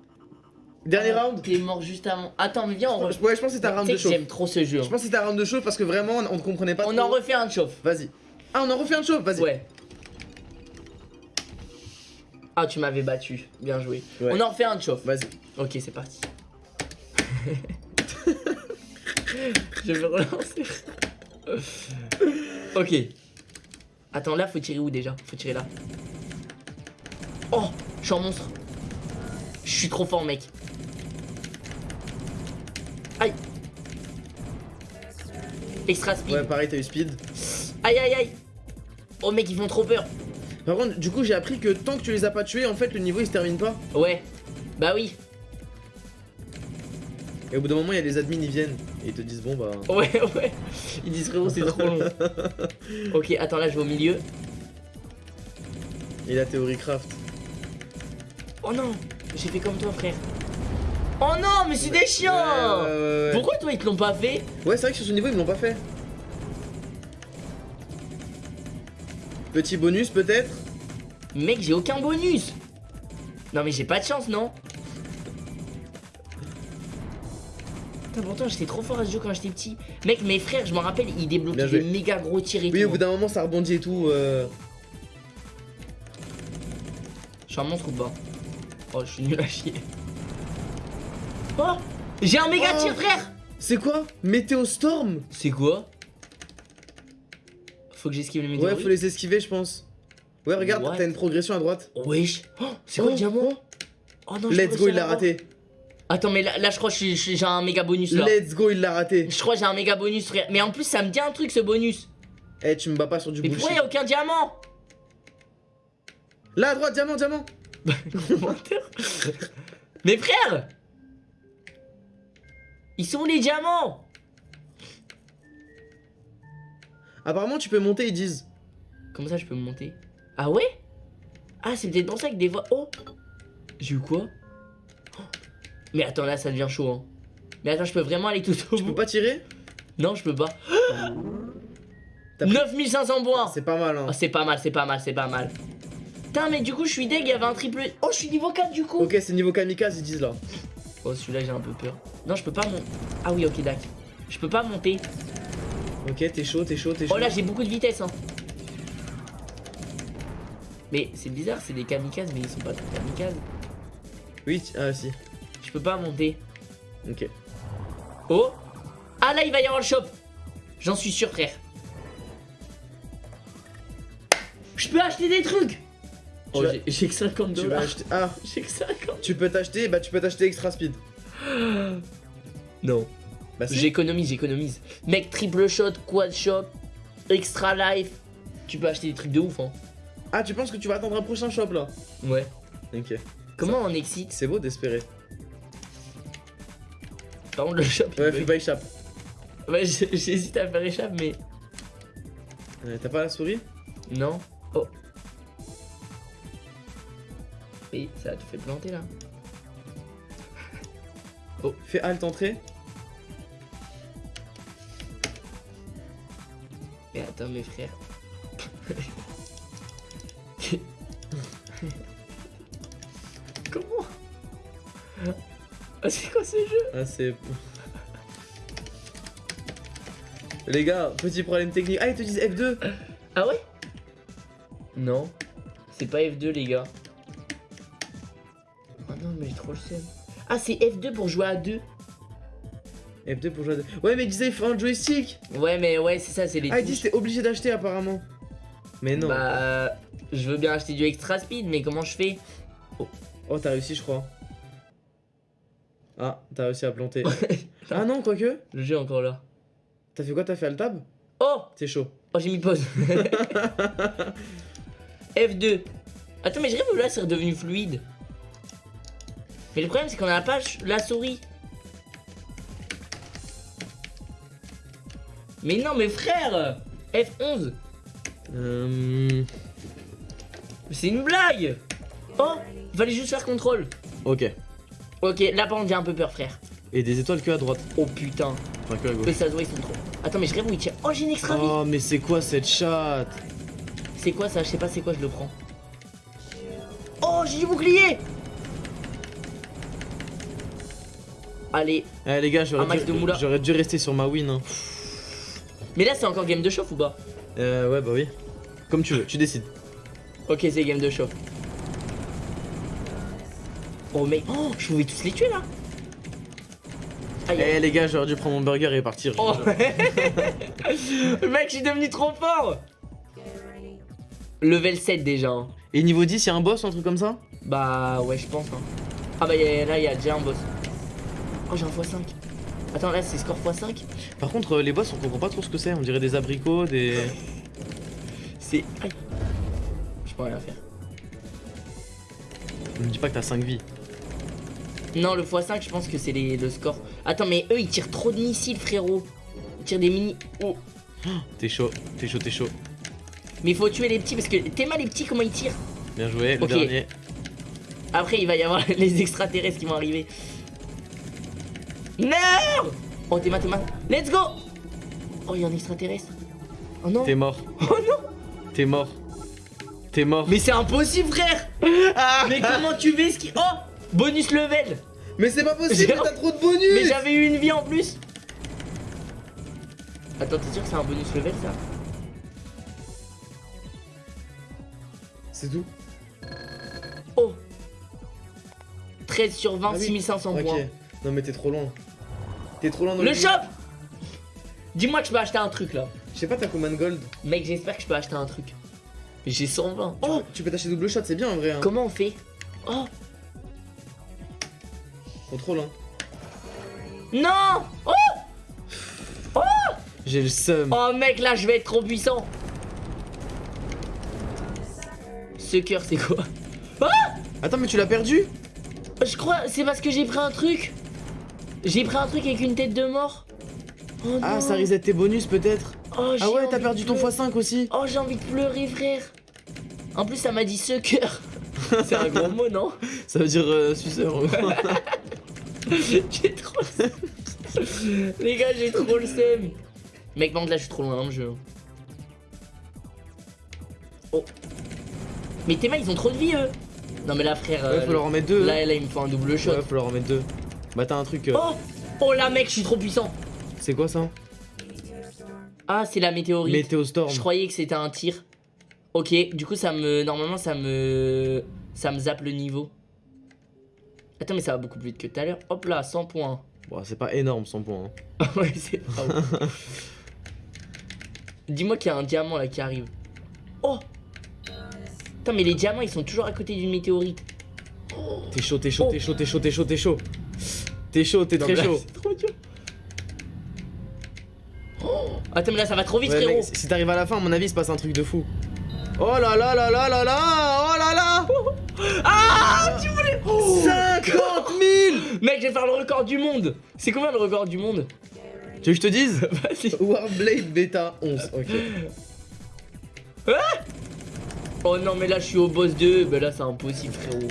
Dernier Ah, round? T'es mort juste avant. Attends, mais viens, on Ouais, refait. je pense que c'était un round de chauffe. J'aime trop ce jeu. Je hein. pense que c'était un round de chauffe parce que vraiment, on ne comprenait pas On trop. en refait un de chauffe. Vas-y. Ah, on en refait un de chauffe, vas-y. Ouais. Ah, tu m'avais battu. Bien joué. Ouais. On en refait un de chauffe. Vas-y. Ok, c'est parti. Je vais relancer. ok. Attends, là, faut tirer où déjà? Faut tirer là. Oh, je suis un monstre. Je suis trop fort, mec. Aïe. Extra speed. Ouais, pareil, t'as eu speed. Aïe, aïe, aïe. Oh, mec, ils font trop peur. Par contre, du coup, j'ai appris que tant que tu les as pas tués, en fait, le niveau il se termine pas. Ouais. Bah oui. Et au bout d'un moment, il y a les admins, ils viennent. Et ils te disent, bon bah. Ouais, ouais. Ils disent frérot, c'est trop long. ok, attends, là, je vais au milieu. Et la théorie craft. Oh non, j'ai fait comme toi, frère. Oh non, mais c'est des chiens Ouais, ouais, ouais, ouais. Pourquoi toi, ils te l'ont pas fait? Ouais, c'est vrai que sur ce niveau, ils me l'ont pas fait. Petit bonus, peut-être? Mec, j'ai aucun bonus Non, mais j'ai pas de chance, non? Putain, pourtant, j'étais trop fort à ce jeu quand j'étais petit. Mec, mes frères, je m'en rappelle, ils débloquaient des méga gros tirs et Oui, tout. au bout d'un moment, ça rebondit et tout. euh. Je suis un monstre ou pas? Oh, je suis nul à chier. Oh J'ai un méga Oh. tir, frère C'est quoi? Météo Storm? C'est quoi? Faut que j'esquive les météorites Ouais, faut les esquiver, je pense. Ouais, regarde, t'as une progression à droite. Wesh Oh, C'est quoi Oh, le diamant oh. Oh non, je Let's go, il l'a raté. Attends, mais là, là je crois que j'ai un méga bonus là. Let's go, il l'a raté. Je crois que j'ai un méga bonus, frère. Mais en plus, ça me dit un truc ce bonus. Eh, tu me bats pas sur du Mais pourquoi bullshit. y a aucun diamant Là, à droite, diamant, diamant. Mais frère Ils sont où les diamants? Apparemment, tu peux monter, ils disent. Comment ça je peux monter? Ah ouais? Ah c'est peut-être pour ça que des fois... Oh! J'ai eu quoi? Oh. Mais attends là ça devient chaud hein. Mais attends je peux vraiment aller tout au Tu bout? peux pas tirer? Non je peux pas. T'as pris- 9500 points C'est pas mal, hein. Oh, c'est pas mal c'est pas mal c'est pas mal. Putain mais du coup je suis deg il y avait un triple. Oh je suis niveau 4 du coup. Ok, c'est niveau kamikaze, ils disent là. Oh celui-là j'ai un peu peur. Non je peux pas monter Ah oui ok d'accord. Je peux pas monter Ok, t'es chaud, t'es chaud, t'es chaud. Oh là j'ai beaucoup de vitesse hein Mais c'est bizarre c'est des kamikazes mais ils sont pas des kamikazes Oui, ah si. Je peux pas monter Ok. Oh Ah là il va y avoir le shop J'en suis sûr frère Je peux acheter des trucs Oh j'ai- que 50 Tu vas dollars acheter. Ah, J'ai que 50 tu peux t'acheter, bah tu peux t'acheter extra speed. Non Bah. J'économise j'économise Mec triple shot, quad shot, extra life Tu peux acheter des trucs de ouf hein Ah, tu penses que tu vas attendre un prochain shop là? Ouais Ok. Comment on excite? C'est beau d'espérer. Par contre le shop il Ouais, bug. fais pas échappe. Ouais j'hésite à faire échappe mais Euh, T'as pas la souris? Non Oh fait, ça te fait planter là. Oh, fais alt entrée. Mais attends, mes frères. Comment? Ah, c'est quoi ce jeu? Ah, c'est. Les gars, petit problème technique. Ah, ils te disent F2 Ah ouais? Non. C'est pas F2, les gars. Oh non, mais j'ai trop le seum. Ah, c'est F2 pour jouer à 2. F2 pour jouer à. Ouais, mais ils disaient il faut un joystick Ouais, mais ouais, c'est ça, c'est les Ah, touches. disent t'es obligé d'acheter apparemment. Mais non. Bah, je veux bien acheter du extra speed, mais comment je fais? Oh, t'as réussi, je crois. Ah, t'as réussi à planter. ah non, quoique. Le jeu est encore là. T'as fait quoi? T'as fait alt tab Oh C'est chaud. Oh, j'ai mis pause. F2. Attends, mais je rêve là c'est redevenu fluide. Mais le problème c'est qu'on a pas ch- la souris. Mais non, mais frère F11 Euh... C'est une blague Oh Fallait juste faire contrôle. Ok. Ok, là par contre j'ai un peu peur, frère. Et des étoiles que à droite. Oh putain. Enfin, que à gauche. ça se voit, ils sont trop. Attends, mais je rêve où il tire. Oh, j'ai une extra vie. Oh, mais c'est quoi cette chatte? C'est quoi ça? Je sais pas c'est quoi, je le prends. Oh, j'ai du bouclier Allez, Eh les gars, j'aurais dû, dû rester sur ma win. Hein. Mais là c'est encore game de chauffe ou pas Euh, ouais, bah oui. Comme tu veux, tu décides. Ok, c'est game de chauffe. Oh, mais. Oh, je pouvais tous les tuer là Aïe, Eh les gars, j'aurais dû prendre mon burger et partir. Oh Mec, je suis devenu trop fort Level 7 déjà. hein. Et niveau 10, y'a un boss, un truc comme ça? Bah ouais, je pense. hein. Ah bah y a- là, il y a déjà un boss. Oh, j'ai un x5. Attends, là, c'est score x5 Par contre, euh, les boss, on comprend pas trop ce que c'est. On dirait des abricots, des. C'est. Aïe. Je peux rien faire. Ne me dis pas que t'as 5 vies. Non, le x5, je pense que c'est les- le score. Attends, mais eux, ils tirent trop de missiles, frérot. Ils tirent des mini. Oh. T'es chaud, t'es chaud, t'es chaud. Mais il faut tuer les petits parce que t'es mal les petits, comment ils tirent? Bien joué, le dernier. Après, il va y avoir les extraterrestres qui vont arriver. Non Oh, t'es mal, t'es mal. Let's go Oh, il y a un extraterrestre. Oh non T'es mort. Oh non T'es mort. T'es mort. Mais c'est impossible, frère Mais comment tu fais ce qui. Oh Bonus level Mais c'est pas possible, t'as trop de bonus Mais j'avais eu une vie en plus Attends, t'es sûr que c'est un bonus level ça C'est tout Oh 13 sur 20, Ah oui. 6500 Ok. points. Non mais t'es trop loin. T'es trop loin dans Le jeu. shop Dis-moi que je peux acheter un truc là. Je sais pas, t'as combien de gold Mec, j'espère que je peux acheter un truc. J'ai 120. Tu Oh Tu peux t'acheter double shot, c'est bien en vrai. Hein. Comment on fait? Oh Contrôle, hein. Non Oh J'ai le seum. Oh mec, là je vais être trop puissant. Ce cœur, c'est quoi? Attends, mais tu l'as perdu? Je crois, c'est parce que j'ai pris un truc. J'ai pris un truc avec une tête de mort. Oh Ah, ça reset tes bonus peut-être Oh, Ah ouais, t'as perdu ton pleurer. x5 aussi Oh, j'ai envie de pleurer, frère. En plus, ça m'a dit ce cœur. c'est un gros mot, non Ça veut dire euh, suceur. J'ai trop le. Les gars, j'ai trop le seum. Mec, par contre, là, je suis trop loin dans le jeu. Oh. Mais tes mains, ils ont trop de vie, eux. Non, mais là, frère. ouais, euh, faut leur en mettre deux. là, là, il me faut un double shot. Ouais, faut leur en mettre deux. Bah, t'as un truc. euh, Oh Oh là, mec, je suis trop puissant. C'est quoi ça? Ah, c'est la météorite. Météostorm. Je croyais que c'était un tir. Ok, du coup, ça me. Normalement, ça me. Ça me zappe le niveau. Attends, mais ça va beaucoup plus vite que tout à l'heure. Hop là, 100 points. Bon, c'est pas énorme 100 points. hein. ouais, c'est pas. Dis-moi qu'il y a un diamant là qui arrive. Oh Putain, mais les diamants ils sont toujours à côté d'une météorite. T'es chaud, t'es chaud, Oh. t'es chaud, t'es chaud, t'es chaud, t'es chaud. T'es chaud, t'es très chaud. C'est trop dur. Oh Attends, mais là ça va trop vite, Ouais, frérot. mec, si t'arrives à la fin, à mon avis, il se passe un truc de fou. Oh là là là là là là Oh là là Ah Tu voulais. Oh 50 000 Mec, je vais faire le record du monde. C'est combien le record du monde? Tu veux que je te dise? Vas-y. Warblade Beta 11, ok. Oh non, mais là je suis au boss 2. Bah là c'est impossible, frérot.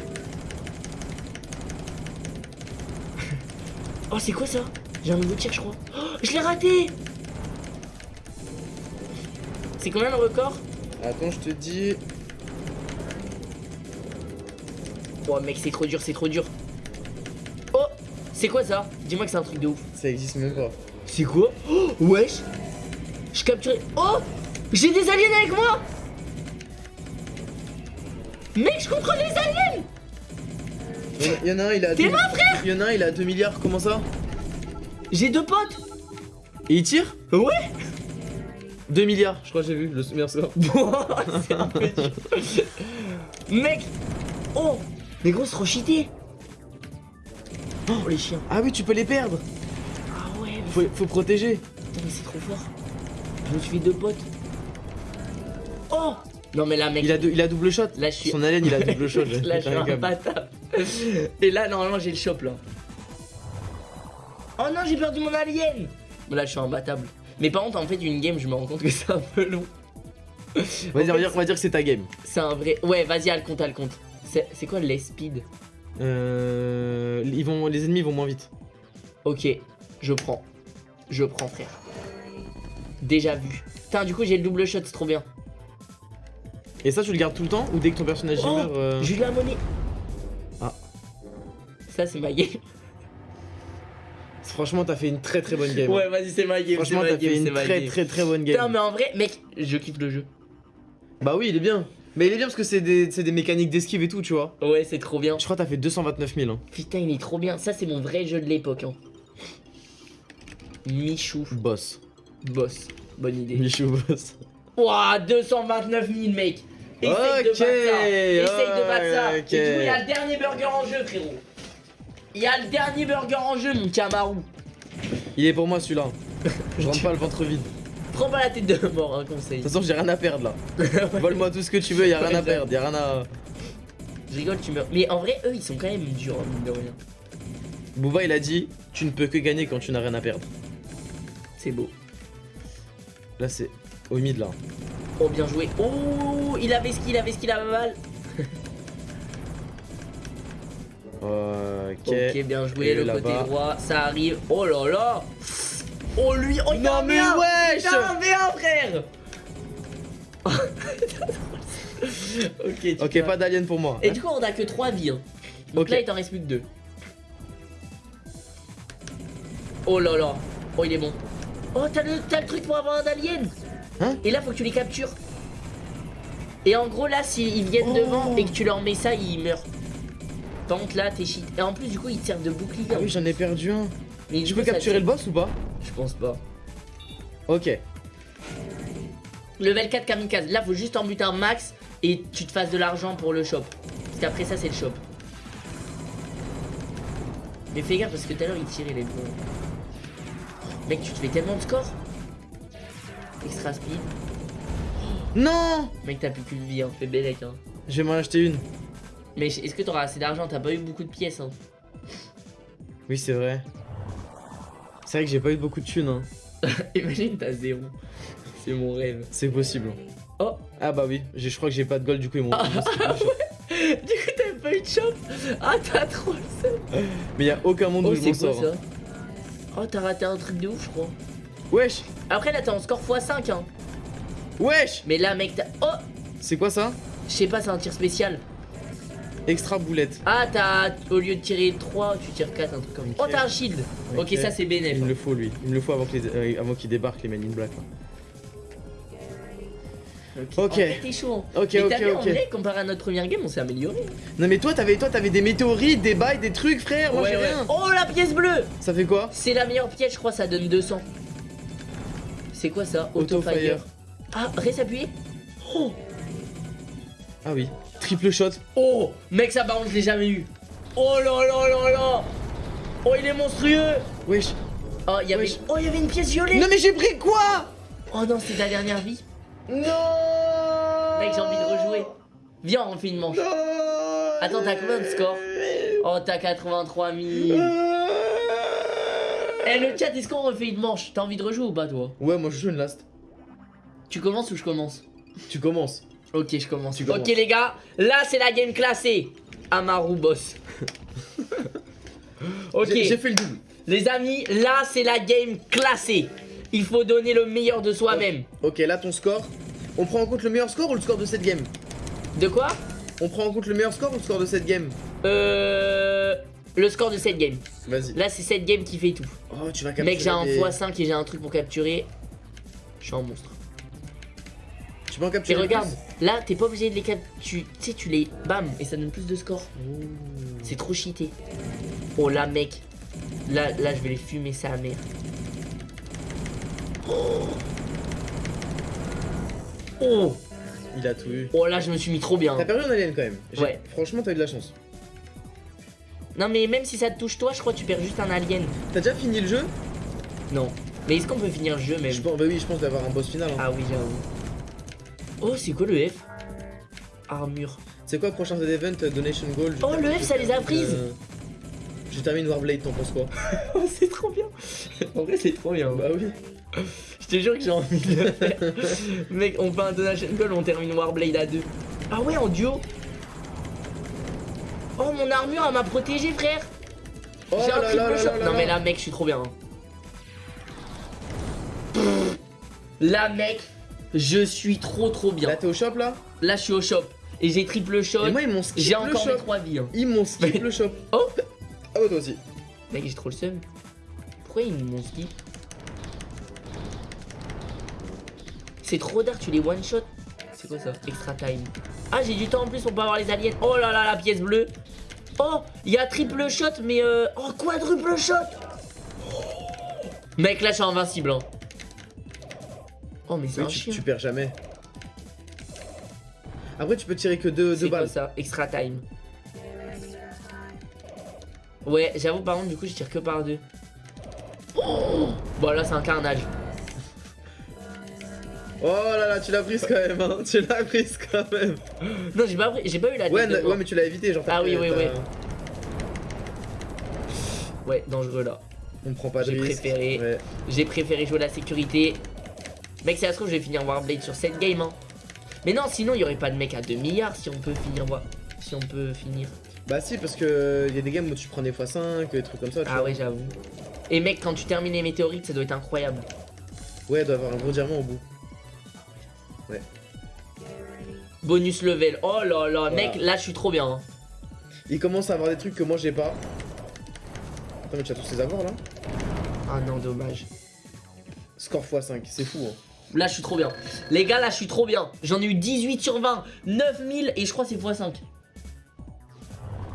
Oh, c'est quoi ça? J'ai un nouveau tir, je crois. Oh, je l'ai raté C'est combien le record? Attends, je te dis. Oh, mec, c'est trop dur, c'est trop dur. Oh, c'est quoi ça? Dis-moi que c'est un truc de ouf. Ça existe même pas. C'est quoi? Oh, wesh Je capturais. Oh J'ai des aliens avec moi Mec, je contrôle les aliens Il y en a un, il a. T'es deux- là, frère Il y en a un, il a 2 milliards, comment ça J'ai deux potes Et il tire Ouais 2 milliards, je crois que j'ai vu le meilleur score. C'est un peu dur. Mec Oh Mais gros, c'est trop cheaté Oh, les chiens Ah oui, tu peux les perdre. Ah ouais, mais, Faut, faut protéger. putain, mais c'est trop fort Je me suis fait deux potes Oh Non mais là, mec, Il a, deux- il a double shot. là, je suis... Son alien, il a double shot. Là, je suis un bâtard. Et là, normalement, j'ai le shop là. Oh non, j'ai perdu mon alien. Là, je suis imbattable. Mais par contre, en fait, une game, je me rends compte que c'est un peu long. On va fait, dire, on va dire que c'est ta game. C'est un vrai. Ouais, vas-y, à le compte, à le compte. C'est c'est quoi les speed Euh, ils vont, les ennemis vont moins vite. Ok, je prends. Je prends, frère. Déjà vu. Putain, du coup, j'ai le double shot, c'est trop bien. Et ça, tu le gardes tout le temps ou dès que ton personnage Oh, meurt euh, la monnaie. Ah. Ça, c'est ma game. Franchement, t'as fait une très très bonne game. Ouais, vas-y, c'est ma game. Franchement, t'as fait une très très très bonne game. Putain, mais en vrai, mec, je kiffe le jeu. Bah oui, il est bien. Mais il est bien parce que c'est des, c'est des mécaniques d'esquive et tout, tu vois. Ouais, c'est trop bien. Je crois que t'as fait 229 000. Hein. Putain, il est trop bien. Ça, c'est mon vrai jeu de l'époque. Hein. Michou, Boss. boss. Bonne idée. Michou boss. Ouah, 229 000, mec. Essaye de Ok, battre ça. Essaye de battre ça. ouais, Et ok. du coup, il y a le dernier burger en jeu, frérot. Il y a le dernier burger en jeu, mon camarou. Il est pour moi celui-là. Je rentre pas le ventre vide. Prends pas la tête de mort, un conseil. De toute façon, j'ai rien à perdre là. Vole-moi tout ce que tu veux, y'a rien à perdre, y'a rien à. Je rigole, tu meurs. Mais en vrai, eux, ils sont quand même durs, hein, mine de rien. Booba il a dit Tu ne peux que gagner quand tu n'as rien à perdre. C'est beau. Là, c'est au mid là. Oh, bien joué. Oh, il avait ce qu'il avait ce qu'il avait mal. Ok. Ok, bien joué, Et le côté droit, ça arrive. Oh là là Oh lui, oh il Non, a un mais V1 wesh Il a un V1 frère Ok, tu pas d'alien pour moi. Et du coup, on a que 3 vies. hein. Donc là, il t'en reste plus que 2. Oh là là Oh, il est bon. Oh, t'as le, t'as le truc pour avoir un alien Hein Et là, faut que tu les captures. Et en gros, là, s'ils viennent Oh. devant et que tu leur mets ça, ils meurent. Par contre, là, t'es shit. Et en plus, du coup, ils te servent de bouclier. Ah oui, j'en ai perdu un. Mais coup, peux capturer le boss ou pas? Je pense pas. Ok. Level 4 kamikaze. Là, faut juste en buter un max et tu te fasses de l'argent pour le shop. Parce qu'après ça, c'est le shop. Mais fais gaffe parce que tout à l'heure, il tirait les deux. Mec, tu te fais tellement de score. Extra speed. Non Mec, t'as plus qu'une vie, hein. Fais bellec, hein. Je vais m'en acheter une. Mais est-ce que t'auras assez d'argent? T'as pas eu beaucoup de pièces, hein. Oui, c'est vrai. C'est vrai que j'ai pas eu beaucoup de thunes. Hein. Imagine, t'as zéro. C'est mon rêve. C'est possible. Oh Ah bah oui, je crois que j'ai pas de gold du coup ils m'ont. Ah, shop. Du coup, t'avais pas eu de shop Ah, t'as trop le seum. Mais y a aucun monde Oh, où je c'est m'en sors. hein. ça? Oh, t'as raté un truc de ouf, je crois. Wesh Après, là, t'es en score x5, hein. Wesh Mais là, mec, t'as. Oh C'est quoi ça? Je sais pas, c'est un tir spécial. Extra boulette. Ah, t'as. Au lieu de tirer 3, tu tires 4, un truc comme ça. Ok. Oh, t'as un shield. Ok, Ok. ça, c'est bénéf. Il me le faut lui. Il me le faut avant qu'ils euh, débarquent les Men in Black. là. Ok. En fait, t'es chaud. hein. Ok, Mais ok, t'as vu, en ok. vrai, comparé à notre première game, on s'est amélioré. Non mais toi t'avais toi t'avais des météorites, des bails, des trucs frère, moi j'ai rien. Oh, la pièce bleue Ça fait quoi? C'est la meilleure pièce, je crois, ça donne 200. C'est quoi ça Auto-fire. Ah, reste appuyé Oh Ah oui. Triple shot. Oh Mec, ça par contre, je l'ai jamais eu. Oh là là là là Oh, il est monstrueux Wesh. Oh, il y avait... Oh, y avait une pièce violet Non mais j'ai pris quoi Oh non, c'est ta dernière vie. Non Mec, j'ai envie de rejouer. Viens, on fait une manche. Attends, t'as combien de score Oh, t'as 83 000. Eh, le chat, est-ce qu'on refait une manche? T'as envie de rejouer ou pas, toi? Ouais moi je joue une last. Tu commences ou je commence? Tu commences. Ok, je commence. Tu ok, les gars, là, c'est la game classée. Amaru boss. ok. J'ai j'ai fait le double. Les amis, là c'est la game classée. Il faut donner le meilleur de soi-même. Ok, là ton score. On prend en compte le meilleur score ou le score de cette game? De quoi? On prend en compte le meilleur score ou le score de cette game? Euh. Le score de cette game. Vas-y. Là c'est cette game qui fait tout. Oh, tu vas capturer. Mec, j'ai un des- x5 et j'ai un truc pour capturer. Je suis un monstre. Tu peux en Et capturer. regarde, plus là t'es pas obligé de les capturer. Tu sais, tu les. Bam Et ça donne plus de score. Oh. C'est trop cheaté. Oh là, mec. Là, là je vais les fumer sa mère. Oh. Oh Il a tout eu. Oh là, je me suis mis trop bien. T'as perdu un alien quand même. Ouais. Franchement, t'as eu de la chance. Non, mais même si ça te touche toi, je crois que tu perds juste un alien. T'as déjà fini le jeu Non. Mais est-ce qu'on peut finir le jeu même je pense, Bah oui, je pense d'avoir un boss final. hein. Ah oui, j'avoue. Oh, c'est quoi le F? Armure. C'est quoi prochain event Donation Goal Oh, le F, ça les a prises. Euh, Je termine Warblade, t'en penses quoi? Oh, c'est trop bien. en vrai, c'est trop bien. Bah oui. Je te jure que j'ai envie de le faire. Mec, on fait un donation call, on termine Warblade à deux. Ah ouais, en duo? Oh, mon armure, elle m'a protégé, frère. Oh J'ai un là là là triple là shot. là Non, mais là, mec, je suis trop bien. hein. Là, mec, je suis trop trop bien. Là, t'es au shop là Là, je suis au shop. Et j'ai triple shot. Et moi, ils m'ont skip J'ai encore mes shop. 3 vies. hein. Ils m'ont skip le shop. Oh Ah ouais, toi aussi. Mec, j'ai trop le seum. Pourquoi ils m'ont skip? C'est trop dark, tu les one shot. C'est quoi ça Extra time. Ah, j'ai du temps en plus pour pas avoir les aliens. Oh là là, la pièce bleue. Oh, il y a triple shot, mais euh. Oh, quadruple shot. Mec, là, je suis invincible. hein. Oh, mais c'est Oui, un tu, chien. tu perds jamais. Après, tu peux tirer que deux, deux C'est quoi balles. ça Extra time. Ouais, j'avoue, par contre, du coup, je tire que par deux. Oh bon, là, c'est un carnage. Oh là là, tu l'as prise quand même, hein. Tu l'as prise quand même. Non, j'ai pas, j'ai pas eu la Ouais, tête ouais, mais tu l'as évité, genre. Ah oui, oui, oui. Ouais, dangereux là. On prend pas de J'ai risque. préféré. Ouais. J'ai préféré jouer la sécurité. Mec, si ça se trouve, je vais finir Warblade sur cette game. Hein. Mais non, sinon, il y aurait pas de mec à 2 milliards si on peut finir. Si on peut finir. Bah si, parce que y a des games où tu prends des x5, des trucs comme ça. tu Ah vois. ouais, j'avoue. Et mec, quand tu termines les météorites, ça doit être incroyable. Ouais, il doit avoir un gros diamant au bout. Bonus level. Oh là là, Voilà. mec, là, je suis trop bien. hein. Il commence à avoir des trucs que moi j'ai pas. Attends, mais tu as tous ces avoirs là Ah non, dommage. Score x5, c'est fou hein. Là, je suis trop bien. Les gars, là, je suis trop bien. J'en ai eu 18 sur 20. 9000 et je crois que c'est x5.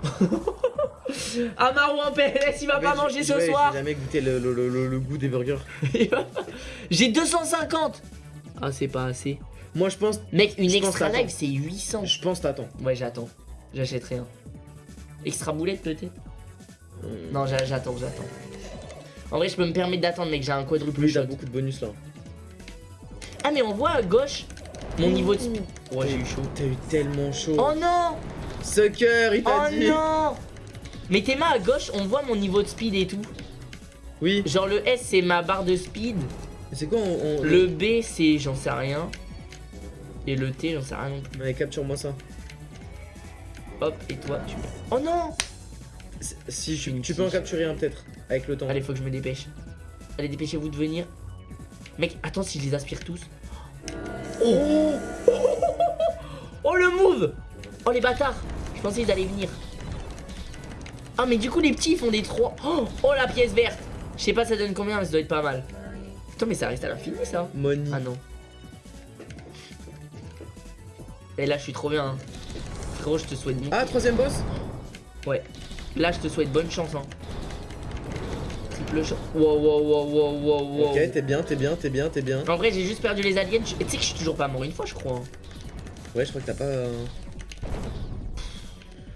Amaro en PLS, il va pas Mais manger ce ouais, soir. J'ai jamais goûté le, le- le- le goût des burgers. J'ai 250 Ah c'est pas assez Moi je pense, Mec une extra live c'est 800 je pense t'attends. Ouais j'attends J'achèterai un Extra boulette peut-être Hmm. Non j'a- j'attends j'attends En vrai je peux me permettre d'attendre mec j'ai un quadruple shot t'as beaucoup de bonus là. Ah mais on voit à gauche Mon niveau de speed Ouais j'ai eu chaud T'as eu tellement chaud. Oh non Sucker, il t'a Oh dit. non Mais tes mains à gauche on voit mon niveau de speed et tout Oui. Genre le S c'est ma barre de speed C'est quoi on, on- Le B c'est j'en sais rien Et le T j'en sais rien non plus Allez, capture-moi ça. Hop et toi tu Oh non Si Je tu, peux en capturer un peut-être avec le temps. Allez, faut que je me dépêche. Allez, dépêchez-vous de venir. Mec, attends si je les aspire tous. Oh Oh le move Oh les bâtards Je pensais qu'ils allaient venir. Ah mais du coup les petits ils font des 3. Oh, oh la pièce verte Je sais pas ça donne combien mais ça doit être pas mal. Putain mais ça reste à l'infini ça. Money. Ah non. Et là je suis trop bien. hein. Frérot je te souhaite bon. Ah, troisième boss Ouais. Là, je te souhaite bonne chance. Hein. Triple shot. Wow, wow, wow, wow, wow, wow. Ok, t'es bien, t'es bien, t'es bien, t'es bien. En vrai, j'ai juste perdu les aliens. Tu sais que je suis toujours pas mort une fois, je crois. hein. Ouais, je crois que t'as pas. euh,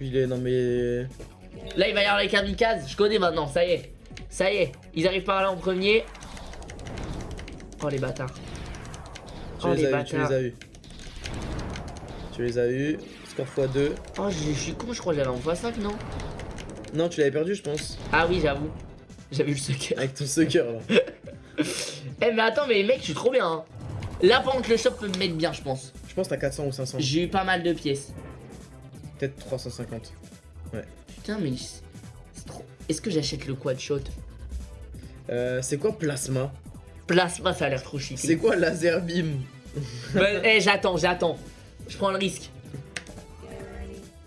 Il est. Non mais. Là, il va y avoir les kamikazes. Je connais maintenant, ça y est. Ça y est. Ils arrivent par là en premier. Oh, les bâtards. Tu oh, les, les as eu, tu bâtards. les as eu. Tu les as eu. Score x2. Oh, je, je suis con, je crois que j'avais en x5, non? Non, tu l'avais perdu, je pense. Ah oui, j'avoue. J'avais eu le sucker. Avec ton sucker là. Eh, mais attends, mais mec, je suis trop bien. hein. Là, par contre, le shop peut me mettre bien, je pense. Je pense que t'as 400 ou 500. J'ai eu pas mal de pièces. Peut-être 350. Putain, mais c'est trop. Est-ce que j'achète le quad shot? Euh, c'est quoi plasma? Plasma, ça a l'air trop chic. C'est quoi laser beam? Bah, eh, j'attends, j'attends. Je prends le risque.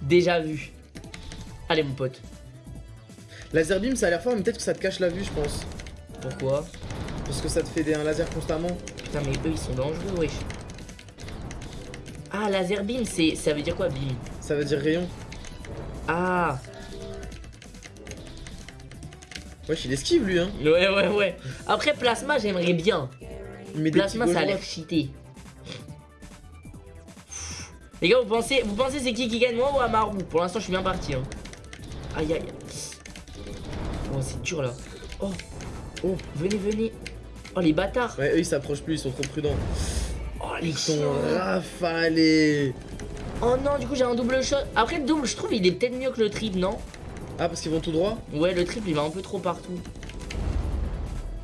Déjà vu. Allez, mon pote. Laser beam, ça a l'air fort, mais peut-être que ça te cache la vue, je pense. Pourquoi? Parce que ça te fait des, un laser constamment. Putain, mais eux, ils sont dangereux, wesh. Ah, laser beam, ça veut dire quoi, beam? Ça veut dire rayon. Ah Wesh, il esquive lui, hein. Ouais, ouais, ouais. Après, plasma, j'aimerais bien. Des Plasma, ça a l'air cheaté. Les gars, vous pensez, vous pensez c'est qui qui gagne, moi ou Amaru? Pour l'instant, je suis bien parti. Hein. Aïe, aïe. Oh, c'est dur là. Oh, oh, venez, venez. Oh, les bâtards. Ouais, eux ils s'approchent plus, ils sont trop prudents. Oh, les Ils sont rafalés. Oh non, du coup, j'ai un double shot. Après, le double, je trouve, il est peut-être mieux que le triple, non? Ah, parce qu'ils vont tout droit? Ouais, le triple, il va un peu trop partout.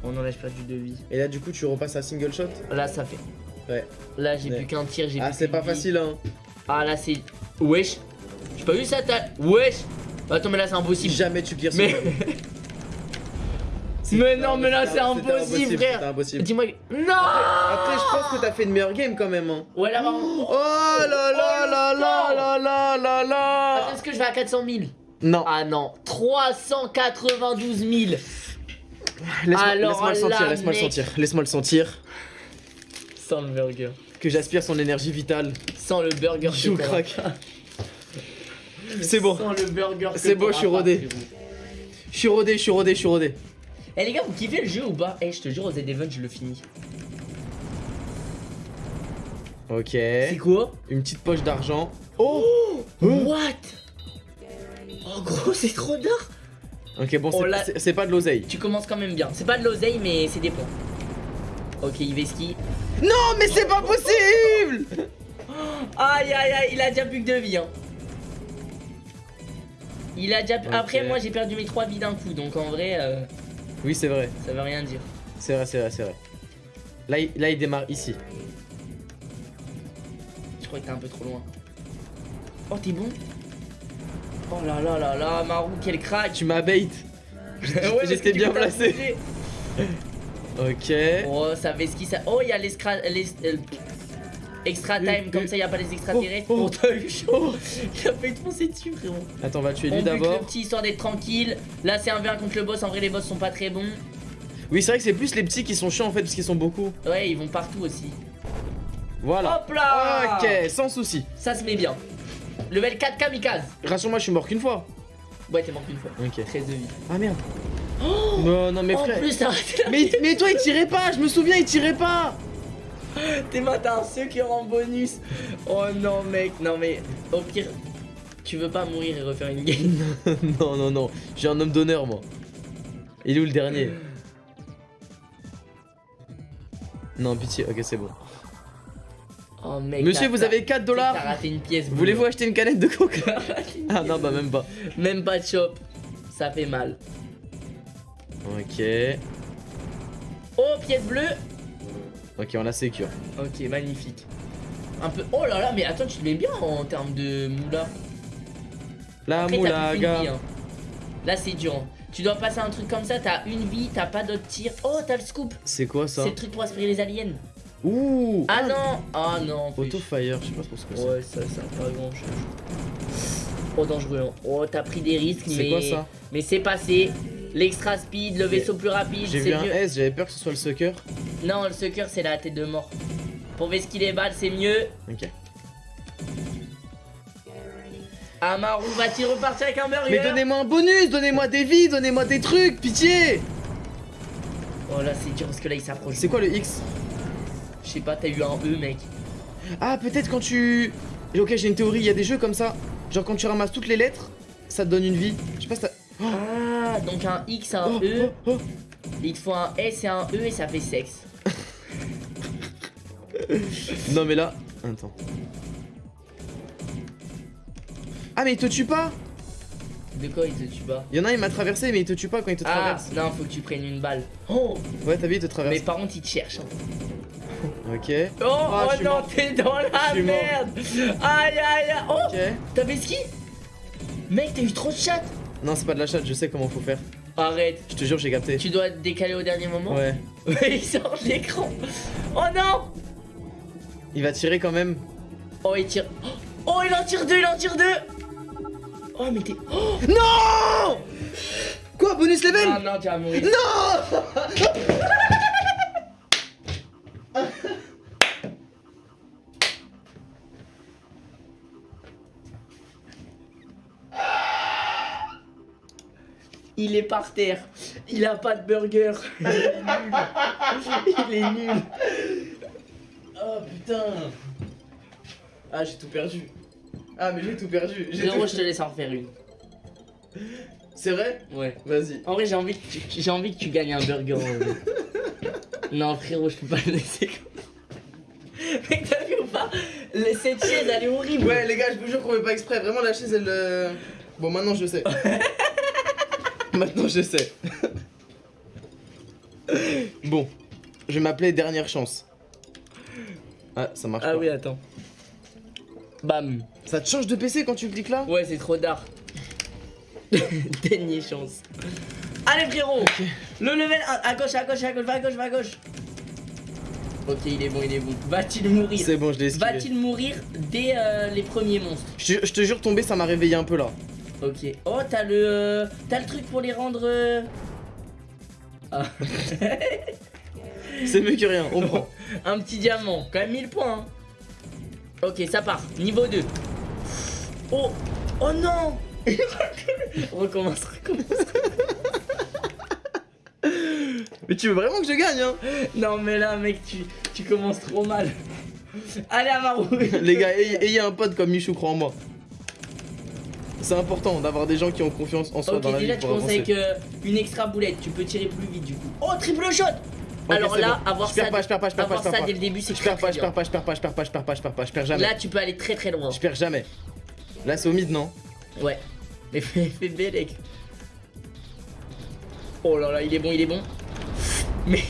Oh non, là, j'ai perdu de vie. Et là, du coup, tu repasses à single shot? Là, ça fait. Ouais. Là, j'ai Ouais. plus qu'un tir, j'ai Ah, c'est pas facile, hein. Ah, là, c'est. Wesh. J'ai pas vu ça, t'as. Wesh. Attends, mais là, c'est Si impossible. jamais tu ce Mais. mais non, mais là, c'est impossible, frère. impossible. Dis-moi. Non Après, je pense que t'as fait une meilleure game quand même, hein. Ouais, là, vraiment. Oh là là là là là là là là Est-ce que je vais à 400 000 Non, Ah non, 392 000 laisse-moi laisse-moi le sentir, laisse-moi le sentir, laisse-moi le sentir. Sans le burger. Que j'aspire son énergie vitale. Sans le burger. Je craque. C'est bon. Sans le burger. que C'est bon, je suis rodé. Je suis rodé, je suis rodé, je suis rodé. Eh les gars, vous kiffez le jeu ou pas? Eh, je te jure, aux Z-Event, je le finis. Ok. C'est quoi? Une petite poche d'argent. Oh What? Oh gros, c'est trop d'art Ok, bon, Oh c'est pas de l'oseille. Tu commences quand même bien. C'est pas de l'oseille, mais c'est des points. Ok, Iveski. Non, mais c'est pas possible Aïe aïe aïe, il a déjà plus que deux vies. Hein. Il a déjà. Après, moi j'ai perdu mes trois vies d'un coup, donc en vrai, euh, Oui, c'est vrai. ça veut rien dire. C'est vrai, c'est vrai, c'est vrai. Là il, là, il démarre ici. Je crois que t'es un peu trop loin. Oh, t'es bon Oh là là là là, Marou, quel crack Tu m'as bait. Ouais, J'étais bien placé. Ok. Oh, ça fait ce qui ça. Oh, il y a les- euh, Extra time, comme ça, il y a pas les extraterrestres. Oh, Oh, oh. t'as eu chaud Il a failli te foncer dessus, frérot. Attends, on va tuer lui d'abord. le petit histoire d'être tranquille. Là, c'est un 1 contre le boss. En vrai, les boss sont pas très bons. Oui, c'est vrai que c'est plus les petits qui sont chiants en fait, parce qu'ils sont beaucoup. Ouais, ils vont partout aussi. Voilà. Hop là Ok, sans souci. Ça se met bien. Level 4 kamikaze. Rassure-moi, je suis mort qu'une fois. Ouais, t'es mort qu'une fois. Ok. 13 de vie. Ah merde. Non, non, mais en frère. plus, la Mais, mais toi, il tirait pas, je me souviens, il tirait pas. T'es t'as un sucker en bonus. Oh non, mec. Non, mais au pire, tu veux pas mourir et refaire une game. non, non, non. Suis un homme d'honneur, moi. Il est où le dernier? Non, pitié. Ok, c'est bon. Oh, mec. Monsieur, vous avez 4 T'as dollars. raté une pièce. bleue. Voulez-vous acheter une canette de une Ah non, bah même pas. Même pas de shop. Ça fait mal. Ok. Oh, pièce bleue. Ok, on la sécure. Ok, magnifique. Un peu. Oh là là, mais attends, tu te mets bien en termes de moula. La Après, vie, moulaga. hein. Là, c'est dur. hein. Tu dois passer un truc comme ça, t'as une vie, t'as pas d'autres tirs. Oh, t'as le scoop. C'est quoi ça C'est le truc pour aspirer les aliens. Ouh Ah non Ah non en plus. Auto fire, je sais pas trop ce que c'est. Ouais, ça, ça pas grand chose. Oh, dangereux. hein. Oh, t'as pris des risques, mais. C'est quoi ça Mais c'est passé. L'extra speed, le vaisseau plus rapide, J'ai vu un mieux. S, j'avais peur que ce soit le sucker. Non, le sucker, c'est la tête de mort. Pour vesquiller les balles, c'est mieux. Ok. Amaru va-t-il repartir avec un burger Mais donnez-moi un bonus, donnez-moi des vies, donnez-moi des trucs, pitié Oh là, c'est dur parce que là, il s'approche. C'est quoi le X? Je sais pas, t'as eu un E, mec. Ah, peut-être quand tu. Ok, j'ai une théorie, il y a des jeux comme ça. Genre quand tu ramasses toutes les lettres, ça te donne une vie. Je sais pas si t'as. Ah, donc un X, un E. Il te faut un S et un E et ça fait sexe. Non, mais là. Attends. Ah, mais il te tue pas De quoi il te tue pas? Il y en a un, il m'a traversé, mais il te tue pas quand il te Ah, traverse. non, faut que tu prennes une balle. Oh, Ouais, t'as vu, il te mais traverse. par contre, il te cherche. hein. Ok. Oh, Ah, oh non, t'es dans la merde. Aïe, aïe, aïe. Oh, Ok. t'avais ski? Mec, t'as eu trop de chat. Non, c'est pas de la chatte, je sais comment faut faire. Arrête. Je te jure, j'ai capté. Tu dois te décaler au dernier moment Ouais. Ouais, il sort de l'écran. Oh non Il va tirer quand même. Oh, il tire. Oh, il en tire deux, il en tire deux Oh, mais t'es. Oh Non Quoi, bonus level Non, non, tu vas mourir. Non Il est par terre. Il a pas de burger. Il est nul. Oh putain Ah, j'ai tout perdu. Ah, mais j'ai tout perdu. J'ai Frérot, tout- je te laisse en refaire une. C'est vrai? Ouais. Vas-y. En vrai, j'ai envie, que tu... j'ai envie que tu gagnes un burger. en vrai. non, frérot, je peux pas le laisser comme ça. Mec, t'as vu ou pas? Le- Cette chaise, elle est horrible. Ouais, les gars, je vous jure qu'on fait pas exprès. Vraiment, la chaise, elle. euh, Bon, maintenant, je sais. maintenant, je sais. bon, je vais m'appeler Dernière Chance. Ah, ça marche Ah pas. oui, attends. Bam. Ça te change de PC quand tu cliques là? Ouais, c'est trop tard. Dernière chance. Allez, frérot Le level 1, à gauche, à gauche, à gauche, va à gauche, va à gauche. Ok, il est bon, il est bon. Va-t-il mourir? C'est bon, je l'ai. Va-t-il mourir dès euh, les premiers monstres? Je, te- je te jure, tomber, ça m'a réveillé un peu là. Ok. Oh, t'as le, euh, t'as le truc pour les rendre. euh, Ah. C'est mieux que rien, on prend. Un petit diamant, quand même 1000 points. hein. Ok, ça part. Niveau 2. Oh, oh non Recommence, recommence. Mais tu veux vraiment que je gagne, hein? Non, mais là, mec, tu, tu commences trop mal. Allez, Amaru Les gars, ayez, ayez un pote comme Michou, crois en moi. C'est important d'avoir des gens qui ont confiance en soi Ok, dans la déjà, vie tu pour commences avec euh, une extra boulette. Tu peux tirer plus vite, du coup. Oh, triple shot Alors là, bon. avoir je ça, pas, je perds pas, je perds pas, avoir je perds ça pas. dès le début, c'est Je perds pas, très je perds pas, je perds pas, je perds pas, je perds pas, je perds pas, je perds jamais. Là, tu peux aller très très loin. Je perds jamais. Là, c'est au mid, non? Ouais. Mais fais, Bélec. Oh là là, il est bon, il est bon. Mais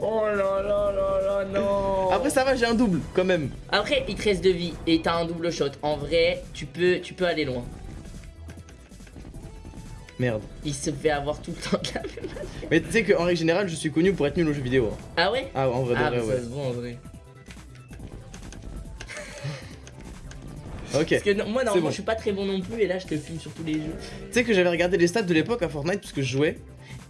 Oh là là là là, non. Après, ça va, j'ai un double quand même. Après, il te reste de vie et t'as un double shot. En vrai, tu peux, tu peux aller loin. Merde. Il se fait avoir tout le temps de la même. Mais tu sais qu'en règle générale, je suis connu pour être nul aux jeux vidéo. hein. Ah ouais? Ah, en vrai, de Ah, vrai, bah, ça ouais. se voit en vrai. Ok. Parce que non- moi, normalement, bon. je suis pas très bon non plus et là, je te filme sur tous les jeux. Tu sais que j'avais regardé les stats de l'époque à Fortnite parce que je jouais.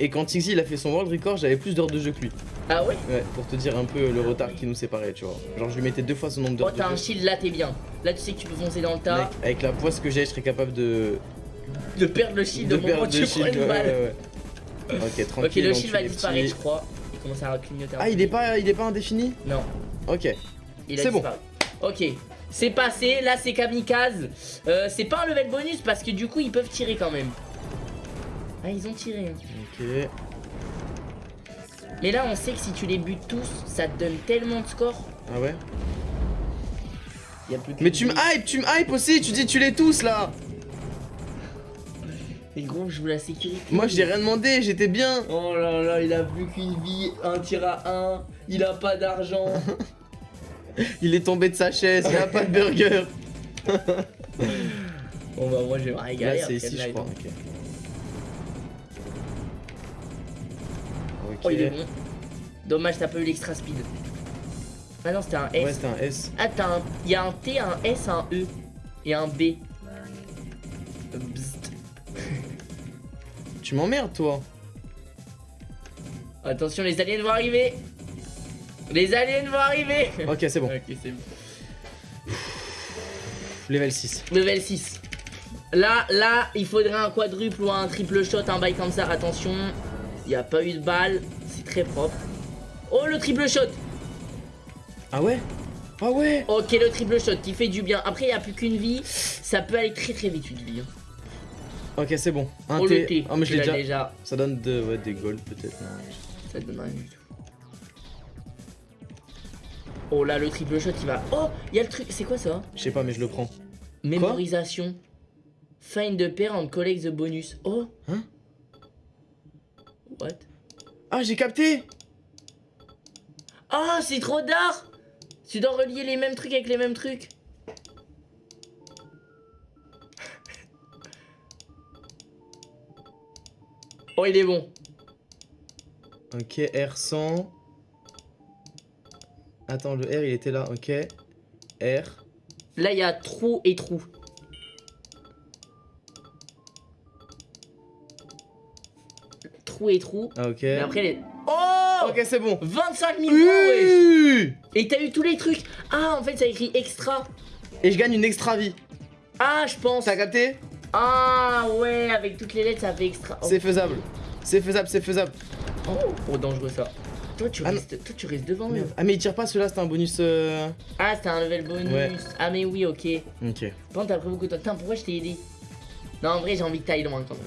Et quand Tixi il a fait son world record, j'avais plus d'heures de jeu que lui. Ah ouais Ouais, pour te dire un peu le retard qui nous séparait, tu vois. Genre, je lui mettais deux fois son nombre Oh, d'heures t'as un shield là, t'es bien. Là, tu sais que tu peux foncer dans le tas. Mec, avec la poisse que j'ai, je serais capable de. De perdre le shield de au moment où tu de prends shield. une ouais, balle. ouais, ouais. Ok, tranquille. Ok, le shield va disparaître, petits. je crois. Il commence à clignoter. Ah, il est pas, il est pas indéfini Non, Ok. C'est bon. Ok, c'est passé. Là, c'est kamikaze. Euh, c'est pas un level bonus parce que du coup, ils peuvent tirer quand même. Ah, ils ont tiré. hein. Ok. Mais là, on sait que si tu les butes tous, ça te donne tellement de score. Ah ouais? Il y a plus que Mais tu me hype, tu me hype aussi, tu dis tu les tous là Mais gros, je veux la sécurité. Moi j'ai rien demandé, j'étais bien Oh là là, il a plus qu'une vie, un tir à un, il a pas d'argent. Il est tombé de sa chaise, il a pas de burger bon bah moi je vais me Là c'est ici je crois, ok. Oh il est bon. Dommage t'as pas eu l'extra speed. Ah non c'était un S. Ouais c'était un S. Ah t'as un... Il y a un T, un S, un E et un B. Bzzt. Tu m'emmerdes toi Attention les aliens vont arriver. Les aliens vont arriver. Ok c'est bon, Ok c'est bon. level 6. Level 6. Là, là, il faudrait un quadruple ou un triple shot, un bail comme ça. Attention, il n'y a pas eu de balle. C'est très propre. Oh, le triple shot. Ah ouais? Ah ouais? Ok, le triple shot qui fait du bien. Après, il n'y a plus qu'une vie. Ça peut aller très très vite, une vie. hein. Ok c'est bon. Un Oh, le T. T. Ah mais je l'ai déjà. déjà. Ça donne de, ouais, des golds peut-être. Ça donne rien du tout. Oh là, le triple shot, il va. Oh, il y a le truc. C'est quoi ça? Je sais pas mais je le prends. Mémorisation. Find the pair and collect the bonus. Oh. Hein? Ah, j'ai capté Ah, c'est trop tard Tu dois relier les mêmes trucs avec les mêmes trucs. oh, il est bon. Ok, R100. Attends, le R, il était là, ok. R. Là, il y a trou et trou. Trou et trou. Ah, ok. Mais après, les... Oh Ok, c'est bon. 25 000 points, wesh. Oui Et t'as eu tous les trucs. Ah, en fait, ça écrit extra. Et je gagne une extra vie. Ah, je pense. T'as capté? Ah, ouais, avec toutes les lettres, ça fait extra. Oh, C'est faisable. C'est faisable, c'est faisable. oh, oh, dangereux ça. Toi, tu Ah, restes, toi, tu restes devant eux. Ah, mais il tire pas celui-là, c'est un bonus. euh, Ah, c'était un level bonus. Ouais. Ah, mais oui, ok. Ok. Contre, t'as pris beaucoup de temps. Putain, pourquoi je t'ai aidé? Non, en vrai, j'ai envie que t'ailles loin quand même.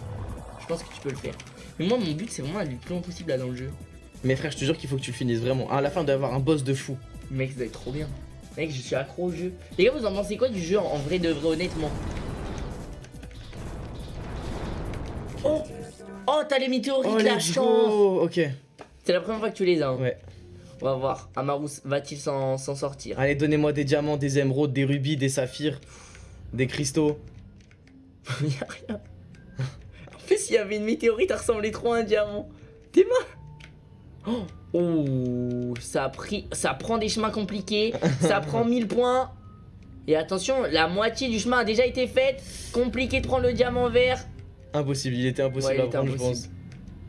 Je pense que tu peux le faire. Mais moi, mon but, c'est vraiment d'aller le plus loin possible là dans le jeu. Mais frère, je te jure qu'il faut que tu le finisses vraiment. À la fin, d'avoir un boss de fou. Mec, ça doit être trop bien. Mec, je suis accro au jeu. Les gars, vous en pensez quoi du jeu en vrai de vrai, honnêtement? Oh Oh, t'as les météorites, Oh, la chance go Ok. C'est la première fois que tu les as. hein. Ouais. On va voir. Amarous va-t-il s'en s'en sortir? Allez, donnez-moi des diamants, des émeraudes, des rubis, des saphirs, des cristaux. Y'a rien. Plus, s'il y avait une météorite, ça ressemblait trop à un diamant. T'es mort Oh Oh, ça a pris, ça prend des chemins compliqués, ça prend 1000 points. Et attention, la moitié du chemin a déjà été faite. Compliqué de prendre le diamant vert. Impossible, il était impossible Ouais, à prendre, je pense. impossible.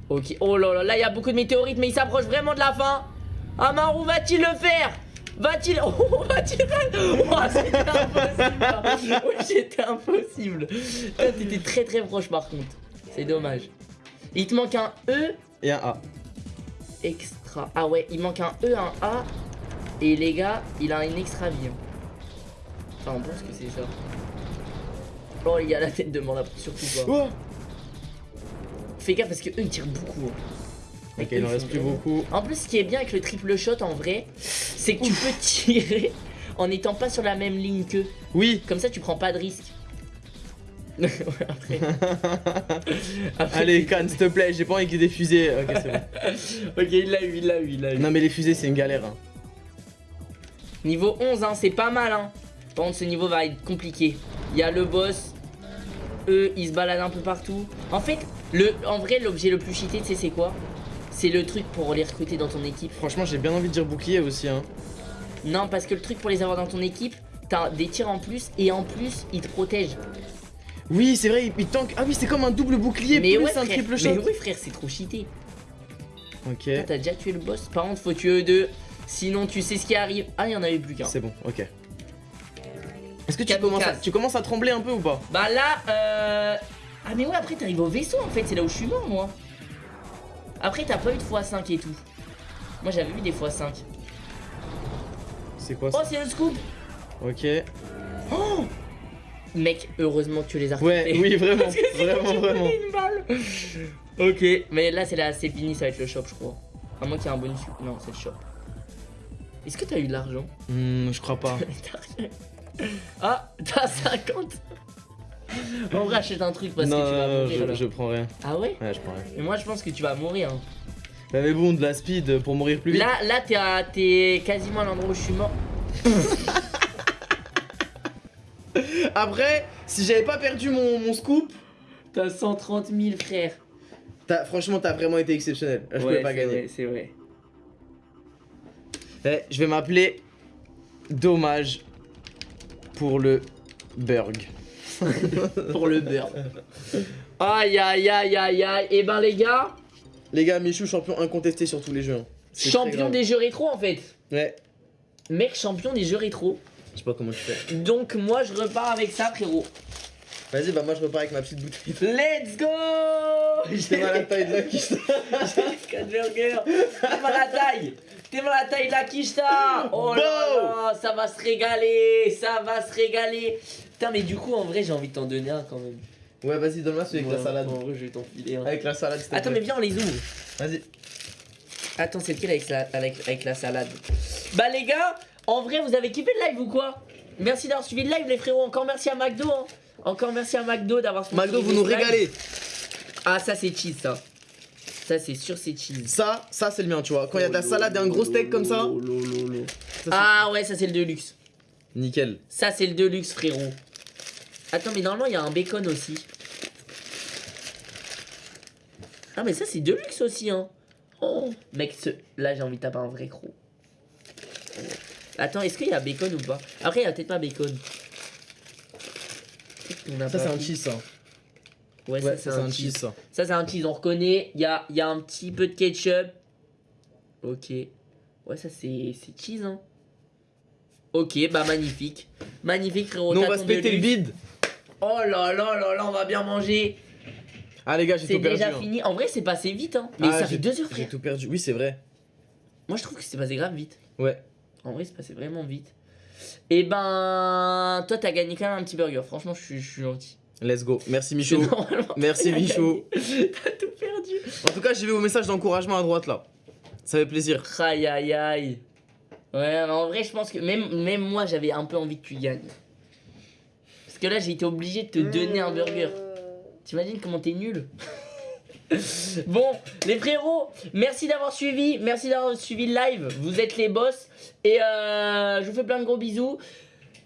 Ok, oh là là, là il y a beaucoup de météorites, mais il s'approche vraiment de la fin. Amaru va-t-il le faire? Va-t-il. Oh, va-t-il. Oh, c'était impossible. Oui, c'était impossible. Toi, t'étais très très proche par contre. C'est dommage. Il te manque un E Et un A. extra. Ah ouais, il manque un E, un A. Et les gars, il a une extra vie. Enfin, on pense que c'est ça. Oh, il y a la tête de mort surtout pas. Oh Fais gaffe parce que eux ils tirent beaucoup. hein. Ok, il en reste plus beaucoup. En plus, ce qui est bien avec le triple shot en vrai, c'est que tu peux tirer en n'étant pas sur la même ligne qu'eux. Oui Comme ça, tu prends pas de risque. Ouais, Après. Après, Allez, Cannes, s'il te plaît, j'ai pas envie qu'il y ait des fusées. Ok, c'est bon. Ok, il l'a eu, il l'a eu, il l'a eu. Non, mais les fusées, c'est une galère. Hein. Niveau 11, hein, c'est pas mal. Hein. Par contre, ce niveau va être compliqué. Il y a le boss. Eux, ils se baladent un peu partout. En fait, le, en vrai, l'objet le plus cheaté, tu sais, c'est quoi? C'est le truc pour les recruter dans ton équipe. Franchement, j'ai bien envie de dire bouclier aussi. Hein. Non, parce que le truc pour les avoir dans ton équipe, t'as des tirs en plus et en plus, ils te protègent. Oui, c'est vrai, il, tank. Ah oui, c'est comme un double bouclier mais plus ouais, un frère, triple mais shot. oui, frère, c'est trop cheaté. Ok, T'as déjà tué le boss. Par contre, faut tuer eux deux. Sinon, tu sais ce qui arrive. Ah, il y en avait plus qu'un. c'est bon, ok. Est-ce que tu commences, à, tu commences à trembler un peu ou pas Bah là, euh... Ah mais ouais, après t'arrives au vaisseau en fait, c'est là où je suis mort moi. Après t'as pas eu de x5 et tout. Moi j'avais eu des x5. C'est quoi Oh ça c'est le scoop Ok. Oh Mec, heureusement que tu les as Ouais, oui, vraiment, Parce que sinon, vraiment, vraiment. une balle. Ok, mais là c'est la c'est fini, ça va être le shop je crois. À moins qu'il y ait un bonus. Non, c'est le shop. Est-ce que t'as eu de l'argent? Hmm, je crois pas. Ah, t'as 50 En vrai, achète un truc parce non, que tu vas non, mourir. je, là. je prends rien. Ah ouais? Ouais, je prends rien. Mais moi je pense que tu vas mourir. hein. Bah, mais bon, de la speed pour mourir plus vite. Là, là t'es quasiment à l'endroit où je suis mort. Après, si j'avais pas perdu mon, mon scoop, T'as 130 000 frères. t'as- franchement, t'as vraiment été exceptionnel. Je pouvais pas gagner. c'est vrai. Eh, je vais m'appeler Dommage pour le Burg. Pour le beurre. Aïe aïe aïe aïe aïe. Et ben les gars, Les gars, Michou, champion incontesté sur tous les jeux. hein. Champion des jeux rétro en fait. Ouais, Mec, champion des jeux rétro. Je sais pas comment tu fais. Donc moi je repars avec ça frérot. Vas-y, bah moi je repars avec ma petite bouteille. Let's go T'es mal à la taille de la quiche. J'ai 4 burgers. T'es mal à la taille. T'es mal à la taille de la quicheta. Oh là là, ça va se régaler. Ça va se régaler. Putain, mais du coup, en vrai, j'ai envie de t'en donner un quand même. Ouais, vas-y, donne-moi celui avec Ouais, la salade. En vrai, je vais t'en filer un. Avec la salade, te Attends, plaît. mais viens, on les ouvre. Vas-y. Attends, c'est lequel avec la, avec, avec la salade? Bah, les gars, en vrai, vous avez kiffé le live ou quoi? Merci d'avoir suivi le live, les frérots. Encore merci à McDo. hein. Encore merci à McDo d'avoir sponsorisé McDo, vous nous live. régalez. Ah, ça, c'est cheese, ça. Ça, c'est sûr, c'est cheese. Ça, ça c'est le mien, tu vois. Quand il y a de la salade et un gros steak comme ça. ça, c'est- Ah, ouais, ça, c'est le deluxe. Nickel. Ça, c'est le deluxe, frérot. Attends, mais normalement, il y a un bacon aussi. Ah, mais ça, c'est de luxe aussi, hein. Oh, mec, ce... là, j'ai envie de taper un vrai croc. Attends, est-ce qu'il y a bacon ou pas Après, il y a peut-être pas bacon. A Ça, c'est un cheese, ça. Ouais, Ouais, ça, c'est un, cheese. ça. Ça, c'est un cheese, on reconnaît. Il y a, y a un petit peu de ketchup. Ok. Ouais, ça, c'est c'est cheese, hein. Ok, bah magnifique. Magnifique, frérot. Non, on va se péter le bide. Oh là là là là, on va bien manger. Ah, les gars, j'ai C'est tout perdu. déjà hein. fini. En vrai, c'est passé vite, hein. Mais Ah, ça j'ai- fait deux heures, J'ai frère. tout perdu. Oui, c'est vrai. Moi, je trouve que c'est passé grave vite. Ouais. En vrai, c'est passé vraiment vite. Et ben, toi, t'as gagné quand même un petit burger. Franchement, je suis, je suis gentil. Let's go. Merci, Michaud. Normalement, Merci, gagné. T'as tout perdu. En tout cas, j'ai vu vos messages d'encouragement à droite là. Ça fait plaisir. Aïe aïe aïe. Ouais, mais en vrai, je pense que même, même moi, j'avais un peu envie que tu gagnes. Parce que là, j'ai été obligé de te donner un burger. T'imagines comment t'es nul Bon, les frérots, merci d'avoir suivi, merci d'avoir suivi le live, vous êtes les boss. Et euh, je vous fais plein de gros bisous.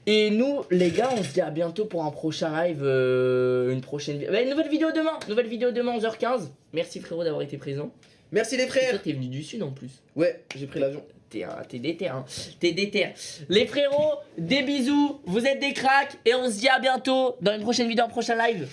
Et nous, les gars, on se dit à bientôt pour un prochain live, euh, une prochaine vidéo. une nouvelle vidéo demain, nouvelle vidéo demain 11h15. Merci frérot d'avoir été présent. Merci les frères. t'es venu du sud en plus. Ouais, j'ai pris l'avion. T'es un- t'es déter, hein. T'es déter. Les frérots, des bisous, vous êtes des cracks. Et on se dit à bientôt dans une prochaine vidéo, un prochain live.